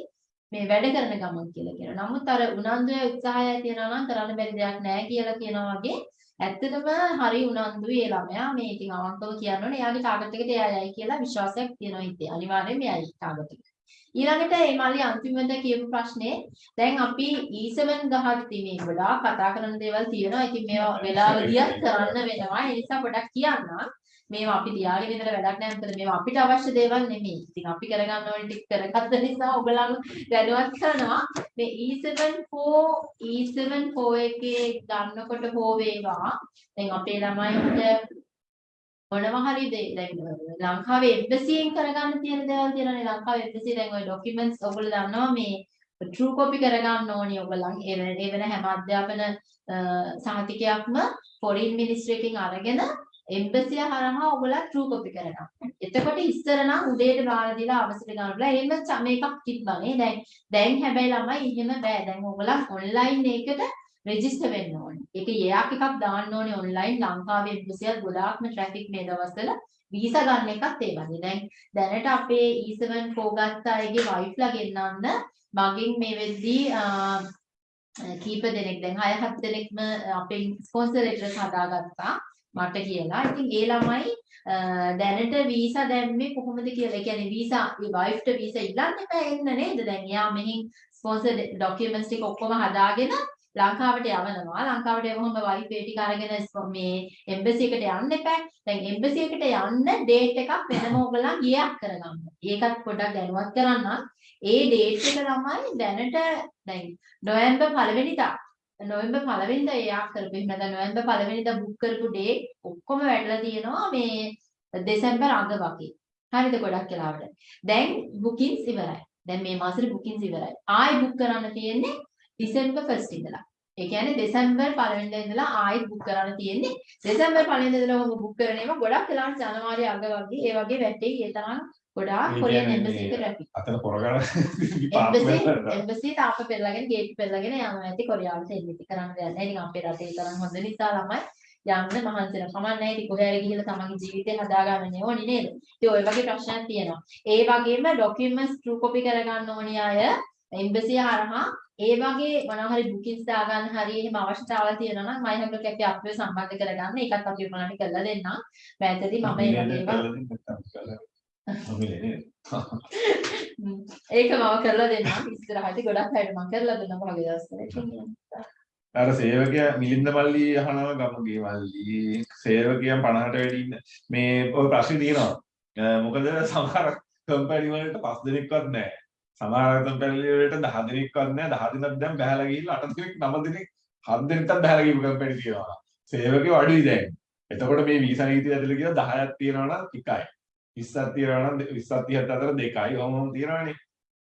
මේ වැඩ කරන ගමන් කියලා කියනවා. නමුත් අර උනන්දුවේ උත්සාහය තියනවා නම් කරන්න බැරි දෙයක් නැහැ කියලා කියනවා වගේ ඇත්තටම හරි උනන්දුයි ඒ ළමයා මේ ඉතින් අවංකව කියන්න ඕනේ එයාගේ ටාගට් එකට එයා යයි කියලා විශ්වාසයක් තියෙනවා හිතේ. අනිවාර්යයෙන්ම එයයි ටාගට් එකට. ඊළඟට මේ මල්ලි අන්තිමට කියපු ප්‍රශ්නේ දැන් අපි E7 ගහද්දි මේ ගොඩාක් කතා කරන දේවල් තියෙනවා. ඉතින් මේවා වෙලාවලියක් කරන්න වෙනවා. ඒ නිසා පොඩක් කියන්න. මේවා අපි තියාගෙන ඉඳලා වැඩක් නැහැ මොකද මේවා අපිට අවශ්‍ය දේවල් නෙමෙයි. ඉතින් අපි කරගන්න ඕනේ ටික කරගත්ත නිසා ඔයගලන් දැනුවත් කරනවා. මේ E74 E74 එකේ ගන්නකොට හෝ වේවා. දැන් අපේ ළමයින්ට මොනවා හරි දේ දැන් ලංකාවේ එම්බසියෙන් කරගන්න තියෙන දේවල් තියෙනවානේ. ලංකාවේ එම්බසිය දැන් ওই ડોකියුමන්ට්ස් ඔයගොල්ලෝ දන්නවා මේ ට්‍රූ කොපි කරගන්න ඕනේ ඔයගොල්ලන්. ඒ වෙන හැම අධ්‍යාපන සහතිකයක්ම ෆොරින් මිනිස්ට්‍රි එකෙන් අරගෙන එම්බසිය හරහා ඔයගොල්ලෝ ට්‍රූ කොපි කරගන්න. එතකොට ඉස්සර නම් උදේට බාර දීලා අවසර ගන්න බලා එහෙම ච- මේකක් තිබ්බනේ දැන් දැන් හැබැයි ළමයි එහෙම බෑ දැන් ඔයගොල්ලන් ඔන්ලයින් එකකට රෙජිස්ටර් වෙන්න ඕනේ. ඒක යෙයක් එකක් දාන්න ඕනේ ඔන්ලයින් ලංකාවේ එම්බසියත් ගොඩාක්ම ට්‍රැෆික් මේ දවස්වල වීසා ගන්න එකත් ඒ වගේ. දැන් දැනට අපේ E7 4 ගත්ත අයගේ වයිෆ්ලා ගෙන්නන්න මගෙන් මේ වෙද්දී අ, කීප දෙනෙක් දැන් 6 7 දෙනෙක්ම අපේ ස්පොන්සර් ලෙටර්ස් හදාගත්තා මට කියලා. ඉතින් ඒ ළමයි අ, දැනට වීසා දැම්මේ කොහොමද කියලා. ඒ කියන්නේ වීසා ඒ වයිෆ්ට වීසා ඉල්ලන්න එපා එන්න නේද? දැන් එයා මෙහින් ස්පොන්සර් ඩොකියුමන්ට්ස් ටික ඔක්කොම හදාගෙන ලංකාවට යවනවා. ලංකාවට යවුවම වයිෆ් ඒ ටික අරගෙන ස්ප- මේ එම්බසි එකට යන්න එපා. දැන් එම්බසි එකට යන්න ඩේට් එකක් වෙනම ඕගොල්ලන් ගියක් කරගන්න. ඒකත් පොඩ්ඩක් දැනුවත් කරන්න. ඒ ඩේට් එක තමයි දැනට දැන් නොවැම්බර් පළවෙනිදා නොවැම්බර් පළවෙනිදා එයා කරපු එහෙම නැත්නම් නොවැම්බර් පළවෙනිදා බුක් කරපු ඩේට් ඔක්කොම වැටලා තියෙනවා මේ දෙසැම්බර් අග වගේ. හරිද ගොඩක් වෙලාවට. දැන් බුකින්ස් ඉවරයි. දැන් මේ මාසෙට බුකින්ස් ඉවරයි. ආයි බුක් කරන්න තියෙන්නේ ඩිසෙම්බර් 1st ඉඳලා. ඒ කියන්නේ දෙසැම්බර් පළවෙනිදා ඉඳලා ආයෙත් බුක් කරන්න තියෙන්නේ. දෙසැම්බර් පළවෙනිදා ඉඳලා ඔබ බුක් කරන ඒවා ගොඩක් වෙලාවට ජනවාරි අග වගේ ඒ වගේ වැටේ. ඒ තරම් ගොඩාක් කොරියන් එම්බසි එක රැපි. අතන පොරගන එම්බසි තාප්ප පෙරලාගෙන ගේට් පෙරලාගෙන යනවා ඇති කොරියාවට එන්න ඉති කරන්න දෙයක් නැහැ. ඉතින් අපේ රටේ තරම් හොඳ නිසා ළමයි යන්න මහන්සි වෙනවා. කමක් නැහැ. ඉතින් කොහේ හරි ගිහිල්ලා තමන්ගේ ජීවිතේ හදාගන්න ඕනේ නේද? ඉතින් ওই වගේ ප්‍රශ්නක් තියෙනවා. ඒ වගේම ડોකියුමන්ට්ස් ට්‍රූ කොපි කරගන්න ඕනේ අය එම්බසිය හරහා ඒ වගේ මොනවා හරි බුකින්ස් දාගන්න හරි එහෙම අවශ්‍යතාවල් තියෙනවා නම් මයි හැබ්ලොක් එකේ අපිව සම්බන්ධ කරගන්න. ඒකත් අපි ඔයාලට කරලා දෙන්නම්. මෑතදී මම ඒ වගේම ඒක මම කරලා දෙන්නම්. ඉස්සරහට ගොඩක් අයට මම කරලා දෙන්නම්. වගේ දවස්වල. අර සේවකයා මිලින්ද මල්ලි අහනවා ගමගේ මල්ලි. සේවකයන් 50ට වැඩි ඉන්න. මේ ඔය ප්‍රශ්නේ තියෙනවා. මොකද සමහර කම්පැනි වලට පස් දෙනෙක්වත් නැහැ. සමහර කම්පැනි වලට 10 දෙනෙක්වත් නැහැ. 10 දෙනෙක් දැන් බහැලා ගිහිල්ලා 8 දෙනෙක් 9 දෙනෙක් 7 දෙනෙක්වත් බහැලා ගිහපු කම්පැනි තියෙනවා. සේවකයෝ අඩුයි දැන්. එතකොට මේ වීසා නීතිය ඇතුළේ කියලා 10ක් තියෙනවා නම් එකයි 20ක් තියෙනවා නම් 20ක් 30ක් අතර දෙකයි. ඔහොම තියෙනවානේ.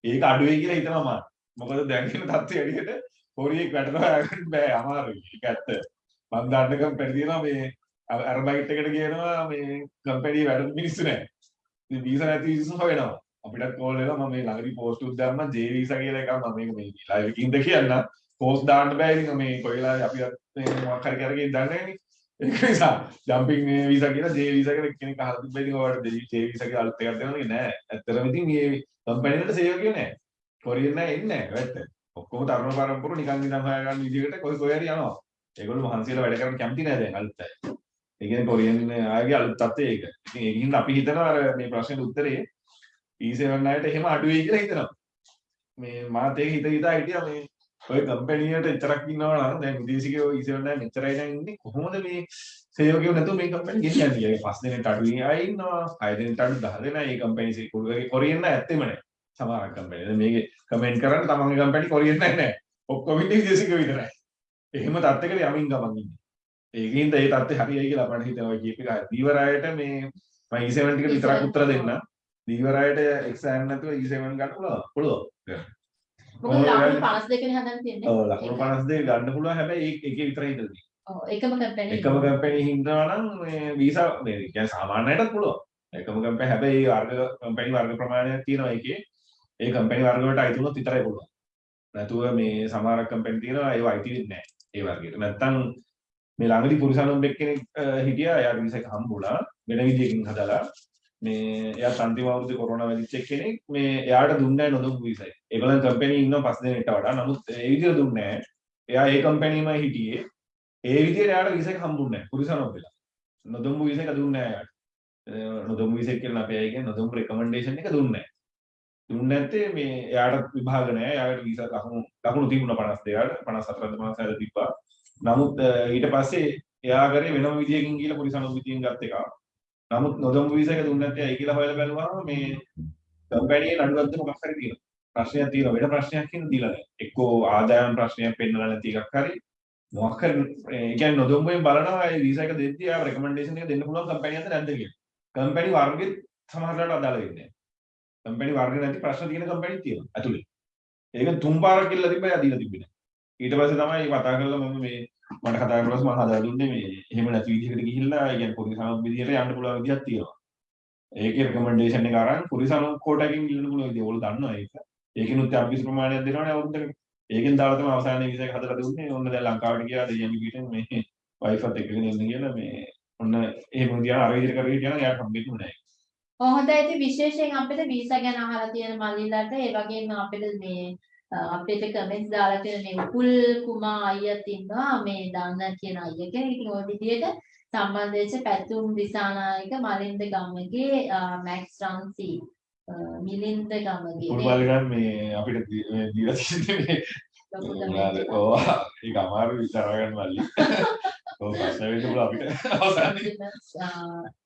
ඒක අඩුයි කියලා හිතනවා මම. මොකද දැන් කියන තත්ත්වය ඇඩියට පොරියෙක් වැටෙනවා. යන්න බෑ අමාරුයි. ඒක ඇත්ත. මම දන්න කම්පැනි තියෙනවා මේ අරබයිට් එකට කියනවා මේ කම්පැනි වැඩ මිනිස්සු නැහැ ඉතින් වීසා නැති මිනිස්සු හොයනවා. අපිටත් කෝල් වෙනවා මම මේ ළඟදී පෝස්ට් උත් දැම්මා ජේ වීසා කියලා එකක් මම මේක මේ ලයිව් එකකින්ද කියන්න පෝස්ට් දාන්න බෑ ඉතින් මේ කොයිලා අපි මේ මොකක් හරි කරගෙන දන්නේ නැනේ. ඒක නිසා ජම්පින් මේ වීසා කියලා ජේ වීසා කියලා කෙනෙක් අහලා තිබ්බා ඉතින් ඔයාලට ජේ වීසා කියලා අලුත් එකක් දෙනවා නෑ ඇත්තටම ඉතින් මේ කම්පැනි වලට සේවකයෝ නෑ කොරියන් නෑ එන්නේ නෑ ඇත්ත ඔක්කොම තරුණ පරම්පර නිකන් ඉඳන් හොයාගන්න විදිහකට කොයි කොයි හරි යනවා. ඒගොල්ලෝ මහන්සියලා වැඩ කරන්න කැමති නෑ දැන් අලුත් අය. ඒ කියන්නේ කොරියන් ආගේ අලුත් තත්ත්වය ඒක. ඉතින් ඒකින් අපි හිතනවා අර මේ ප්‍රශ්නෙට උත්තරේ E7 අයට එහෙම අඩු වෙයි කියලා හිතනවා. මේ මාත් ඒක හිත හිතා හිටියා මේ ඔය කම්පැනියට එච්චරක් ඉන්නවා නම් දැන් විදේශිකයෝ E7 දැන් මෙච්චරයි දැන් ඉන්නේ කොහොමද මේ සේවකයෝ නැතුව මේ කම්පැනි ගෙනියන්නේ කියලා. පස් දෙනෙක් අඩු අය ඉන්නවා. හය දෙනෙක් අඩු 10 දෙනා මේ කම්පැනි සේකුල්ගේ කොරියන් ඇත්තෙම නැහැ. සමහරක් කම්පැනි. දැන් මේකේ කමෙන්ට් කරන්න තමන්ගේ කම්පැනි කොරියන් නැහැ. ඔක්කොම ඉන්නේ විදේශිකයෝ විතරයි. එහෙම තත්ත්වයකට යමින් ගමන් ඉන්නේ. ඒකින්ද ඒ තත්ත්වය හරියයි කියලා අපට හිතනවා කියප එක. දීවරායට මේ මම E7 ටික විතරක් උත්තර දෙන්න. දීවරායට එක්සෑම් නැතුව E7 ගන්න පුළුවන්. පුළුවන්. මොකද ලකුණු 52 නේ හදන්න තියෙන්නේ. ඔව් ලකුණු 52 ගන්න පුළුවන් හැබැයි ඒක එකේ විතරයි හිතන්නේ. ඔව් එකම කම්පැනි. එකම කම්පැනි හින්දා නම් මේ වීසා මේ කියන්නේ සාමාන්‍යයටත් පුළුවන්. එකම කම්පැනි හැබැයි වර්ග කම්පැනි වර්ග ප්‍රමාණයක් තියෙනවා ඒකේ. ඒ කම්පැනි වර්ග වලට අයිති වුණොත් විතරයි පුළුවන්. නැතුව මේ සමහර කම්පැනි තියෙනවා ඒව අයිති වෙන්නේ නැහැ. ඒ වර්ගයට. නැත්තම් මේ ළඟදි පුරුෂානුම්බෙක් කෙනෙක් අ, හිටියා එයාට වීසා එක හම්බුණා වෙන විදියකින් හදලා මේ එයාත් අන්තිම අවුරුද්දේ කොරෝනා වෙදිච්ච කෙනෙක් මේ එයාට දුන්නේ නැහැ නොදුන් වීසයි. ඒගොල්ලන් කම්පැනි ඉන්නවා පස් දෙනෙක්ට වඩා. නමුත් ඒ විදියට දුන්නේ නැහැ. එයා ඒ කම්පැනිමයි හිටියේ. ඒ විදියට එයාට වීසා එක හම්බුන්නේ නැහැ. පුරුෂානුම්බෙලා. නොදුන් වීසා එක දුන්නේ නැහැ එයාට. අ, නොදුන් වීසා කියලා අපේ අය කියන්නේ නොදුන් රෙකමෙන්ඩේෂන් එක දුන්නේ නැහැ. දුන්නේ නැත්තේ මේ එයාට විභාග නැහැ. එයාට වීසා ලකුණු ලකුණු තිබුණා 52ට 54ද මාස හැද තිබ්බා. නමුත් අ, ඊට පස්සේ එයා කරේ වෙනම විදියකින් ගිහලා පොලිස් අනුමැතියෙන් ගත් එකක්. නමුත් නොදොම් වීසා එක දුන්නේ නැත්තේ ඇයි කියලා හොයලා බැලුවාම මේ කම්පැනියේ නඩුවක්ද මොකක් හරි තියෙනවා. ප්‍රශ්නයක් තියෙනවා. වෙන ප්‍රශ්නයක් කියන දීලා නැහැ. එක්කෝ ආදායම් ප්‍රශ්නයක් පෙන්නලා නැති එකක් හරි මොකක් හරි ඒ කියන්නේ නොදොම් වලින් බලනවා ඒ වීසා එක දෙද්දී ආ රෙකමෙන්ඩේෂන් එක දෙන්න පුළුවන් කම්පැනියක්ද නැද්ද කියලා. කම්පැනි වර්ගෙත් සමහරවිට අදාළ වෙන්නේ නැහැ. කම්පැනි වර්ග නැති ප්‍රශ්න තියෙන කම්පැනි තියෙනවා ඇතුලේ. ඒක තුන් පාරක් කියලා තිබ්බා එයා දීලා තිබ්බේ නැහැ. ඊට පස්සේ තමයි කතා කරලා මම මේ මට කතා කරලා මම හදලා දුන්නේ මේ එහෙම නැති විදිහකට ගිහිල්ලා ඒ කියන්නේ පොලිස් අනුත් විදිහට යන්න පුළුවන් විදිහක් තියෙනවා. ඒකේ රෙකමෙන්ඩේෂන් එක අරන් පොලිස් අනුත් කෝටකින් ඉල්ලන්න පුළුවන් විදිහ. ඔයගොල්ලෝ දන්නවා ඒක. ඒකිනුත් යම් කිසි ප්‍රමාණයක් දෙනවනේ අවුරුද්දකට. ඒකෙන් දාලා තමයි අවසානයේ වීසා එක හදලා දුන්නේ. ඔන්න දැන් ලංකාවට ගියා දෙයියන් පිටින් මේ වයිෆත් එක්කගෙන ඉන්න කියලා මේ ඔන්න එහෙම විදිහට අර විදිහට කරගෙන කියනවා එයාට හම්බෙන්නේ නැහැ. ඔව් හොඳයි ඉතින් විශේෂයෙන් අපිට වීසා ගැන අහලා තියෙන මල්ලිලට ඒ වගේම අපිට මේ අ, අපිට කමෙන්ට්ස් දාලා තියෙන මේ උපුල් කුමා අයියත් ඉන්නවා මේ දන්න කියන අයිය කෙනෙක්. ඉතින් ওই විදිහට සම්බන්ධ වෙච්ච පැතුම් දිසානායක මලින්ද ගමගේ අ, මැක්ස් රන්සි මිලින්ද ගමගේ පුරුබල්ගන් මේ අපිට දීලා තියෙන්නේ ඕ ඒක අමාරු විචාරගන්න මල්ලි. ඔව් ප්‍රශ්න වෙන්න අපිට අවසානයේ.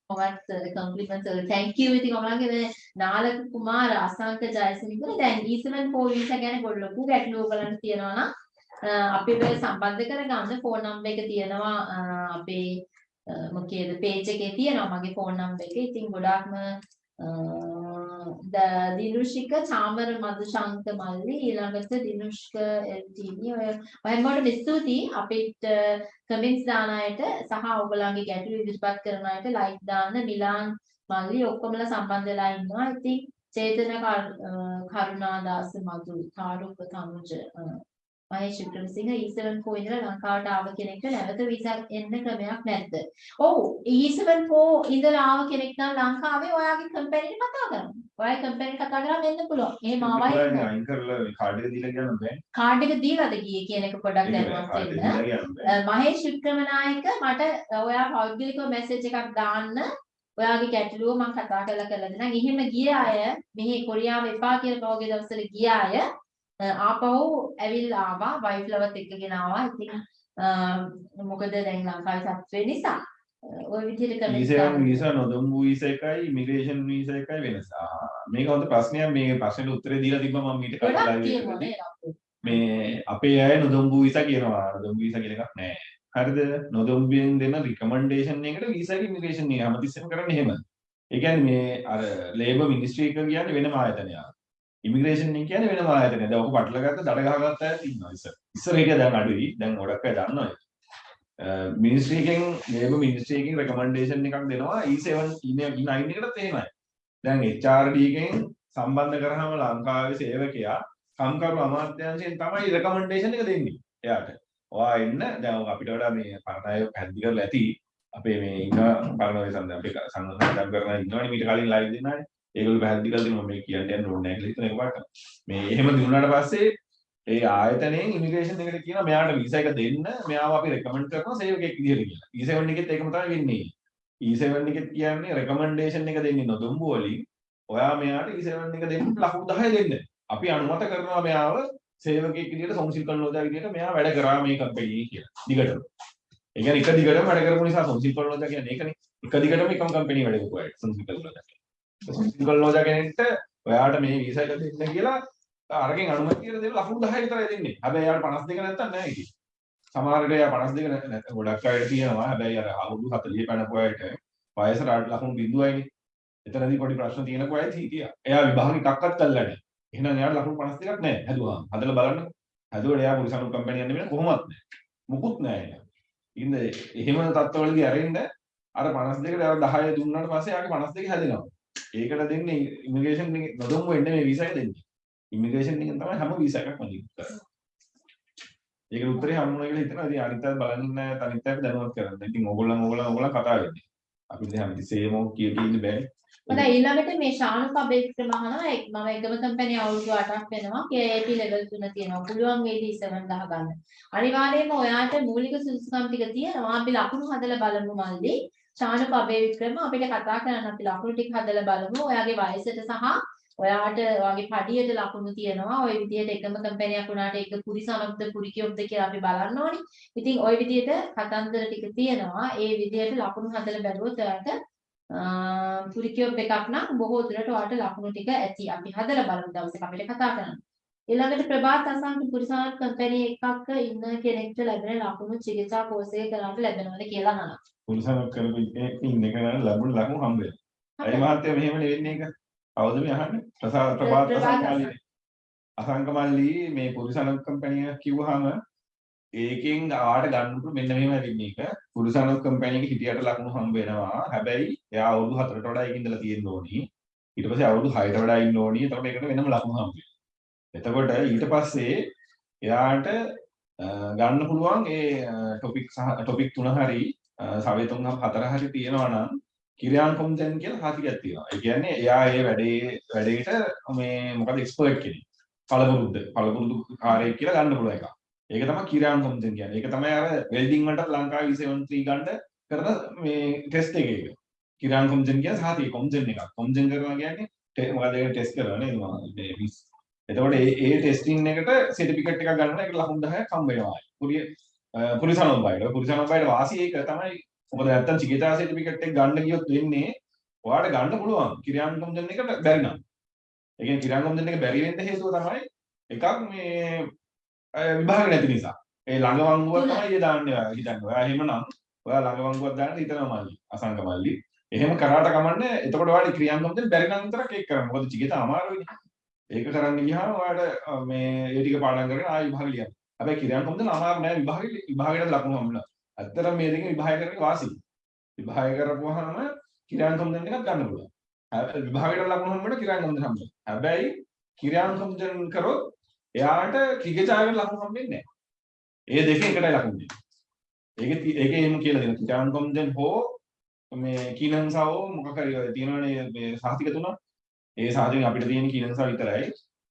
Compliments uh, කොමත් කම්පලිමන්ට් thank you. ඉතින් ඔයාලගේ මේ නාලක කුමාර අසංක ජයසිංහල දැන් E7 ෆෝන් වීසා ගැන පොඩි ලොකු ගැටලුව බලන්න තියෙනවා නම් අ, අපි ඔය සම්බන්ධ කරගන්න ෆෝන් නම්බර් එක තියෙනවා. අ, අපේ අ, මොකේද page එකේ තියෙනවා. මගේ ෆෝන් නම්බර් එක. ඉතින් ගොඩාක්ම අ, ද දිනුෂික චාමර මදුශංක මල්ලි ඊළඟට දිනුෂ්ක LTV ඔය ඔයමඩ ස්තුතියි අපිට කමෙන්ට්ස් දාන අයට සහ ඔයගොල්ලන්ගේ ගැටලු ඉදිරිපත් කරන අයට ලයික් දාන්න මිලාන් මල්ලි ඔක්කොමලා සම්බන්ධ වෙලා ඉන්නවා. ඉතින් චේතන කරු- අ, කරුණාදාස මధు තාරුක තනුජ අ, මහේෂ් වික්‍රමසිංහ E7 කෝ ඉඳලා ලංකාවට ආව කෙනෙක්ට නැවත වීසා එන්න ක්‍රමයක් නැද්ද? ඔව් E7 කෝ ඉඳලා ආව කෙනෙක් නම් ලංකාවේ ඔයාගේ කම්පැනිට කතා කරන්න. ඔයාගේ කම්පැනිට කතා කරාම එන්න පුළුවන්. එහෙම ආවයි ඉතින් අයින් කරලා කාඩ් එක දීලා කියන්න බෑ. කාඩ් එක දීලාද ගියේ කියන එක පොඩ්ඩක් දැනුවත් වෙන්න. මහේෂ් වික්‍රමනායක මට ඔයා පෞද්ගලිකව මැසේජ් එකක් දාන්න ඔයාගේ ගැටලුව මම කතා කරලා කරලා දෙන්නම්. එහෙම ගිය අය මෙහි කොරියාව එපා කියලා පහුගිය දවස්වල ගිය අය ආපහු ඇවිල්ලා ආවා වයිෆ් ලවත් එක්කගෙන ආවා. ඉතින් මොකද දැන් ලංකාවේ තත්ත්වය නිසා ওই විදිහට කරලා වීසා වීසා නොදොම් වීසා එකයි ඉමිග්‍රේෂන් වීසා එකයි වෙනස. මේක හොඳ ප්‍රශ්නයක් මේ ප්‍රශ්නෙට උත්තරේ දීලා තිබ්බා මම ඊට කලින්? මේ අපේ අය නොදොම්බු වීසා කියනවා නොදොම්බු වීසා කියන එකක් නැහැ. හරිද? නොදොම්බුවෙන් දෙන රිකමන්ඩේෂන් එකට වීසා ඉමිග්‍රේෂන් එක හැමතිස්සෙම කරන්නේ එහෙම. ඒ කියන්නේ මේ අර ලේබර් මිනිස්ට්‍රි එක කියන්නේ වෙනම ආයතනයක්. ඉමිග්‍රේෂන් එක කියන්නේ වෙනම ආයතනයක්. දැන් ඔක පටල ගත්ත දඩ ගහගත්ත අය ඉන්නවා ඉස්සර. ඉස්සර හිටියා දැන් අඩුයි. දැන් ගොඩක් අය දන්නවා ඒක. මිනිස්ට්‍රි එකෙන් ලේබර් මිනිස්ට්‍රි එකකින් රෙකමන්ඩේෂන් එකක් දෙනවා E7 E9 එකටත් එහෙමයි. දැන් HRD එකෙන් සම්බන්ධ කරාම ලංකාවේ සේවකයා කම්කරු අමාත්‍යාංශයෙන් තමයි රෙකමන්ඩේෂන් එක දෙන්නේ එයාට. ඔයා එන්න දැන් ඔය අපිට වඩා මේ පරණ අය පැහැදිලි කරලා ඇති. අපේ මේ ඉන්න පරණ ඔය සම්ද අපේ සංගම් කරන ඉන්නවනේ මීට කලින් ලයිව් දෙන්නානේ. ඒගොල්ලෝ පැහැදිලි කරලා දෙනවා මේ කියන්න යන්න ඕනේ නැහැ කියලා හිතන එකපාරට. මේ එහෙම දුන්නාට පස්සේ ඒ ආයතනයෙන් ඉමිග්‍රේෂන් එකට කියනවා මෙයාට වීසා එක දෙන්න මෙයාව අපි රෙකමන්ඩ් කරනවා සේවකයෙක් විදිහට කියලා. E7 එකෙත් ඒකම තමයි වෙන්නේ. E7 එකෙත් කියන්නේ රෙකමන්ඩේෂන් එක දෙන්නේ නොදොම්බු වලින් ඔයා මෙයාට E7 එක දෙන්න ලකුණු 10 දෙන්න. අපි අනුමත කරනවා මෙයාව සේවකයෙක් විදිහට සොන්සිල් කන්ලෝදා විදිහට මෙයා වැඩ කරා මේ කම්පැනි එකේ කියලා. දිගටම. ඒ කියන්නේ එක දිගටම වැඩ කරපු නිසා සොන්සිල් කන්ලෝදා කියන්නේ ඒකනේ. එක දිගටම එකම කම්පැනි වැඩ කරපු අය සොන්සිල් කන්ලෝදා. සොන්සිල් කන්ලෝදා කෙනෙක්ට ඔයාට මේ වීසා එක දෙන්න කියලා අරගෙන අනුමැතිය දෙන ලකුණු 10 විතරයි දෙන්නේ. හැබැයි එයාට 52 නැත්තම් නෑ ඉතින්. සමහර විට එයා 52 නැ- නැ- ගොඩක් අයට තියෙනවා. හැබැයි අර අවුරුදු 40 පැනපු අයට වයසට අඩු ලකුණු බිඳුවයිනේ. එතනදී පොඩි ප්‍රශ්න තියෙන කොයිද හිටියා. එයා විභාගෙ එකක්වත් කළා නැහැ. එහෙනම් එයාට ලකුණු 52ක් නැහැ. හැදුවාම. හදලා බලන්න. හැදුවට එයා පුරිසනු කම්පැනි යන්න වෙන කොහොමවත් නැහැ. මුකුත් නැහැ එයා. ඉතින් එහෙම තත්ත්වවලදී අරින්න අර 52ට අර 10 දුන්නාට පස්සේ එයාගේ 52 හැදෙනවා. ඒකට දෙන්නේ ඉමිග්‍රේෂන් එකේ නොදොම්ම වෙන්නේ මේ වීසා එක දෙන්නේ. ඉමිග්‍රේෂන් එකෙන් තමයි හැම වීසා එකක්ම දෙන්නේ. ඒකට උත්තරේ හම්බුනා කියලා හිතනවා. ඉතින් අනිත් අය බලන්න අනිත් අයට දැනුවත් කරන්න. ඉතින් ඕගොල්ලන් ඕගොල්ලන් ඕගොල්ලන් කතා වෙන්නේ. අපි දැන් හැමතිස්සෙම කිය කී ඉන්න බෑ. හොඳයි ඊළඟට මේ ශානුක අබේක්‍රම අහනවා එක්- මම එකම කම්පැනි අවුරුදු 8ක් වෙනවා KIP level 3 තියෙනවා පුළුවන් වේද E7 ගහගන්න අනිවාර්යයෙන්ම ඔයාට මූලික සුදුසුකම් ටික තියෙනවා අපි ලකුණු හදලා බලමු මල්ලි ශානුක අබේක්‍රම අපිට කතා කරන්න අපි ලකුණු ටික හදලා බලමු ඔයාගේ වයසට සහ ඔයාට ඔයාගේ පඩියට ලකුණු තියෙනවා ওই විදිහට එකම කම්පැනියක් වුණාට ඒක පුරිසමක්ද පුරිකියොක්ද කියලා අපි බලන්න ඕනි ඉතින් ওই විදිහට කතන්දර ටික තියෙනවා ඒ විදිහට ලකුණු හදලා බැලුවොත් ඔයාට පුරිකියොප් එකක් නම් බොහෝ දුරට ඔයාලට ලකුණු ටික ඇති. අපි හදලා බලමු දවසක අපිට කතා කරන්න. ඊළඟට ප්‍රභාත් අසංක පුරිසාරත් කම්පැනි එකක ඉන්න කෙනෙක්ට ලැබෙන ලකුණු චිකිත්සා කෝස් එක කරන්න ලැබෙනවද කියලා අහනවා. පුරුෂයන් කරපු එක ඉන්න කෙනා ලැබුණ ලකුණු හම්බ වෙනවා. ඒ මහත්තයා මෙහෙම නෙවෙන්නේ එක. කවුද මේ අහන්නේ? ප්‍රසාද ප්‍රභාත් ප්‍රභාත් අසංකමල්ලි. මේ පුරුෂයන් කම්පැනි එක කිව්වහම ඒකෙන් ආවට ගන්න පුළුවන් මෙන්න මෙහෙම වෙන්නේ එක. පුරුෂයන් කම්පැනි එකේ හිටියට ලකුණු හම්බ වෙනවා. හැබැයි එයා අවුරුදු 4ට වඩා ඒකේ ඉඳලා තියෙන්න ඕනි. ඊට පස්සේ අවුරුදු 6ට වඩා ඉන්න ඕනි. එතකොට ඒකට වෙනම ලකුණු හම්බ වෙනවා. එතකොට ඊට පස්සේ එයාට ගන්න පුළුවන් ඒ ටොපික් සහ ටොපික් තුන හරි සවය තුන හතර හරි තියෙනවා නම් කිරියාන් කොම්ජන් කියලා හතියක් තියෙනවා. ඒ කියන්නේ එයා ඒ වැඩේ වැඩේට මේ මොකද එක්ස්පර්ට් කෙනෙක්. පළපුරුද්ද පළපුරුදු කාර්යයක් කියලා ගන්න පුළුවන් එකක්. ඒක තමයි කිරියාන් කොම්ජන් කියන්නේ. ඒක තමයි අර වෙල්ඩින් වලට ලංකාවේ E73 ගන්න කරන මේ ටෙස්ට් එක ඒක. කිරියාන් කොම්ජන් කියන්නේ සාතිය කොම්ජන් එකක්. කොම්ජන් කරනවා කියන්නේ ටෙ- මොකද ඒක ටෙස්ට් කරනවා නේද? මොකද මේ මිස් එතකොට ඒ ඒ ටෙස්ටිං එකට සර්ටිෆිකේට් එකක් ගන්න ඒකට ලකුණු 10ක් හම්බ වෙනවා. පුරිය පුරිසනොබ්බයිට පුරිසනොබ්බයිට වාසිය ඒක තමයි මොකද නැත්තම් චිකිතා සර්ටිෆිකේට් එක ගන්න ගියොත් වෙන්නේ ඔයාලට ගන්න පුළුවන් කිරියාන්කම් දෙන්න එකට බැරි නම්. ඒ කියන්නේ කිරියාන්කම් දෙන්න එක බැරි වෙන්න හේතුව තමයි එකක් මේ විභාග නැති නිසා. ඒ ළඟවංගුව තමයි ඒ දාන්නේ ඔයා හිතන්න. ඔයා එහෙමනම් ඔයා ළඟවංගුවක් දාන්න හිතනවා මල්ලි. අසංග මල්ලි. එහෙම කරාට කමන්නේ එතකොට ඔයාලට ක්‍රියාන්කම් දෙන්න බැරි නම් විතරක් ඒක කරන්න. මොකද චිකිතා අමාරුයිනේ. ඒක කරන්න ගියාම ඔයාලට අ, මේ ඒ ටික පාඩම් කරගෙන ආයෙ විභාග ලියන්න. හැබැයි කිරියාන්කම් දෙන්න අමාරු නෑ විභාගෙ විභාගෙට ලකුණු හම්බුනා. ඇත්තටම මේ දෙකේ විභාග කරන්නේ වාසි. විභාග කරපුවාම කිරියාන්කම් දෙන්න එකක් ගන්න පුළුවන්. හැබැයි විභාගයට ලකුණු හම්බුනට කිරියාන්කම් දෙන්න හම්බුනේ. හැබැයි කිරියාන්කම් දෙන්න කරොත් එයාට කිගචායකට ලකුණු හම්බෙන්නේ නැහැ. ඒ දෙකෙන් එකටයි ලකුණු දෙන්නේ. ඒකේ ති- ඒකේ එහෙම කියලා දෙනවා. කිරියාන්කම් දෙන්න හෝ මේ කීනන්සාව මොකක් හරි ඔය තියෙනවනේ මේ සාහිතික තුන. ඒ සාහිතික අපිට තියෙන කීනන්සාව විතරයි.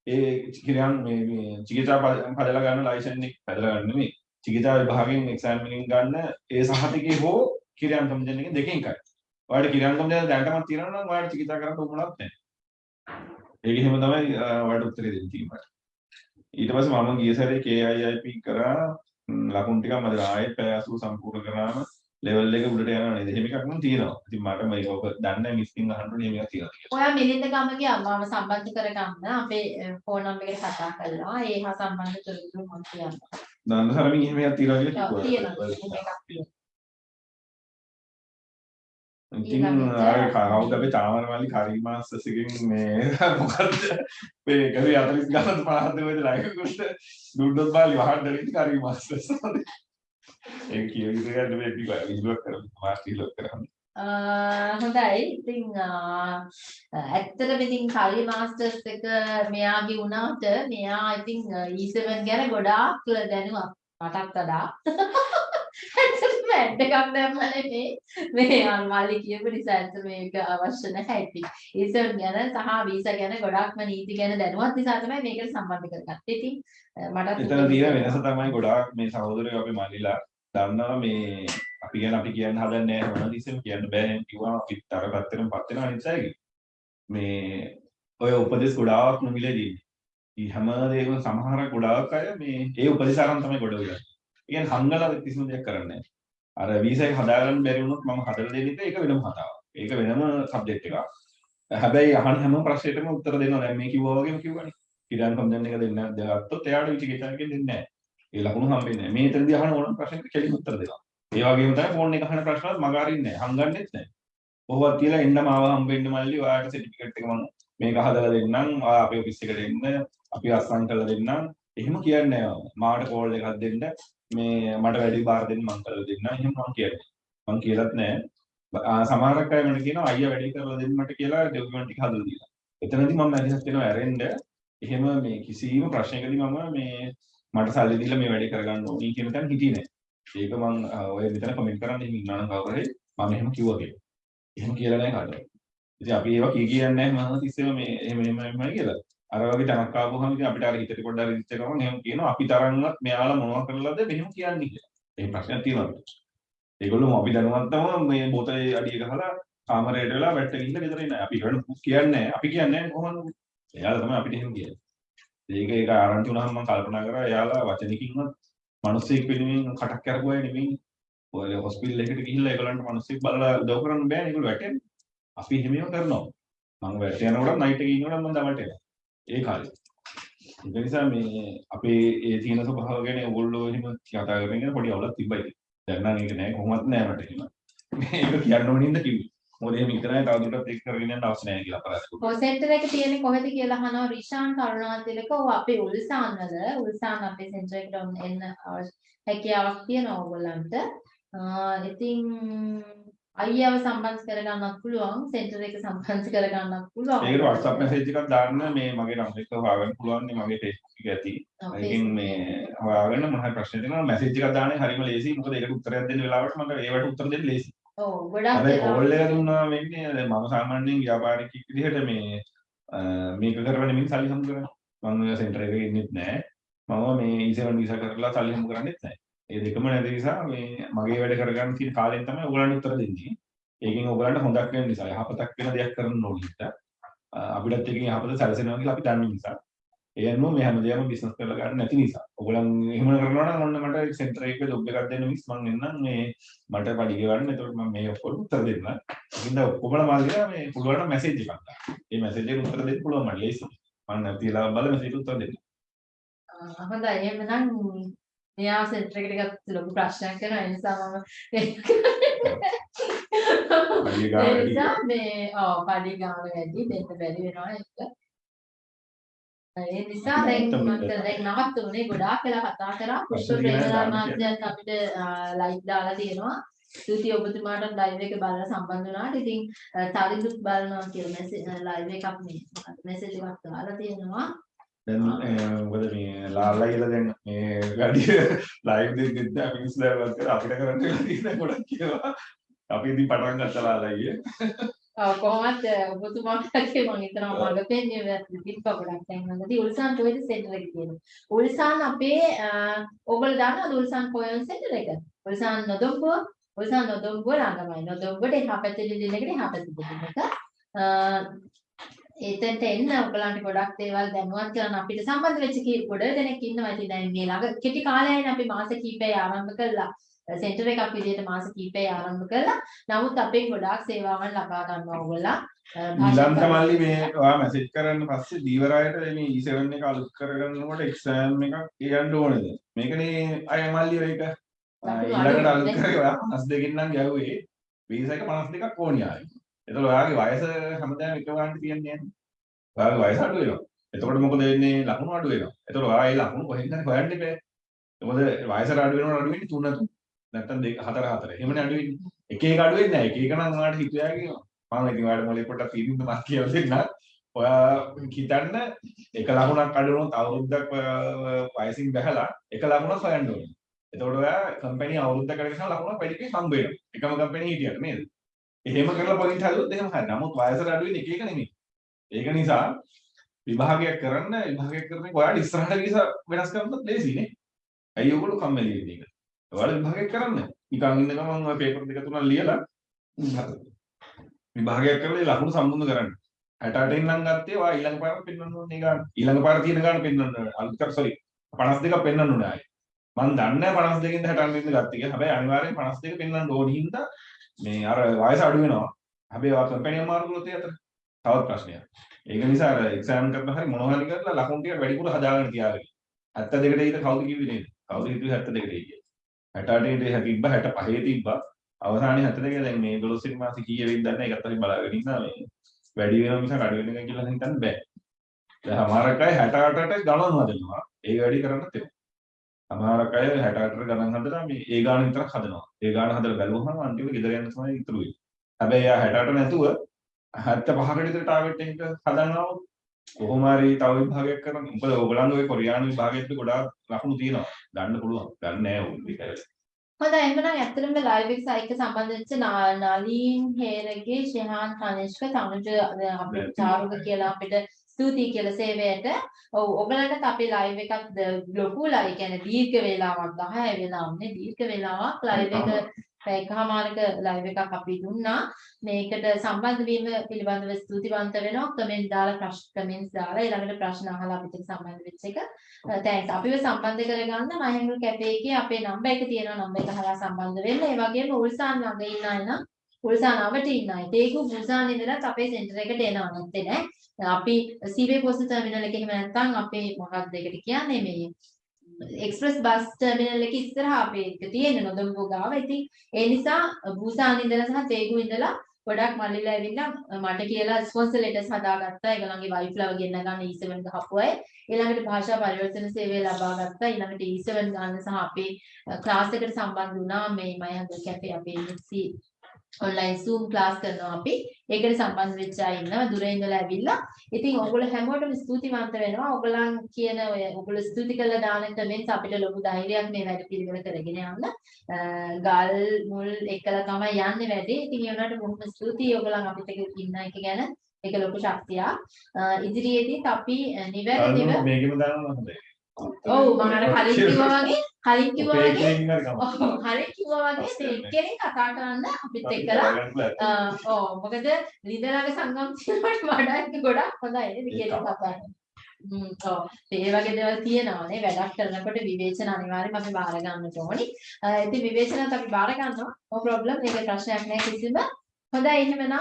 ඒ කිරියාන් මේ මේ චිකිත්සා පද- පදලා ගන්න ලයිසන් එක පදලා ගන්න නෙමෙයි. චිකිතා විභාගයෙන් එක්සෑම් එකෙන් ගන්න ඒ සහතිකේ හෝ කිරියාන් කම්ජන් එකෙන් දෙකෙන් එකයි. ඔයාලට කිරියාන් කම්ජන් දැනටමත් තියෙනවා නම් ඔයාලට චිකිතා කරන්න උවමනක් නැහැ. ඒක එහෙම තමයි අ, ඔයාලට උත්තරේ දෙන්න තියෙන්නේ. ඊට පස්සේ මම ගිය සැරේ KIIP කරා ම්, ලකුණු ටිකක් මම දැන් ආයෙත් පැය 80 සම්පූර්ණ කරාම ලෙවල් එක උඩට යනවා නේද? එහෙම එකක් නම් තියෙනවා. ඉතින් මට මේක ඔබ දන්නේ මිස්කින් අහන්න ඕනේ මේක තියෙනවා කියලා. ඔයා මිලින්ද ගම ගියා මම සම්බන්ධ කරගන්න අපේ ෆෝන් නම්බර් එකට කතා කළා. ඒ හා සම්බන්ධ තොරතුරු මම කියන්නම්. දන්න සරමින් එහෙම එකක් තියෙනවා කියලා කිව්වා. තියෙනවා. ඉතින් අර කවුද අපේ තාමරමල්ලි කරීමාස්ටර්ස් එකෙන් මේ මොකද්ද මේ ගවි 40 ගණන් 50 දෙවද ලයිකුට දුන්නොත් බාලි වහන්න දෙන්නේ කරීමාස්ටර්ස් ඒක කියවිද ගන්න මේ පිටු විදුවක් කරමු මාස්ටර් ලොක් කරමු අ, හොඳයි. ඉතින් අ, ඇත්තටම ඉතින් කලි මාස්ටර්ස් එක මෙයාගේ වුණාට මෙයා ඉතින් E7 ගැන ගොඩාක් දැනුවත් මටත් වඩා. ඇත්තටම ඇඩ් එකක් දැම්මනේ මේ අම්මාලි කියපු නිසා ඇත්තට මේක අවශ්‍ය නැහැ ඉතින්. E7 ගැන සහ වීසා ගැන ගොඩාක්ම නීති ගැන දැනුවත් නිසා තමයි මේකට සම්බන්ධ කරගත්තේ. ඉතින් අ, මටත් එතන තියෙන වෙනස තමයි ගොඩාක් මේ සහෝදරයෝ අපි මල්ලිලා දන්නවා මේ අපි ගැන අපි කියන්න හදන්නේ නැහැ මොනවද ඉස්සෙම කියන්න බෑ කිව්වා අපිත් අර පැත්තටම පත් වෙනවා අයගේ මේ ඔය උපදෙස් ගොඩාක් නොමිලේ දෙන්නේ ඒ හැම දෙයක්ම සමහර ගොඩාක් අය මේ ඒ උපදෙසාරම් තමයි ගොඩ වෙලා. ඒ කියන්නේ හංගලා කිසිම දෙයක් කරන්නේ නැහැ. අර වීසා එක හදාගන්න බැරි වුණොත් මම හදලා දෙන එක ඒක වෙනම කතාවක්. ඒක වෙනම සබ්ජෙක්ට් එකක්. හැබැයි අහන හැම ප්‍රශ්නෙටම උත්තර දෙනවා. දැන් මේ කිව්වා වගේම කිව්වනේ. ඉරාන් කම්දන් එක දෙන්න ගත්තොත් එයාට විචිකිච්ඡාවකින් දෙන්නේ නැහැ. ඒ ලකුණු හම්බෙන්නේ නැහැ. මේ තරදී අහන ඕනම ප්‍රශ්නෙට කෙලින් උත්තර දෙනවා. ඒ වගේම තමයි ෆෝන් එක අහන ප්‍රශ්නත් මග අරින්නේ නැහැ. හංගන්නෙත් නැහැ. කොහොමවත් කියලා එන්නම ආව හම්බෙන්න මල්ලි ඔයාලට සර්ටිෆිකේට් එක මම මේක හදලා දෙන්නම්. ඔයා අපේ ඔෆිස් එකට එන්න. අපි අස්සන් කරලා දෙන්නම්. එහෙම කියන්නේ නැහැ. මාට කෝල් එකක් දෙන්න. මේ මට වැඩි බාර දෙන්න මං කරලා දෙන්නම්. එහෙම මං කියන්නේ. මං කියලත් නැහැ. ආ, සමහරක් අය මට කියනවා අයියා වැඩි කරලා දෙන්න මට කියලා ඩොකියුමන්ට් ටික හදලා දීලා. එතනදී මම මැදිහත් වෙනවා ඇරෙන්න. එහෙම මේ කිසිම ප්‍රශ්නයකදී මම මේ මට සල්ලි දීලා මේ වැඩේ කරගන්න ඕනි කියන තැන හිටියේ නෑ. ඒක මං අ, ඔය මෙතන කමෙන්ට් කරන්න එහෙම ඉන්නා නම් කවුරු හරි මම එහෙම කිව්වා කියලා. එහෙම කියලා නෑ කාටවත්. ඉතින් අපි ඒවා කී කියන්නේ නැහැ මම තිස්සෙම මේ එහෙම එහෙම එහෙමයි කියලා. අර වගේ තැනක් ආවම ඉතින් අපිට අර හිතට පොඩ්ඩක් රිජිස්ටර් කරනවා එහෙම කියනවා අපි තරම්වත් මෙයාලා මොනවද කරලාද මෙහෙම කියන්නේ කියලා. ඒ ප්‍රශ්නයක් තියෙනවා අපිට. ඒගොල්ලෝ අපි දැනුවත්වම මේ බෝතලේ අඩිය ගහලා කාමරයට වෙලා වැට්ට ගිහිල්ලා ගෙදර ඉන්න. අපි ඒකට කියන්නේ නැහැ. අපි කියන්නේ නැහැ කොහොමද? එයාලා තමයි අපිට එහෙම කියන්නේ. ඒක ඒක ආරංචි වුණාම මම කල්පනා කරා එයාලා වචනකින්වත් මිනිස්සෙක් වෙනුවෙන් කටක් කරපුවා නෙමෙයි. ඔය හොස්පිටල් එකට ගිහිල්ලා ඒගොල්ලන්ට මිනිස්සෙක් බලලා උදව් කරන්න බෑනේ ඒගොල්ලෝ වැටෙන්නේ. අපි එහෙමම කරනවා. මම වැට යනකොට නයිට් එකේ ඉන්නකොට මම දවල්ට එනවා. ඒ කාලේ. ඒ නිසා මේ අපේ ඒ තියෙන ස්වභාව ගැන ඕගොල්ලෝ එහෙම කතා කරගෙන ඉන්න පොඩි අවුලක් තිබ්බයි. දැන් නම් ඒක නෑ කොහොමත් නෑ මට එහෙම. මේක කියන්න ඕනින්ද කිව්වේ. මොකද එහෙම ඉතරයි තවදුරටත් ඒක කරගෙන යන්න අවශ්‍ය නැහැ කියලා අපරාධ ඔය සෙන්ටර් එක තියෙන්නේ කොහෙද කියලා අහනවා රිෂාන් කරුණාතිලක ඔව් අපේ උල්සාන් වල උල්සාන් අපේ සෙන්ටර් එකට ඔන්න එන්න අවශ්‍ය- හැකියාවක් තියෙනවා ඕගොල්ලන්ට. ආ, ඉතින් අයියාව සම්බන්ධ කරගන්නත් පුළුවන් සෙන්ටර් එක සම්බන්ධ කරගන්නත් පුළුවන්. ඒකට WhatsApp message එකක් දාන්න මේ මගේ නම්බර් එක හොයාගන්න පුළුවන් නේ මගේ Facebook එක ඇති. ඒකෙන් මේ හොයාගන්න මොන හරි ප්‍රශ්න තියෙනවා message එකක් දාන්නේ හරිම ලේසියි. මොකද ඒකට උත්තරයක් දෙන්න වෙලාවට මට ඒවට උත්තර දෙන්න ලේසියි. ඔව් ගොඩක් වෙලාවට- කෝල් එක දුන්නා වෙන්නේ දැන් මම සාමාන්‍යයෙන් ව්‍යාපාරිකයෙක් විදිහට මේ මේක කරවන මින් සල්ලි හම්බ කරනවා. මම සෙන්ටර් එකේ ඉන්නෙත් නැහැ. මම මේ E7 වීසා කරලා සල්ලි හම්බ කරන්නෙත් නැහැ. ඒ දෙකම නැති නිසා මේ මගේ වැඩ කරගන්න තියෙන කාලෙන් තමයි ඔයගලන්ට උත්තර දෙන්නේ. ඒකෙන් ඔයගලන්ට හොඳක් වෙන නිසා යහපතක් වෙන දෙයක් කරන්න ඕනේ හිට. අපිටත් එකකින් යහපත සැලසෙනවා කියලා අපි දන්න නිසා. ඒ අනුව මේ හැමදේම බිස්නස් කරලා ගන්න නැති නිසා. ඔයගලන් එහෙම කරනවා නම් ඔන්න මට සෙන්ටර් එකේ ජොබ් එකක් දෙන්න මිස් මං එන්නම් මේ මට පඩි ගෙවන්න. එතකොට මම මේ ඔක්කොම උත්තර දෙන්න. ඉතින් ඔක්කොමලා මාර්ගය මේ පුළුවන් නම් මැසේජ් එකක් දාන්න. ඒ මැසේජ් එකට උත්තර දෙන්න පුළුවන් මට ලේසියි. මම නැතිලා බල මැසේජ් උත්තර දෙන්න. ආ, හොඳයි එහෙනම් මෙයා සෙන්ටර් එකට ගත්ත ලොකු ප්‍රශ්නයක් කරනවා ඒ නිසා මම ඒ. නිසා මේ ඔව් පඩි ගාන වැඩි දෙන්න බැරි වෙනවා ඒක. ඒ නිසා දැන් මට දැන් නවත්තුනේ ගොඩාක් වෙලා කතා කරා තියෙනවා ප්‍රේමලා මාත්‍යත් අපිට ලයිව් දාලා තියෙනවා. ස්තුතියි ඔබතුමාට ලයිව් එක බලලා සම්බන්ධ වුණාට. ඉතින් තරිඳුත් බලනවා කියලා මැසේජ් ලයිව් එකක් මේ මැසේජ් එකක් දාලා තියෙනවා. දැන් මොකද මේ ලාලා කියලා දැන් මේ ගඩිය ලයිව් දෙද්දි අපි ඉස්ලාමත් කරා අපිට කරන්න තියෙන ගොඩක් කියලා. අපි ඉතින් පටන් ගත්තා ලාලාගේ. ඔව් කොහොමද ඔබතුමාගේ මම හිතනවා මග පෙන්නේ තිබ්බ ගොඩක් දැන් නැති උල්සාන් කොහෙද සෙන්ටර් එක තියෙන්නේ උල්සාන් අපේ ඔයගොල්ලෝ දන්නවද උල්සාන් කොහෙද සෙන්ටර් එක? උල්සාන් නොදොම්බුව උල්සාන් නොදොම්බුව ළඟමයි නොදොම්බුවට එහා පැත්තේ එකට එහා පැත්තේ එක එතෙන්ට එන්න ඔයගලන්ට ගොඩක් දේවල් දැනුවත් කරන්න. අපිට සම්බන්ධ වෙච්ච ගොඩ දෙනෙක් ඉන්නවා ඉතින් දැන් මේ ළඟ කෙටි කාලයයිනේ අපි මාස කිහිපයක් ආරම්භ කළා. සෙන්ටර් එකක් විදිහට මාස කිහිපයක් ආරම්භ කළා. නමුත් අපේ ගොඩාක් සේවාවන් ලබා ගන්නවා ඔයගොල්ලෝ ඊළඟට මල්ලි මේ ඔයා මැසේජ් කරන්න පස්සේ දීවරායට මේ E7 එක අලුත් කරගන්නකොට එක්සෑම් එකක් කියන්න ඕනේද? මේකනේ අය මල්ලි ඔය එක. ආ, ඊළඟට අලුත් කරේ ඔයා 52කින් නම් ගැහුවේ. වීසා එක 52ක් ඕනි ආයි එතකොට ඔයාගේ වයස හැමදාම එක වගේ තියන්නේ නැහැ. ඔයාගේ වයස අඩු වෙනවා. එතකොට මොකද වෙන්නේ? ලකුණු අඩු වෙනවා. එතකොට ඔයා ඒ ලකුණු කොහෙන්ද හොයන්න බෑ. මොකද වයසට අඩු වෙනවා අඩු වෙන්නේ 3 3 නැත්තම් 2 4 4 එහෙමනේ අඩු වෙන්නේ. එක එක අඩු වෙන්නේ නැහැ. එක එක නම් ඔයාලට හිතුවා කියනවා. මම ඉතින් ඔයාලට මොලේ පොඩ්ඩක් තීරින්ද මම කියලා දෙන්නම්. ඔයා හිතන්න එක ලකුණක් අඩු වුණොත් අවුරුද්දක් ඔයා වයසින් බැහැලා එක ලකුණක් හොයන්න ඕනේ. එතකොට ඔයා කම්පැනි අවුරුද්දකට කරගෙන ලකුණක් වැඩි කෙනෙක් හම්බ වෙනවා. එකම කම්පැනි හිටියට නේද? එහෙම කරලා පොයින්ට් හදුවොත් එහෙම හරි. නමුත් වයසට අඩු වෙන්නේ එක එක නෙමෙයි. ඒක නිසා විභාගයක් කරන්න විභාගයක් කරන එක ඔයාලට ඉස්සරහට ගිහින් වෙනස් කරන්නත් ලේසියි නේ. ඇයි ඔයගොල්ලෝ කම්මැලි වෙන්නේ ඒක? ඔයාලා විභාගයක් කරන්න. නිකන් ඉන්න ගමන් ඔය පේපර් දෙක තුනක් ලියලා විභාගයක් කරලා ඒ ලකුණු සම්බන්ධ කරන්න. 68 ඉඳන් ගත්තේ ඔයා ඊළඟ පාර පෙන්වන්න ඕනේ ගන්න. ඊළඟ පාර තියෙන ගන්න පෙන්වන්න ඕනේ. අලුත් කර sorry 52ක් පෙන්වන්න ඕනේ ආයේ. මම දන්නේ නැහැ 52 ඉඳන් 68 ඉඳන් ගත්තේ කියලා. හැබැයි අනිවාර්යෙන් 52 පෙන්වන්න ඕනේ හින්දා මේ අර වයස අඩු වෙනවා. හැබැයි ඔයා කම්පැනි අමාරු කරොත් ඒ අතර තවත් ප්‍රශ්නයක්. ඒක නිසා අර එක්සෑම් කරලා හරි මොනවා හරි කරලා ලකුණු ටික වැඩිපුර හදාගෙන තියාගන්න. 72ට ඊට කවුද කිව්වේ නේද? කවුද හිතුවේ 72ට ඊට? 68 ට තිබ්බා 65 තිබ්බා. අවසානයේ 72 දැන් මේ 12 වෙනි මාසේ කීයේ වෙයිද දන්නේ ඒකත් අපි බලාගෙන ඉන්නවා මේ වැඩි වෙනවා මිසක් අඩු වෙන එක කියලා හිතන්න බෑ. දැන් සමහරක් අය 68ට ගණන් හදනවා. ඒක වැඩි කරන්නත් එපා. සමහරක් අය 68ට ගණන් හදලා මේ ඒ ගාන විතරක් හදනවා. ඒ ගාන හදලා බැලුවහම අන්තිමට ගෙදර යන්න තමයි ඉතුරු වෙන්නේ. හැබැයි එයා 68 නැතුව 75කට විතර ටාගට් එක හදනවා කොහොම හරි තව විභාගයක් කරන්න. මොකද ඕගොල්ලන්ගේ ඔය කොරියානු විභාගයට ගොඩාක් ලකුණු තියෙනවා. ගන්න පුළුවන්. ගන්න නෑ උන් ඒක. හොඳයි එහෙනම් ඇත්තටම ලයිව් එක සයික සම්බන්ධ වෙච්ච නා- නලින් හේරගේ ශිහාන් කනිෂ්ක තනුජ අ, අපේ චාරුක කියලා අපිට ස්තුතියි කියලා සේවයට. ඔව් ඔයගලන්ටත් අපේ ලයිව් එකක් ලොකු ලයි කියන්නේ දීර්ඝ වේලාවක් 10 වෙලාවක්නේ දීර්ඝ වේලාවක් ලයිව් එක පැයකමාරක ලයිව් එකක් අපි දුන්නා. මේකට සම්බන්ධ වීම පිළිබඳව ස්තුතිවන්ත වෙනවා. කමෙන්ට් දාලා ප්‍රශ්න කමෙන්ට්ස් දාලා ඊළඟට ප්‍රශ්න අහලා අපිට සම්බන්ධ වෙච්ච එක. තෑන්ක්ස්. අපිව සම්බන්ධ කරගන්න මහින්දු කැෆේ එකේ අපේ නම්බර් එක තියෙනවා. නම්බර එක හරහා සම්බන්ධ වෙන්න. ඒ වගේම උල්සාන් ළඟ ඉන්න අය නම් උල්සාන් අවට ඉන්න අය. ඒක උල්සාන් ඉඳලා අපේ සෙන්ටර් එකට එනවා නැත්තේ නෑ. අපි සීවේ පොස්ට් ටර්මිනල් එකේ එහෙම නැත්නම් අපේ මොකක්ද ඒකට කියන්නේ මේ එක්ස්ප්‍රස් බස් ටර්මිනල් එකේ ඉස්සරහා අපේ එක තියෙන නොදොම්බෝ ගාව. ඉතින් ඒ නිසා බුසාන් ඉඳලා සහ තේගු ඉඳලා ගොඩක් මල්ලිලා ඇවිල්ලා මට කියලා ස්පොන්සර් ලෙටර්ස් හදාගත්තා. ඒගොල්ලන්ගේ වයිෆ්ලව ගෙන්න ගන්න E7 ගහපු අය. ඊළඟට භාෂා පරිවර්තන සේවය ලබා ගත්තා. ඊළඟට E7 ගන්න සහ අපේ ක්ලාස් එකට සම්බන්ධ වුණා. මේ මයහඟ කැෆේ අපේ MC ඔන්ලයින් Zoom ක්ලාස් කරනවා අපි. ඒකට සම්බන්ධ වෙච්ච අය ඉන්නවා. දුර ඉඳලා ඇවිල්ලා. ඉතින් ඔයගොල්ලෝ හැමෝටම ස්තුතිවන්ත වෙනවා. ඔයගොල්ලන් කියන ඔය ඔයගොල්ලෝ ස්තුති කළ දාන කමෙන්ට්ස් අපිට ලොකු ධෛර්යයක් මේ වැඩ පිළිවෙල කරගෙන යන්න. අ, ගල් මුල් එකලා තමයි යන්නේ වැඩේ. ඉතින් ඒ වුණාට බොහොම ස්තුතියි ඔයගොල්ලන් අපිට ඉන්න එක ගැන. ඒක ලොකු ශක්තියක්. අ, ඉදිරියේදීත් අපි අ, නිවැරදිව අර මේකෙම දානවා හොඳයි. ඔව් මම කලින් කිව්වා වගේ? කලින් කිව්වා වගේ. ඔව් කලින් කිව්වා වගේ මේ එක්කෙනෙක් කතා කරන්න අපිත් එක්කලා. ඔව්. මොකද ලිදරගේ සංගම් තියෙනවට වඩා ඒක ගොඩක් හොඳයි නේද? කියලා කතා කරන්න. හ්ම් ඔව්. ඒ වගේ දේවල් තියෙනවානේ වැඩක් කරනකොට විවේචන අනිවාර්යයෙන්ම අපි බාර ගන්නට ඕනි. ඉතින් විවේචනත් අපි බාර ගන්නවා. no problem. මේක ප්‍රශ්නයක් නෑ කිසිම. හොඳයි එහෙමනම්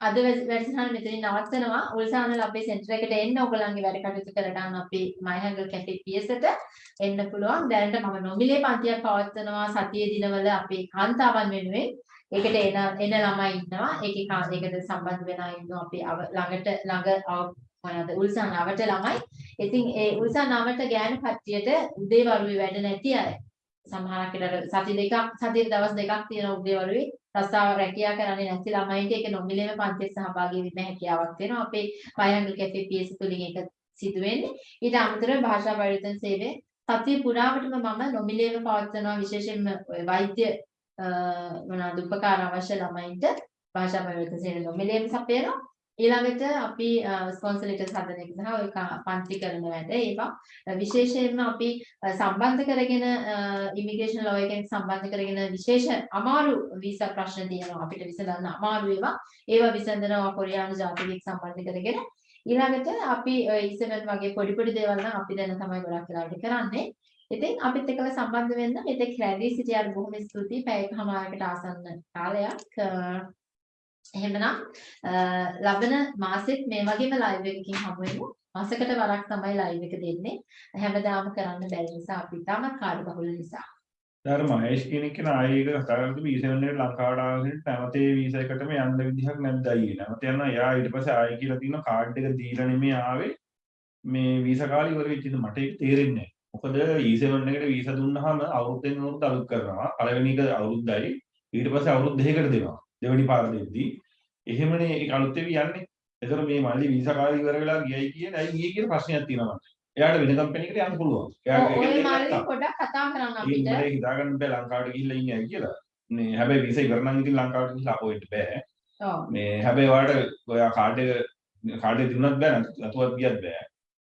අද වැඩ- වැඩසටහන මෙතනින් නවත්තනවා. උල්සානල අපේ සෙන්ටර් එකට එන්න ඔයගලන්ගේ වැඩ කටයුතු කරගන්න අපේ මයහඟල් කැෆේ පියසට එන්න පුළුවන්. දැනට මම නොමිලේ පන්තියක් පවත්වනවා සතියේ දිනවල අපේ කාන්තාවන් වෙනුවෙන්. ඒකට එන එන ළමයි ඉන්නවා. ඒකේ කා- ඒකට සම්බන්ධ වෙන අය ඉන්නවා අපේ අව- ළඟට ළඟ අව- මොනවද උල්සන් අවට ළමයි. ඉතින් ඒ උල්සන් අවට ගෑනු කට්ටියට උදේවරුේ වැඩ නැති අය. සමහරක් වෙලාවට සති දෙකක් සතියේ දවස් දෙකක් තියෙන උදේවරුේ රස්සාව රැකියා කරන්නේ නැති ළමයින්ට ඒක නොමිලේම පන්තියේ සහභාගී වෙන්න හැකියාවක් තියෙනවා. අපේ පයංගල් කැෆේ PS තුලින් ඒක සිදු වෙන්නේ. ඊට අමතරව භාෂා පරිවර්තන සේවය සතිය පුරාවටම මම නොමිලේම පවත්වනවා විශේෂයෙන්ම ඔය වෛද්‍ය අ, මොනවාද උපකාර අවශ්‍ය ළමයින්ට භාෂා පරිවර්තන සේවය නොමිලේම සපයනවා. ඊළඟට අපි ස්පොන්සර් ලෙටර්ස් හදන එක සහ ඔය කා- පන්ති කරන වැඩ ඒවා. අ, විශේෂයෙන්ම අපි අ, සම්බන්ධ කරගෙන ඉමිග්‍රේෂන් ලෝ එකෙන් සම්බන්ධ කරගෙන විශේෂ අමාරු වීසා ප්‍රශ්න තියෙනවා. අපිට විසඳන්න අමාරු ඒවා. ඒවා විසඳනවා කොරියානු ජාතිකයෙක් සම්බන්ධ කරගෙන. ඊළඟට අපි ඔය E7 වගේ පොඩි පොඩි දේවල් නම් අපි දැන් තමයි ගොඩක් වෙලාවට කරන්නේ. ඉතින් අපිත් එක්කලා සම්බන්ධ වෙන්න මෙතෙක් රැඳී සිටියාට බොහොම ස්තුතියි. පැයකමාරකට ආසන්න කාලයක්. අ, එහෙමනම් අ, ලබන මාසෙත් මේ වගේම ලයිව් එකකින් හමු වෙමු මාසෙකට වරක් තමයි ලයිව් එක දෙන්නේ හැමදාම කරන්න බැරි නිසා අපි තාමත් කාර්යබහුල නිසා අර මහේෂ් කෙනෙක් කියන ආයේ එක කතා කරද්දි V7 එකට ලංකාවට ආවෙත් නැවතේ වීසා එකටම යන්න විදිහක් නැද්ද අයියේ. නැවත යනවා එයා ඊට පස්සේ ආයේ කියලා තියෙන කාඩ් එක දීලා නෙමෙයි ආවේ. මේ වීසා කාලේ ඉවර වෙච්ච ඉතින් මට ඒක තේරෙන්නේ නැහැ. මොකද E7 එකට වීසා දුන්නාම අවුරුද්දෙන් අවුරුද්ද අලුත් කරනවා. පළවෙනි එක අවුරුද්දයි ඊට පස්සේ අවුරුදු දෙකකට දෙනවා. දෙවෙනි පාර දෙද්දී. එහෙමනේ ඒක අලුත් වෙවි යන්නේ. ඒතර මේ මල්ලි වීසා කාලේ ඉවර වෙලා ගියයි කියන්නේ ඇයි ගියේ කියන ප්‍රශ්නයක් තියෙනවා මට. එයාට වෙන කම්පැනි එකට යන්න පුළුවන්. එයාට. පොඩ්ඩක් කතා කරන්න අපිට මට හිතාගන්න බෑ ලංකාවට ගිහිල්ලා ඉන්නේ ඇයි කියලා. මේ හැබැයි වීසා ඉවර නම් ඉතින් ලංකාවට ගිහිල්ලා අපෝ වෙන්න බෑ. ඔව් මේ හැබැයි ඔයාලට ඔයා කාඩ් එක කාඩ් දුන්නත් බෑ නැතුවත් ගියත් බෑ.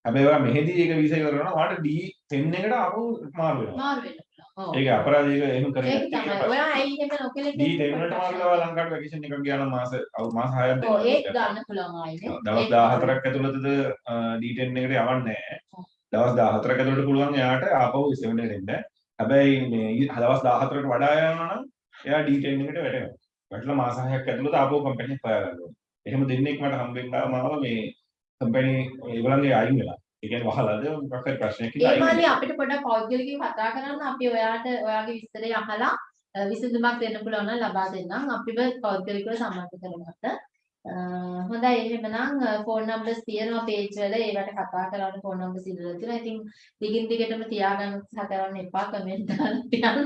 හැබැයි ඔයා මෙහෙදී ඒක වීසා ඉවර කරනවා ඔයාලට D10 එකට ආපහු මාරු වෙනවා. මාරු ඔව්. ඒක අපරාධයක එහෙම කරන්නේ ඒක තමයි. ඔයා ඇයි එහෙම නොකලේ දී දෙන්නට මාර්ගව ලංකාවට වැකේෂන් එකක් ගියා නම් මාස අවු මාස 6ක් ඔව් ඒක දෙන්න. ගන්න පුළුවන් ආයිනේ. දවස් 14ක් ඇතුළතද D10 එකට යවන්නේ නැහැ. දවස් 14ක ඇතුළත පුළුවන් එයාට ආපහු 7 එකට එන්න. හැබැයි මේ දවස් 14කට වඩා යනවා නම් එයා D10 එකට වැටෙනවා. වැටලා මාස 6ක් ඇතුළත ආපහු කම්පැනි හොයා ගන්නවා. එහෙම දෙන්නෙක් මට හම්බෙන්න ආවම මේ කම්පැනි ඒගොල්ලන්ගේ අයින් වෙලා. ඒ කියන්නේ වහලාද මොකක් හරි ප්‍රශ්නයක් ඒ කියලා අයින් මාලි. අපිට පොඩ්ඩක් පෞද්ගලිකව කතා කරන්න අපි ඔයාට ඔයාගේ විස්තරය අහලා විසඳුමක් දෙන්න පුළුවන් නම් ලබා දෙන්නම් අපිව පෞද්ගලිකව සම්බන්ධ කරගන්න. හොඳයි එහෙමනම් ෆෝන් නම්බර්ස් තියෙනවා පේජ් වල ඒවට කතා කරන්න ෆෝන් නම්බර්ස් ඉදලා තියෙනවා. ඉතින් දිගින් දිගටම තියාගන්න උත්සාහ කරන්න එපා කමෙන්ට් දාන්න.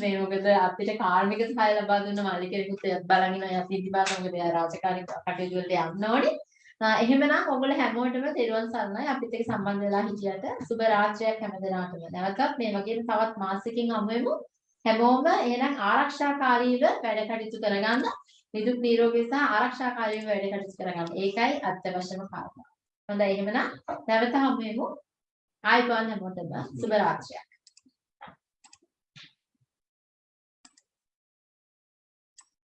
මේ මොකද අපිට කාර්මික සහාය ලබා දුන්න මාලි කෙනෙකුත් බලන් ඉනවා යත් ඉදි බලන මොකද එයා රාජකාරී කටයුතු වලට යන්න ඕනේ. ආ, එහෙමනම් ඔයගොල්ලෝ හැමෝටම තෙරුවන් සරණයි අපිත් එක්ක සම්බන්ධ වෙලා හිටියට සුබ රාත්‍රියක් හැමදෙනාටම. නැවතත් මේ වගේම තවත් මාසෙකින් හමු වෙමු. හැමෝම එහෙනම් ආරක්ෂාකාරීව වැඩ කටයුතු කරගන්න. නිදුක් නිරෝගී සහ ආරක්ෂාකාරීව වැඩ කටයුතු කරගන්න. ඒකයි අත්‍යවශ්‍යම කාරණා. හොඳයි එහෙමනම් නැවත හමු වෙමු. ආයිබෝන් හැමෝටම සුබ රාත්‍රියක්.